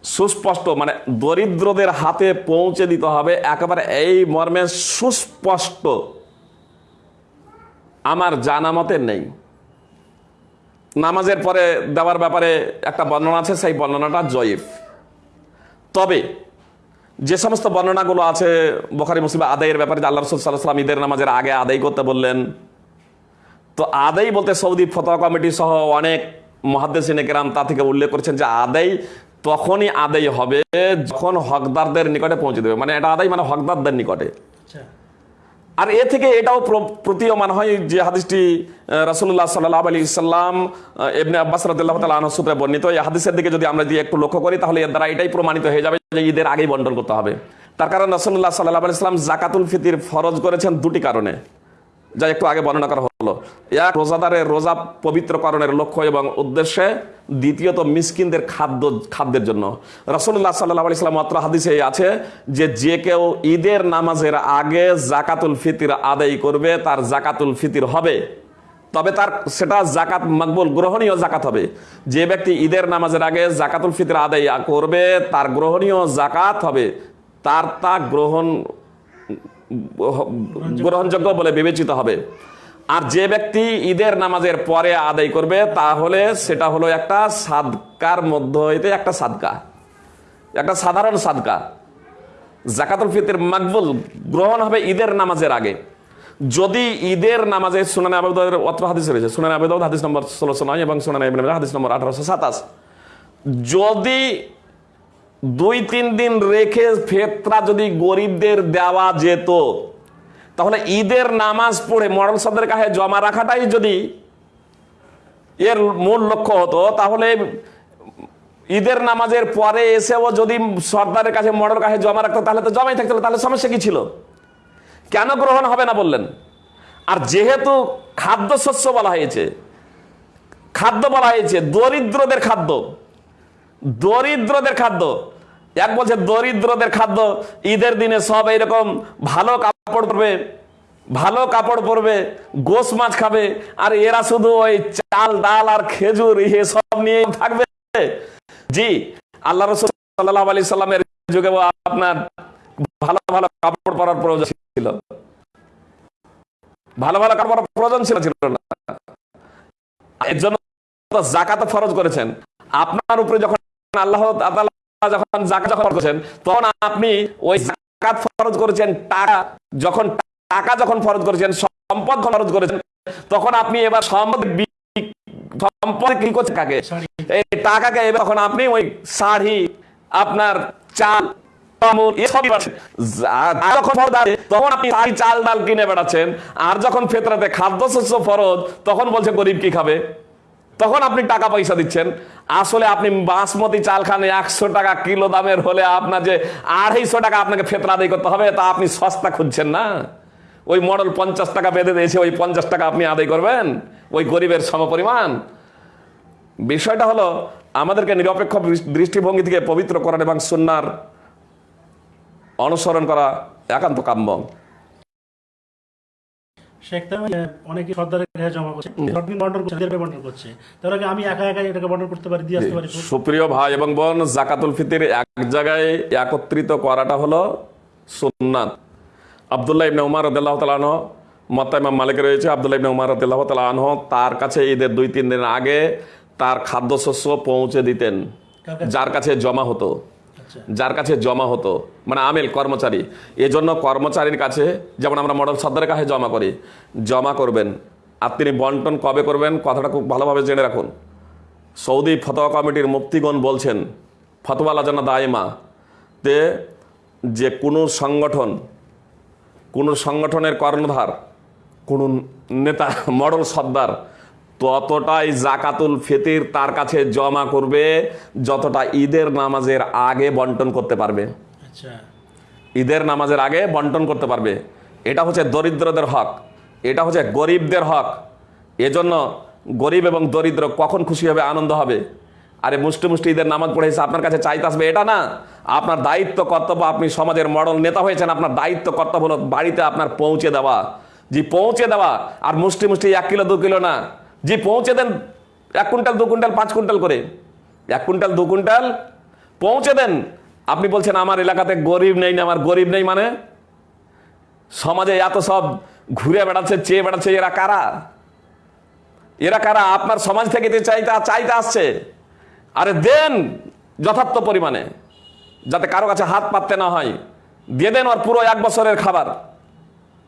S2: সুস্পষ্ট মানে দরিদ্রদের হাতে পৌঁছে দিতে হবে। একেবারে এই মর্মে সুস্পষ্ট। আমার জানা মতে নেই। নামাজের পরে দেওয়ার ব্যাপারে একটা বর্ণনা আছে, সেই বর্ণনাটা জয়ীফ। তবে যে সমস্ত বর্ণনাগুলো আছে বোখারি, মুসলিম আদায়ের ব্যাপারে আল্লাহ রসুল সাল্লাম ঈদের নামাজের আগে আদায় করতে বললেন, তো আদায় বলতে সৌদি ফতোয়া কমিটি সহ অনেক মহাদ্দেশিনেকেরাম তা থেকে উল্লেখ করেছেন যে আদায় তখনই আদায় হবে যখন হকদারদের নিকটে পৌঁছে দেবে। মানে এটা আদায় মানে হকদারদের নিকটে।
S1: আচ্ছা।
S2: আর এ থেকে এটাও প্র- প্রতীয়মান হয় যে হাদিসটি রাসুল্লাহ সাল্লাহ আলী ইসলাম এমনি আব্বাস রদুল্লাহ তাল আনসুত্রে বর্ণিত, এই হাদিসের দিকে যদি আমরা যদি একটু লক্ষ্য করি, তাহলে এর দ্বারা এটাই প্রমাণিত হয়ে যাবে যে ঈদের আগেই বন্টন করতে হবে। তার কারণ রাসুল্লাহ সাল্লাহ আলি ইসলাম জাকাতুল ফিতির ফরজ করেছেন দুটি কারণে। যা একটু আগে বর্ণনা করা হলো। এক রোজাদারের রোজা পবিত্রকরণের লক্ষ্য এবং উদ্দেশ্যে দ্বিতীয়ত মিসকিনদের খাদ্য, খাদ্যের জন্য। রসুল্লাহ সাল্লাহ আলি সাল্লাম মাত্র হাদিসে আছে যে যে কেউ ঈদের নামাজের আগে জাকাতুল ফিতির আদায় করবে, তার জাকাতুল ফিতির হবে। তবে তার, সেটা জাকাত মকবুল, গ্রহণীয় জাকাত হবে। যে ব্যক্তি ঈদের নামাজের আগে জাকাতুল ফিতর আদায় করবে, তার গ্রহণীয় জাকাত হবে। তার তা গ্রহণ গ্রহণযোগ্য বলে বিবেচিত হবে। আর যে ব্যক্তি ঈদের নামাজের পরে আদায় করবে, তাহলে সেটা হলো একটা সাদকার মধ্য হইতে একটা সাদকা। একটা সাধারণ সাদকা। জাকাতুল ফিতর মাকবুল গ্রহণ হবে ঈদের নামাজের আগে। যদি ঈদের নামাজে সুনানে আবেদের অত্র হাদিস রয়েছে, সুনানে আবেদ হাদিস নম্বর ষোলোশো নয় এবং সুনানে হাদিস নম্বর আঠারোশো সাতাশ। যদি দুই, তিন দিন রেখে ফেতরা যদি গরিবদের দেওয়া যেত, তাহলে ঈদের নামাজ পড়ে মডেল সাদের কাছে জমা রাখাটাই যদি এর মূল লক্ষ্য হতো, তাহলে ঈদের নামাজের পরে এসেও যদি সর্দারের কাছে মডেল কাছে জমা রাখতো, তাহলে তো জমাই থাকতো, তাহলে সমস্যা কি ছিল? কেন গ্রহণ হবে না বললেন? আর যেহেতু খাদ্যশস্য বলা হয়েছে, খাদ্য বলা হয়েছে, দরিদ্রদের খাদ্য দরিদ্রদের খাদ্য। এক বলছে, দরিদ্রদের খাদ্য, ঈদের দিনে সব এইরকম ভালো কাপড় পরবে, ভালো কাপড় পরবে, গোস মাছ খাবে, আর এরা শুধু ওই চাল, ডাল আর খেজুর এসব নিয়ে থাকবে? জি, আল্লাহ রসুল সাল্লাহ আলি সাল্লামের যুগে আপনার ভালো ভালো কাপড় পরার প্রয়োজন ছিল। ভালো ভালো কাপড় প্রয়োজন ছিল ছিল না। এর জন্য জাকাত ফরজ করেছেন। আপনার উপরে যখন আল্লাহ যখন জাকাত ফরজ করেছেন তখন আপনি ওই জাকাত ফরজ করেছেন টাকা যখন টাকা যখন ফরজ করেছেন সম্পদ ফরজ করেছেন তখন আপনি এবার সম্পদ সম্পদ কি করছেন কাকে?
S1: শাড়ি।
S2: এই টাকাকে এবার তখন আপনি ওই শাড়ি আপনার চাল চাল ডাল কিনে বেড়াচ্ছেন। আর যখন ফেতরাতে খাদ্যশস্য ফরজ তখন বলছে গরিব কি খাবে? তখন আপনি টাকা পয়সা দিচ্ছেন। আসলে আপনি বাসমতি চাল খান, একশো টাকা কিলো দামের হলে আপনার যে আড়াইশো টাকা আপনাকে ফেতরা আদায় করতে হবে, তা আপনি সস্তা খুঁজছেন না। ওই মডেল পঞ্চাশ টাকা বেঁধে দিয়েছে, ওই পঞ্চাশ টাকা আপনি আদায় করবেন, ওই গরিবের সমপরিমাণ। বিষয়টা হলো, আমাদেরকে নিরপেক্ষ দৃষ্টিভঙ্গি থেকে পবিত্র করার এবং সুন্নার অনুসরণ করা একান্ত কাম্য।
S1: শেখ অনেকে সর্দারের কাছে জমা করছে সর্দিন বন্টন করছে নিজের বন্টন করছে। তাহলে কি আমি একা একা এটাকে বন্টন করতে পারি দিয়ে আসতে পারি।
S2: সুপ্রিয় ভাই এবং বোন জাকাতুল ফিতির এক জায়গায় একত্রিত করাটা হলো সুন্নাত। আবদুল্লাহ ইবনে উমার মত্তা ইমাম মালিক রয়েছে। আবদুল্লাহ ইবনে উমার রদিল্লাহ তালাহ তার কাছে ঈদের দুই তিন দিন আগে তার খাদ্যশস্য পৌঁছে দিতেন যার কাছে জমা হতো। যার কাছে জমা হতো মানে আমেল, কর্মচারী। এজন্য কর্মচারীর কাছে, যেমন আমরা মডেল সর্দারের কাছে জমা করি, জমা করবেন। আর তিনি বন্টন কবে করবেন, কথাটা খুব ভালোভাবে জেনে রাখুন। সৌদি ফতোয়া কমিটির মুফতিগণ বলছেন, ফতোয়া লাজানা দায়মা। তে যে কোনো সংগঠন, কোনো সংগঠনের কর্ণধার, কোনো নেতা, মডেল সর্দার ততটাই জাকাতুল ফিতির তার কাছে জমা করবে যতটা ঈদের নামাজের আগে বন্টন করতে পারবে।
S1: আচ্ছা।
S2: ঈদের নামাজের আগে বন্টন করতে পারবে। এটা হচ্ছে দরিদ্রদের হক এটা হচ্ছে গরিবদের হক। এজন্য গরিব এবং দরিদ্র কখন খুশি হবে আনন্দ হবে। আরে মুষ্টি মুষ্টি ঈদের নামাজ পড়ে এসে আপনার কাছে চাইতে আসবে এটা না। আপনার দায়িত্ব কর্তব্য আপনি সমাজের মডেল নেতা হয়েছেন আপনার দায়িত্ব কর্তব্য হলো বাড়িতে আপনার পৌঁছে দেওয়া। জি পৌঁছে দেওয়া আর মুষ্টি মুষ্টি এক কিলো দু কিলো না। জি পৌঁছে দেন এক কুইন্টাল, দু কুইন্টাল, পাঁচ কুইন্টাল করে। এক কুইন্টাল, দু কুইন্টাল পৌঁছে দেন। আপনি বলছেন, আমার এলাকাতে গরিব নেই না আমার গরিব নেই মানে? সমাজে এত সব ঘুরে বেড়াচ্ছে, চেয়ে বেড়াচ্ছে, এরা কারা? এরা কারা? আপনার সমাজ থেকে যে চাইতে চাইতে আসছে। আরে দেন যথার্থ পরিমাণে, যাতে কারও কাছে হাত পাততে না হয়। দিয়ে দেন ওর পুরো এক বছরের খাবার।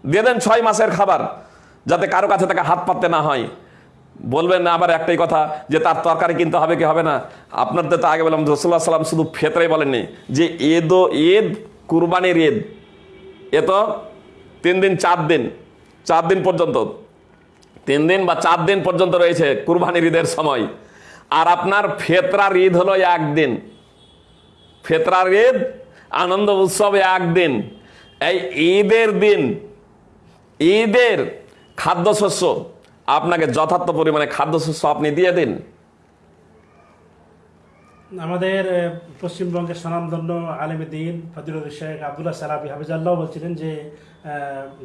S2: দিয়ে দেন ছয় মাসের খাবার, যাতে কারও কাছে তাকে হাত পাততে না হয়। বলবেন না আবার একটাই কথা, যে তার তরকারি কিনতে হবে কি হবে না? আপনার তো আগে বললাম রসুল্লাহ সাল্লাম শুধু ফেতরাই বলেননি, যে ও ঈদ, কুরবানির ঈদ, এ তো তিন দিন, চার দিন চার দিন পর্যন্ত, তিন দিন বা চার দিন পর্যন্ত রয়েছে কুরবানির ঈদের সময়। আর আপনার ফেতরার ঈদ হলো একদিন। ফেতরার ঈদ, আনন্দ উৎসবে একদিন। এই ঈদের দিন, ঈদের খাদ্যশস্য আপনাকে যথার্থ পরিমাণে খাদ্য খাদ্যশস্য আপনি দিয়ে দিন?
S1: আমাদের পশ্চিমবঙ্গের স্বনামধন্য আলেমে দিন ফজিলুর শেখ আবদুল্লাহ সালাবি হাফিজাল্লাহ বলছিলেন যে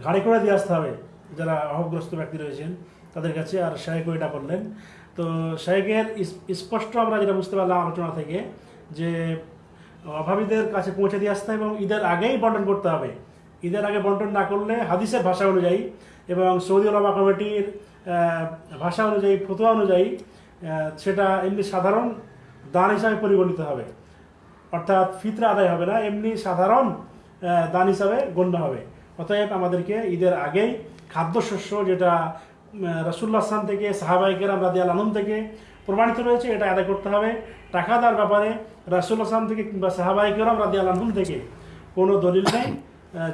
S1: ঘাড়ি করে দিয়ে আসতে হবে যারা অভাবগ্রস্ত ব্যক্তি রয়েছেন তাদের কাছে। আর শেখ ওইটা বললেন। তো শেখের স্পষ্ট আমরা যেটা বুঝতে পারলাম আলোচনা থেকে যে, অভাবীদের কাছে পৌঁছে দিয়ে আসতে হবে এবং ঈদের আগেই বন্টন করতে হবে। ঈদের আগে বন্টন না করলে হাদিসের ভাষা অনুযায়ী এবং সৌদি আরবা কমিটির ভাষা অনুযায়ী ফতোয়া অনুযায়ী সেটা এমনি সাধারণ দান হিসাবে পরিগণিত হবে। অর্থাৎ ফিতরা আদায় হবে না, এমনি সাধারণ দান হিসাবে গণ্য হবে। অতএব আমাদেরকে ঈদের আগেই খাদ্যশস্য যেটা রসুল্লাহ আসলাম থেকে সাহাবাইকেরাম রাদি আলম থেকে প্রমাণিত রয়েছে, এটা আদায় করতে হবে। টাকা দেওয়ার ব্যাপারে রাসুল্লাহ আসলাম থেকে কিংবা সাহাবাইকেরাম রাদি আলম থেকে কোনো দলিল নেই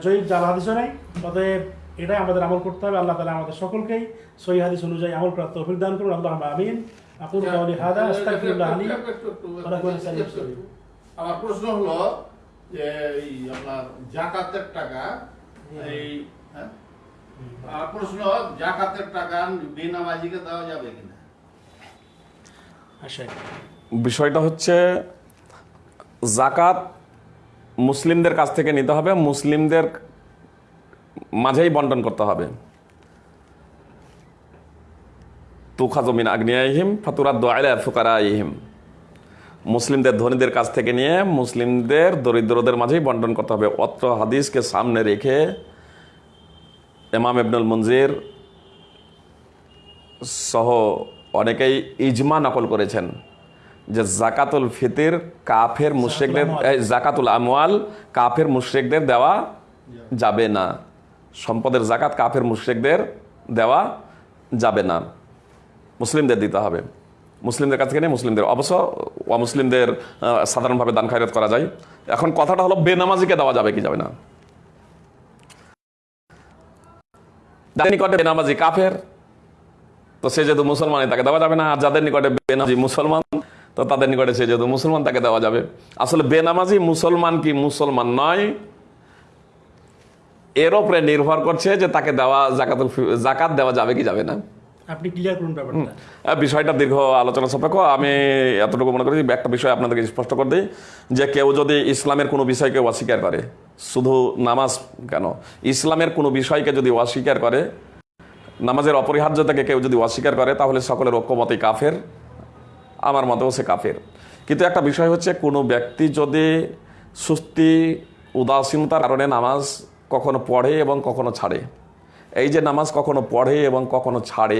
S1: জয়ীব জাল হাদিসও নেই। অতএব এটাই আমাদের আমল করতে হবে। আল্লাহ তালা আমাদের সকলকেই সহি হাদিস অনুযায়ী আমল করার তৌফিক দান করুন। আল্লাহ আমিন। আকুল কাউলি হাদা আস্তাগফিরুল্লাহ লি
S3: একটু, একটু, একটু,
S1: ওরা করে চালিয়ে
S3: একটু, একটু। আমার প্রশ্ন হলো যে এই আপনার জাকাতের টাকা এই হ্যাঁ? প্রশ্ন জাকাতের টাকা বেনামাজিকে দেওয়া যাবে কিনা?
S1: আচ্ছা
S2: বিষয়টা হচ্ছে জাকাত মুসলিমদের কাছ থেকে নিতে হবে। মুসলিমদের মাঝেই বন্টন করতে হবে। তুখা তুখাজমিন আগ্নিয়াহিম ফাতুরাদ দোয়াইলা ফুকারাইহিম। মুসলিমদের ধনীদের কাছ থেকে নিয়ে মুসলিমদের দরিদ্রদের মাঝেই বন্টন করতে হবে। অত্র হাদিসকে সামনে রেখে এমাম ইবনুল মঞ্জির সহ অনেকেই ইজমা নকল করেছেন যে জাকাতুল ফিতির কাফের মুশ্রিকদের জাকাতুল আমওয়াল কাফের মুশ্রিকদের দেওয়া যাবে না। সম্পদের জাকাত কাফের মুশ্রিকদের দেওয়া যাবে না। মুসলিমদের দিতে হবে। মুসলিমদের কাছ থেকে নেই মুসলিমদের, অবশ্য অমুসলিমদের সাধারণভাবে দান খায়রাত করা যায়। এখন কথাটা হলো বেনামাজিকে দেওয়া যাবে কি যাবে না? যাদের নিকটে বেনামাজি কাফের, তো সে যেহেতু মুসলমান, তাকে দেওয়া যাবে না। আর যাদের নিকটে বেনামাজি মুসলমান, তো তাদের নিকটে সে যেহেতু মুসলমান, তাকে দেওয়া যাবে। আসলে বেনামাজি মুসলমান কি মুসলমান নয় এর উপরে নির্ভর করছে যে তাকে দেওয়া জাকাতুল জাকাত দেওয়া যাবে কি যাবে না।
S1: আপনি ক্লিয়ার করুন ব্যাপারটা।
S2: বিষয়টা দীর্ঘ আলোচনা সাপেক্ষ। আমি এতটুকু মনে করি যে একটা বিষয় আপনাদেরকে স্পষ্ট করে দিই যে কেউ যদি ইসলামের কোনো বিষয়কে অস্বীকার করে শুধু নামাজ কেন? ইসলামের কোনো বিষয়কে যদি অস্বীকার করে নামাজের অপরিহার্যতাকে কেউ যদি অস্বীকার করে তাহলে সকলের ঐক্যমতে কাফের। আমার মতেও সে কাফের। কিন্তু একটা বিষয় হচ্ছে কোনো ব্যক্তি যদি সুস্থি উদাসীনতার কারণে নামাজ কখনো পড়ে এবং কখনো ছাড়ে। এই যে নামাজ কখনো পড়ে এবং কখনো ছাড়ে,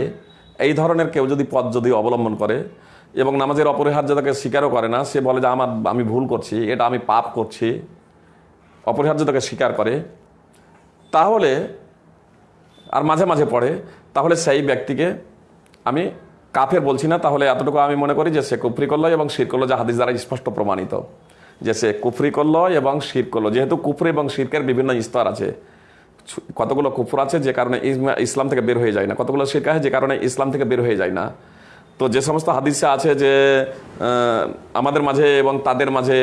S2: এই ধরনের কেউ যদি পথ যদি অবলম্বন করে এবং নামাজের অপরিহার্যতাকে স্বীকারও করে না, সে বলে যে আমার, আমি ভুল করছি, এটা আমি পাপ করছি, অপরিহার্যতাকে স্বীকার করে, তাহলে, আর মাঝে মাঝে পড়ে, তাহলে সেই ব্যক্তিকে আমি কাফের বলছি না, তাহলে এতটুকু আমি মনে করি যে সে কুফরি করল এবং শির করল, যা হাদিস দ্বারা স্পষ্ট প্রমাণিত। যে সে কুফরি করল এবং শির করল। যেহেতু কুফরি এবং শিরকের বিভিন্ন স্তর আছে। কতগুলো কুফর আছে যে কারণে ইসলাম থেকে বের হয়ে যায় না। কতগুলো শিরক আছে যে কারণে ইসলাম থেকে বের হয়ে যায় না। তো যে সমস্ত হাদিসে আছে যে আমাদের মাঝে এবং তাদের মাঝে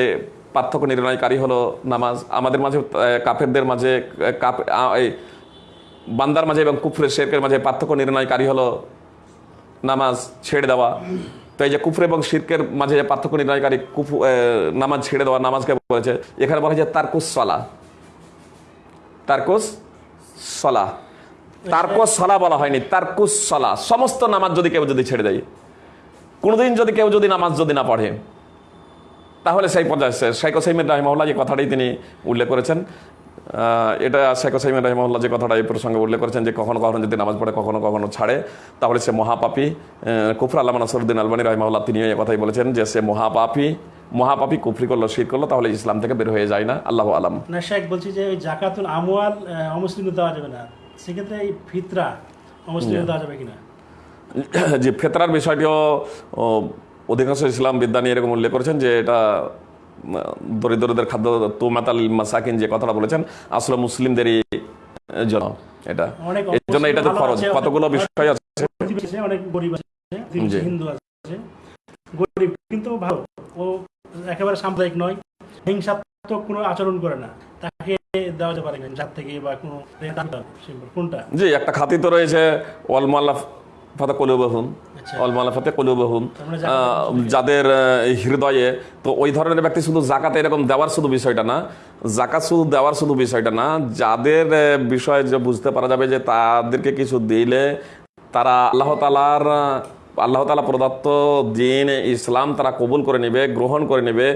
S2: পার্থক্য নির্ণয়কারী হলো নামাজ। আমাদের মাঝে কাফেরদের মাঝে বান্দার মাঝে এবং কুফরের শেরকের মাঝে পার্থক্য নির্ণয়কারী হলো নামাজ ছেড়ে দেওয়া। তো এই যে কুফর এবং শিরকের মাঝে যে পার্থক্য নির্ণয়কারী কুফু নামাজ ছেড়ে দেওয়া নামাজকে বলেছে, এখানে বলা হয়েছে তারকুস সলা। তারকুস সলা। তারকুস সলা বলা হয়নি, তারকুস সলা। সমস্ত নামাজ যদি কেউ যদি ছেড়ে দেয়, কোনোদিন যদি কেউ যদি নামাজ যদি না পড়ে, তাহলে সেই পর্যায়ে শেখ হোসাইমিন রাহিমহল্লা যে কথাটাই তিনি উল্লেখ করেছেন এটা শেখ হোসাইমিন রাহিমহল্লা যে কথাটা এই প্রসঙ্গে উল্লেখ করেছেন যে কখনো কখনো যদি নামাজ পড়ে কখনো কখনো ছাড়ে তাহলে সে মহাপাপি কুফর আল্লাহ নাসরুদ্দিন আলবানী রাহিমহল্লা তিনিও এই কথাই বলেছেন যে সে মহাপাপী মহাপাপী কুফরি করল শির করল তাহলে ইসলাম থেকে বের হয়ে যায় না। আল্লাহ আলাম।
S1: না শেখ বলছি যে ওই জাকাতুল আমওয়াল আহ, অমুসলিমদের দেওয়া যাবে না। সেক্ষেত্রে এই ফিতরা অমুসলিমদের দেওয়া যাবে কিনা?
S2: যে ফেতরার বিষয়টিও অধিকাংশ ইসলাম বিদ্যা নিয়ে এরকম উল্লেখ করেছেন যে এটা দরিদ্রদের খাদ্য তুমাতাল মাসাকিন যে কথাটা বলেছেন আসলে মুসলিমদেরই আহ, জন্য এটা। এর জন্য এটা তো ফরজ কতগুলো বিষয় আছে?
S1: অনেক গরিব আছে হিন্দু আছে। গরিব কিন্তু ভালো। ও একেবারে সাম্প্রদায়িক নয়। হিংসা মারাত্মক কোনো আচরণ করে না। তাকে দেওয়া যেতে পারে থেকে বা কোনো কোনটা?
S2: জি একটা খাতি তো রয়েছে ফাতে কলুবাহুম। অলমাল্লা ফাতে কলুবাহুম
S1: আমরা জাকাত
S2: যাদের হৃদয়ে তো ওই ধরনের ব্যক্তি শুধু জাকাতে এরকম দেওয়ার শুধু বিষয়টা না জাকাত শুধু দেওয়ার শুধু বিষয়টা না যাদের বিষয়ে যে বুঝতে পারা যাবে যে তাদেরকে কিছু দিলে তারা আল্লাহ তালার আল্লাহ তালা প্রদত্ত দিন ইসলাম তারা কবুল করে নেবে গ্রহণ করে নেবে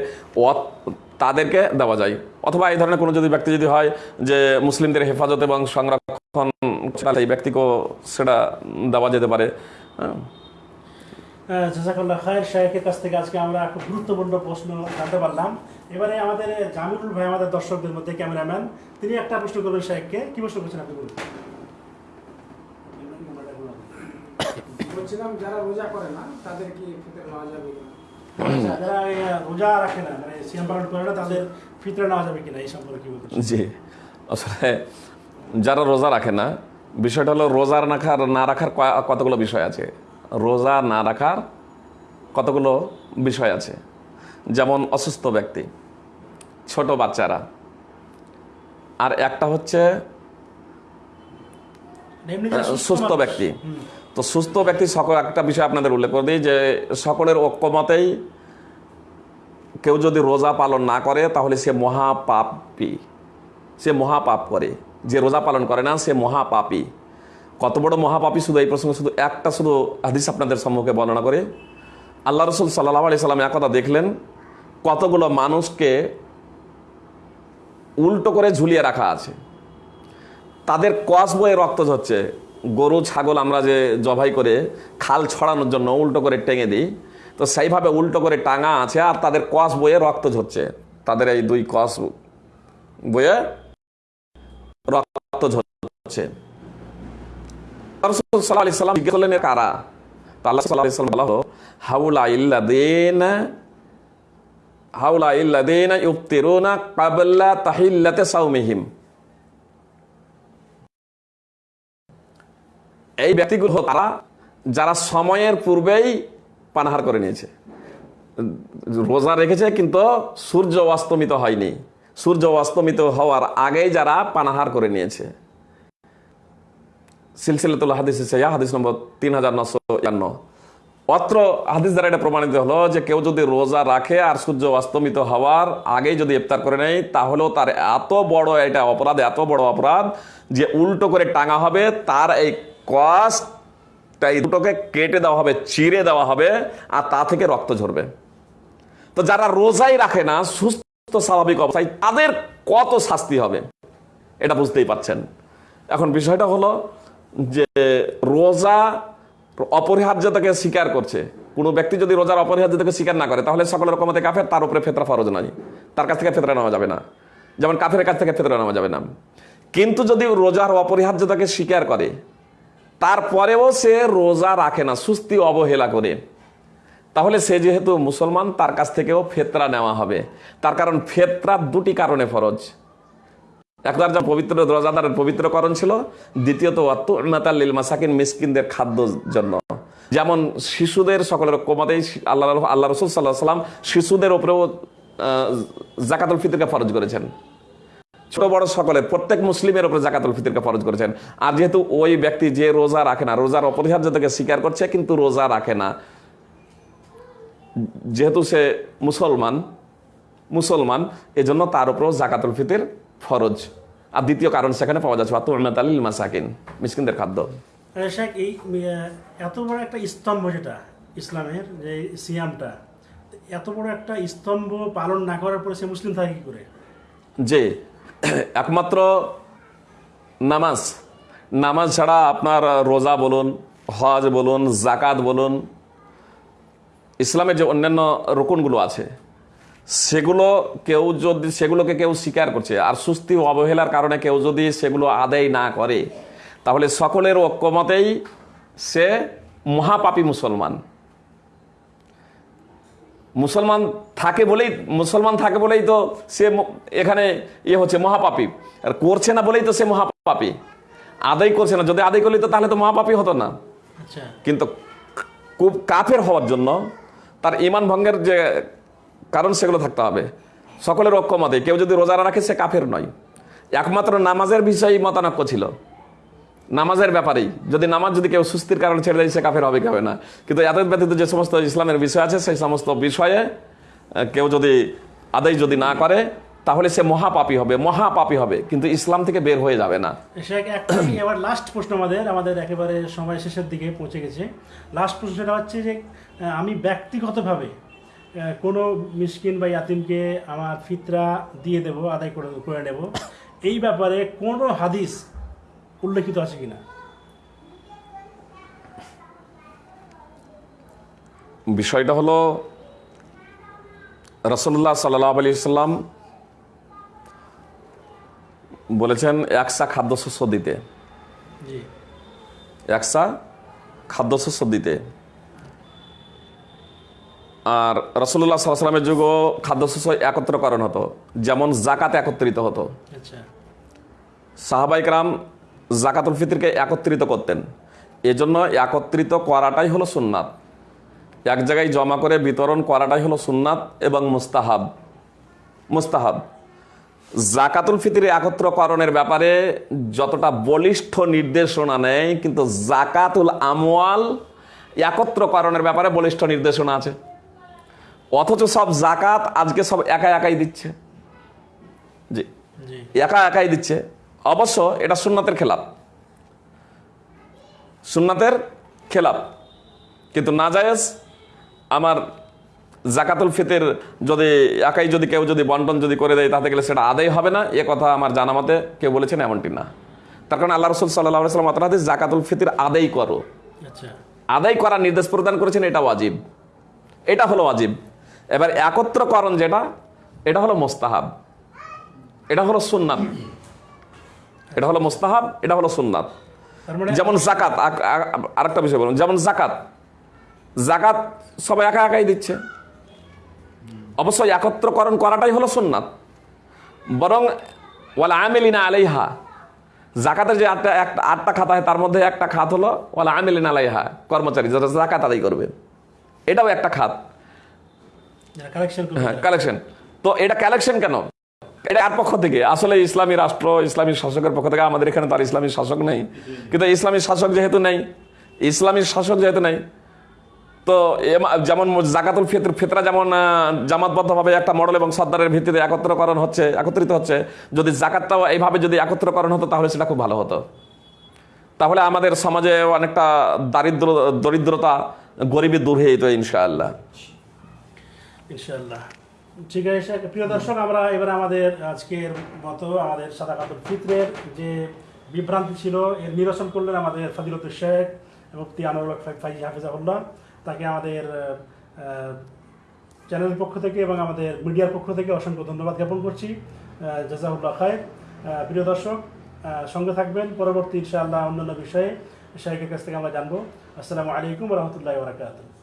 S2: তাদেরকে দেওয়া যায়। অথবা এই ধরনের কোনো যদি ব্যক্তি যদি হয় যে মুসলিমদের হেফাজত এবং সংরক্ষণ তাহলে এই ব্যক্তিকেও সেটা দেওয়া যেতে পারে। হ্যাঁ।
S1: জাজাকাল্লাহ খায়ের শাহেখের কাছ থেকে আজকে আমরা খুব গুরুত্বপূর্ণ প্রশ্ন জানতে পারলাম। এবারে আমাদের জামিরুল ভাই আমাদের দর্শকদের মধ্যে ক্যামেরাম্যান তিনি একটা প্রশ্ন করবেন শাহেখকে কি প্রশ্ন করছেন আপনি বলুন।
S4: বলছিলাম যারা রোজা করে না তাদের কি নেওয়া যাবে?
S1: যারা রোজা রাখে না মানে সিয়াম পালন করে না তাদের ফিতরা নেওয়া যাবে কিনা এই সম্পর্কে কি বলতে
S2: জি। আসলে যারা রোজা রাখে না বিষয়টা হলো রোজা রাখার না রাখার কতগুলো বিষয় আছে? রোজা না রাখার কতগুলো বিষয় আছে? যেমন অসুস্থ ব্যক্তি ছোট বাচ্চারা আর একটা হচ্ছে সুস্থ ব্যক্তি। তো সুস্থ ব্যক্তি সকল একটা বিষয় আপনাদের উল্লেখ করে দিই যে সকলের ঐক্যমতেই কেউ যদি রোজা পালন না করে, তাহলে সে মহাপাপী। সে মহাপাপ করে। যে রোজা পালন করে না, সে মহাপাপী। কত বড় মহাপাপী শুধু এই প্রসঙ্গে, শুধু একটা শুধু হাদিস আপনাদের সম্মুখে বর্ণনা করে। আল্লাহ রসুল সাল্লাহ আলি সাল্লাম একথা দেখলেন, কতগুলো মানুষকে উল্টো করে ঝুলিয়ে রাখা আছে। তাদের কস বয়ে রক্ত ঝরছে। গরু, ছাগল আমরা যে জবাই করে খাল ছড়ানোর জন্য উল্টো করে টেঙে দিই, তো সেইভাবে উল্টো করে টাঙা আছে আর তাদের কস বয়ে রক্ত ঝরছে। তাদের এই দুই কস বয়ে রক্ত ঝরছে। কারা? আল্লাহ হলো হাউলা ইল্লাযিনা হাউলা ইল্লাযিনা ইফতিরুনা ক্বাবলা তাহিল্লাতি সাওমিহিম। এই ব্যক্তিগুলো তারা যারা সময়ের পূর্বেই পানাহার করে নিয়েছে। রোজা রেখেছে কিন্তু সূর্য অস্তমিত হয়নি। সূর্য অস্তমিত হওয়ার আগেই যারা পানাহার করে নিয়েছে। সিলসিলাতুল হাদিস ইয়া হাদিস নম্বর তিন হাজার নশো একান্ন। অত্র হাদিস দ্বারা এটা প্রমাণিত হলো যে কেউ যদি রোজা রাখে আর সূর্য অস্তমিত হওয়ার আগেই যদি ইফতার করে নেয়, তাহলেও তার এত বড় এটা অপরাধ, এত বড় অপরাধ যে উল্টো করে টাঙা হবে, তার এই কষ্ট এই দুটোকে কেটে দেওয়া হবে, চিরে দেওয়া হবে, আর তা থেকে রক্ত ঝরবে। তো যারা রোজাই রাখে না, সুস্থ, স্বাভাবিক অবস্থায়, তাদের কত শাস্তি হবে? এটা বুঝতেই পাচ্ছেন এখন বিষয়টা হলো যে রোজা অপরিহার্যতাকে স্বীকার করছে। কোনো ব্যক্তি যদি রোজার অপরিহার্যতাকে স্বীকার না করে, তাহলে সকল রকমতে কাফের, তার উপরে ফেতরা ফরজ নাই তার কাছ থেকে ফেতরা নেওয়া যাবে না। যেমন কাফের কাছ থেকে ফেতরা নেওয়া যাবে না। কিন্তু যদি রোজার অপরিহার্যতাকে স্বীকার করে তারপরেও সে রোজা রাখে না, সুস্থি অবহেলা করে। তাহলে সে যেহেতু মুসলমান, তার কাছ থেকেও ফেতরা নেওয়া হবে। তার কারণ ফেতরা দুটি কারণে ফরজ। একবার যা পবিত্র রোজাদারের পবিত্রকরণ ছিল। দ্বিতীয়ত অত্যালিল মাসাকিন, মিসকিনদের খাদ্যর জন্য। যেমন শিশুদের সকলের কমাতেই আল্লাহ আল্লাহ রসুল সাল্লাহ সাল্লাম শিশুদের ওপরেও জাকাতুল ফিতরকে ফরজ করেছেন। ছোট বড় সকলে প্রত্যেক মুসলিমের উপরে জাকাতুল ফিতরকে ফরজ করেছেন। আর যেহেতু ওই ব্যক্তি যে রোজা রাখে না রোজার অপরিহার্যতাকে স্বীকার করছে কিন্তু রোজা রাখে না। যেহেতু সে মুসলমান মুসলমান এজন্য তার উপরেও জাকাতুল ফিতর ফরজ। আর দ্বিতীয় কারণ সেখানে পাওয়া যাচ্ছে আতুল মাসাকিন মিসকিনদের খাদ্য।
S1: এই এত বড় একটা স্তম্ভ যেটা ইসলামের যে সিয়ামটা এত বড় একটা স্তম্ভ পালন না করার পরে সে মুসলিম থাকে কি করে?
S2: যে (coughs) একমাত্র নামাজ। নামাজ ছাড়া আপনার রোজা বলুন, হজ বলুন জাকাত বলুন, ইসলামের যে অন্যান্য রকুনগুলো আছে, সেগুলো কেউ যদি সেগুলোকে কেউ স্বীকার করছে। আর সুস্থি অবহেলার কারণে কেউ যদি সেগুলো আদায় না করে, তাহলে সকলের ঐক্যমতেই সে মহাপাপী মুসলমান। মুসলমান থাকে বলেই মুসলমান থাকে বলেই তো সে এখানে ইয়ে হচ্ছে মহাপাপী। আর করছে না বলেই তো সে মহাপাপী। আদায় করছে না। যদি আদায় করলে তো তাহলে তো মহাপাপী হতো না।
S1: আচ্ছা।
S2: কিন্তু খুব কাফের হওয়ার জন্য তার ইমান ভঙ্গের যে কারণ সেগুলো থাকতে হবে। সকলের ঐক্যমতে কেউ যদি রোজারা রাখে সে কাফের নয়। একমাত্র নামাজের বিষয়ে মতানক্য ছিল। নামাজের ব্যাপারেই। যদি নামাজ যদি কেউ সুস্থির কারণে ছেড়ে দেয়, সে কাফের হবে কি হবে না? কিন্তু এত ব্যতীত যে সমস্ত ইসলামের বিষয় আছে, সেই সমস্ত বিষয়ে কেউ যদি আদায় যদি না করে, তাহলে সে মহাপাপী হবে মহাপাপী হবে। কিন্তু ইসলাম থেকে বের হয়ে যাবে না।
S1: এবার লাস্ট প্রশ্ন আমাদের আমাদের একেবারে সময় শেষের দিকে পৌঁছে গেছে। লাস্ট প্রশ্নটা হচ্ছে যে আমি ব্যক্তিগতভাবে কোনো মিসকিন বা ইয়াতিমকে আমার ফিতরা দিয়ে দেব, আদায় করে করে নেব। এই ব্যাপারে কোনো হাদিস উল্লেখিত আছে কিনা?
S2: বিষয়টা হলো রসল্লাহ সাল্লাহ আলি সাল্লাম বলেছেন একসা খাদ্যশস্য দিতে। একসা খাদ্যশস্য দিতে। আর রসল্লাহ সাল্লামের যুগও খাদ্যশস্য একত্রকরণ হতো যেমন জাকাত একত্রিত হতো।
S1: আচ্ছা।
S2: সাহাবাইকরাম জাকাতুল ফিতরকে একত্রিত করতেন। এজন্য একত্রিত করাটাই হলো সুন্নাত। এক জায়গায় জমা করে বিতরণ করাটাই হলো সুন্নাত এবং মুস্তাহাব। মুস্তাহাব। জাকাতুল ফিতরে একত্রকরণের ব্যাপারে যতটা বলিষ্ঠ নির্দেশনা নেই কিন্তু জাকাতুল আমওয়াল একত্রকরণের ব্যাপারে বলিষ্ঠ নির্দেশনা আছে। অথচ সব জাকাত আজকে সব একা একাই দিচ্ছে। জি।
S1: জি।
S2: একা একাই দিচ্ছে। অবশ্য এটা সুন্নাতের খেলাপ। সুন্নাতের খেলাপ। কিন্তু না জায়েজ আমার জাকাতুল ফিতের যদি একাই যদি কেউ যদি বন্টন যদি করে দেয় তাতে গেলে সেটা আদায় হবে না। এ কথা আমার জানা মতে কেউ বলেছেন এমনটি না। তার কারণে আল্লাহ রসুল সাল্লাহ সাল্লাম আতরাতে জাকাতুল ফিতির আদায় করো।
S1: আচ্ছা।
S2: আদায় করার নির্দেশ প্রদান করেছেন এটা ওয়াজিব। এটা হলো ওয়াজিব। এবার একত্রকরণ যেটা এটা হলো মোস্তাহাব। এটা হলো সুন্নাত। এটা হলো মোস্তাহাব এটা হলো সুন্নাত।
S1: মানে
S2: যেমন জাকাত আক- আ- আরেকটা বিষয় বলুন যেমন জাকাত জাকাত সবাই একা একাই দিচ্ছে। অবশ্যই একত্রকরণ করাটাই হলো সুন্নাত। বরং ওয়ালা আমেলিনা আলাইহা জাকাতের যে আটটা একটা আটটা খাতা হয় তার মধ্যে একটা খাত হলো ওয়ালা আমেলিনা আলাইহা কর্মচারী যারা জাকাত আদায় করবে। এটাও একটা খাত।
S1: কালেকশন
S2: হ্যাঁ কালেকশন তো এটা কালেকশন কেন? এটা আর পক্ষ থেকে? আসলে ইসলামী রাষ্ট্র, ইসলামী শাসকের পক্ষ থেকে আমাদের এখানে তার ইসলামী শাসক নেই। কিন্তু ইসলামী শাসক যেহেতু নেই, ইসলামী শাসক যেহেতু নেই, তো যেমন জাকাতুল ফিতর, ফিতরা যেমন জামাতবদ্ধভাবে একটা মডেল এবং সর্দারের ভিত্তিতে একত্রকরণ হচ্ছে, একত্রিত হচ্ছে, যদি জাকাতটাও এইভাবে যদি একত্রকরণ হতো, তাহলে সেটা খুব ভালো হতো। তাহলে আমাদের সমাজে অনেকটা দারিদ্র, দরিদ্রতা গরিবী দূর হয়ে যেত, ইনশাআল্লাহ।
S1: ইনশাআল্লাহ। ঠিক আছে প্রিয় দর্শক আমরা এবার আমাদের আজকের মতো আমাদের সাদা কাতুর ফিতরের যে বিভ্রান্তি ছিল এর নিরসন করলেন আমাদের ফাদিলতুল শেখ মুফতি আনোয়ার ফাইজি হাফিজাহুল্লাহ। তাকে আমাদের চ্যানেলের পক্ষ থেকে এবং আমাদের মিডিয়ার পক্ষ থেকে অসংখ্য ধন্যবাদ জ্ঞাপন করছি। জাজাহুল্লাহ আহ, প্রিয় দর্শক সঙ্গে থাকবেন পরবর্তী ইনশাআল্লাহ অন্যান্য বিষয়ে। শেখের কাছ থেকে আমরা জানব। আসসালামু আলাইকুম রহমতুল্লাহ বরাকাতুহ।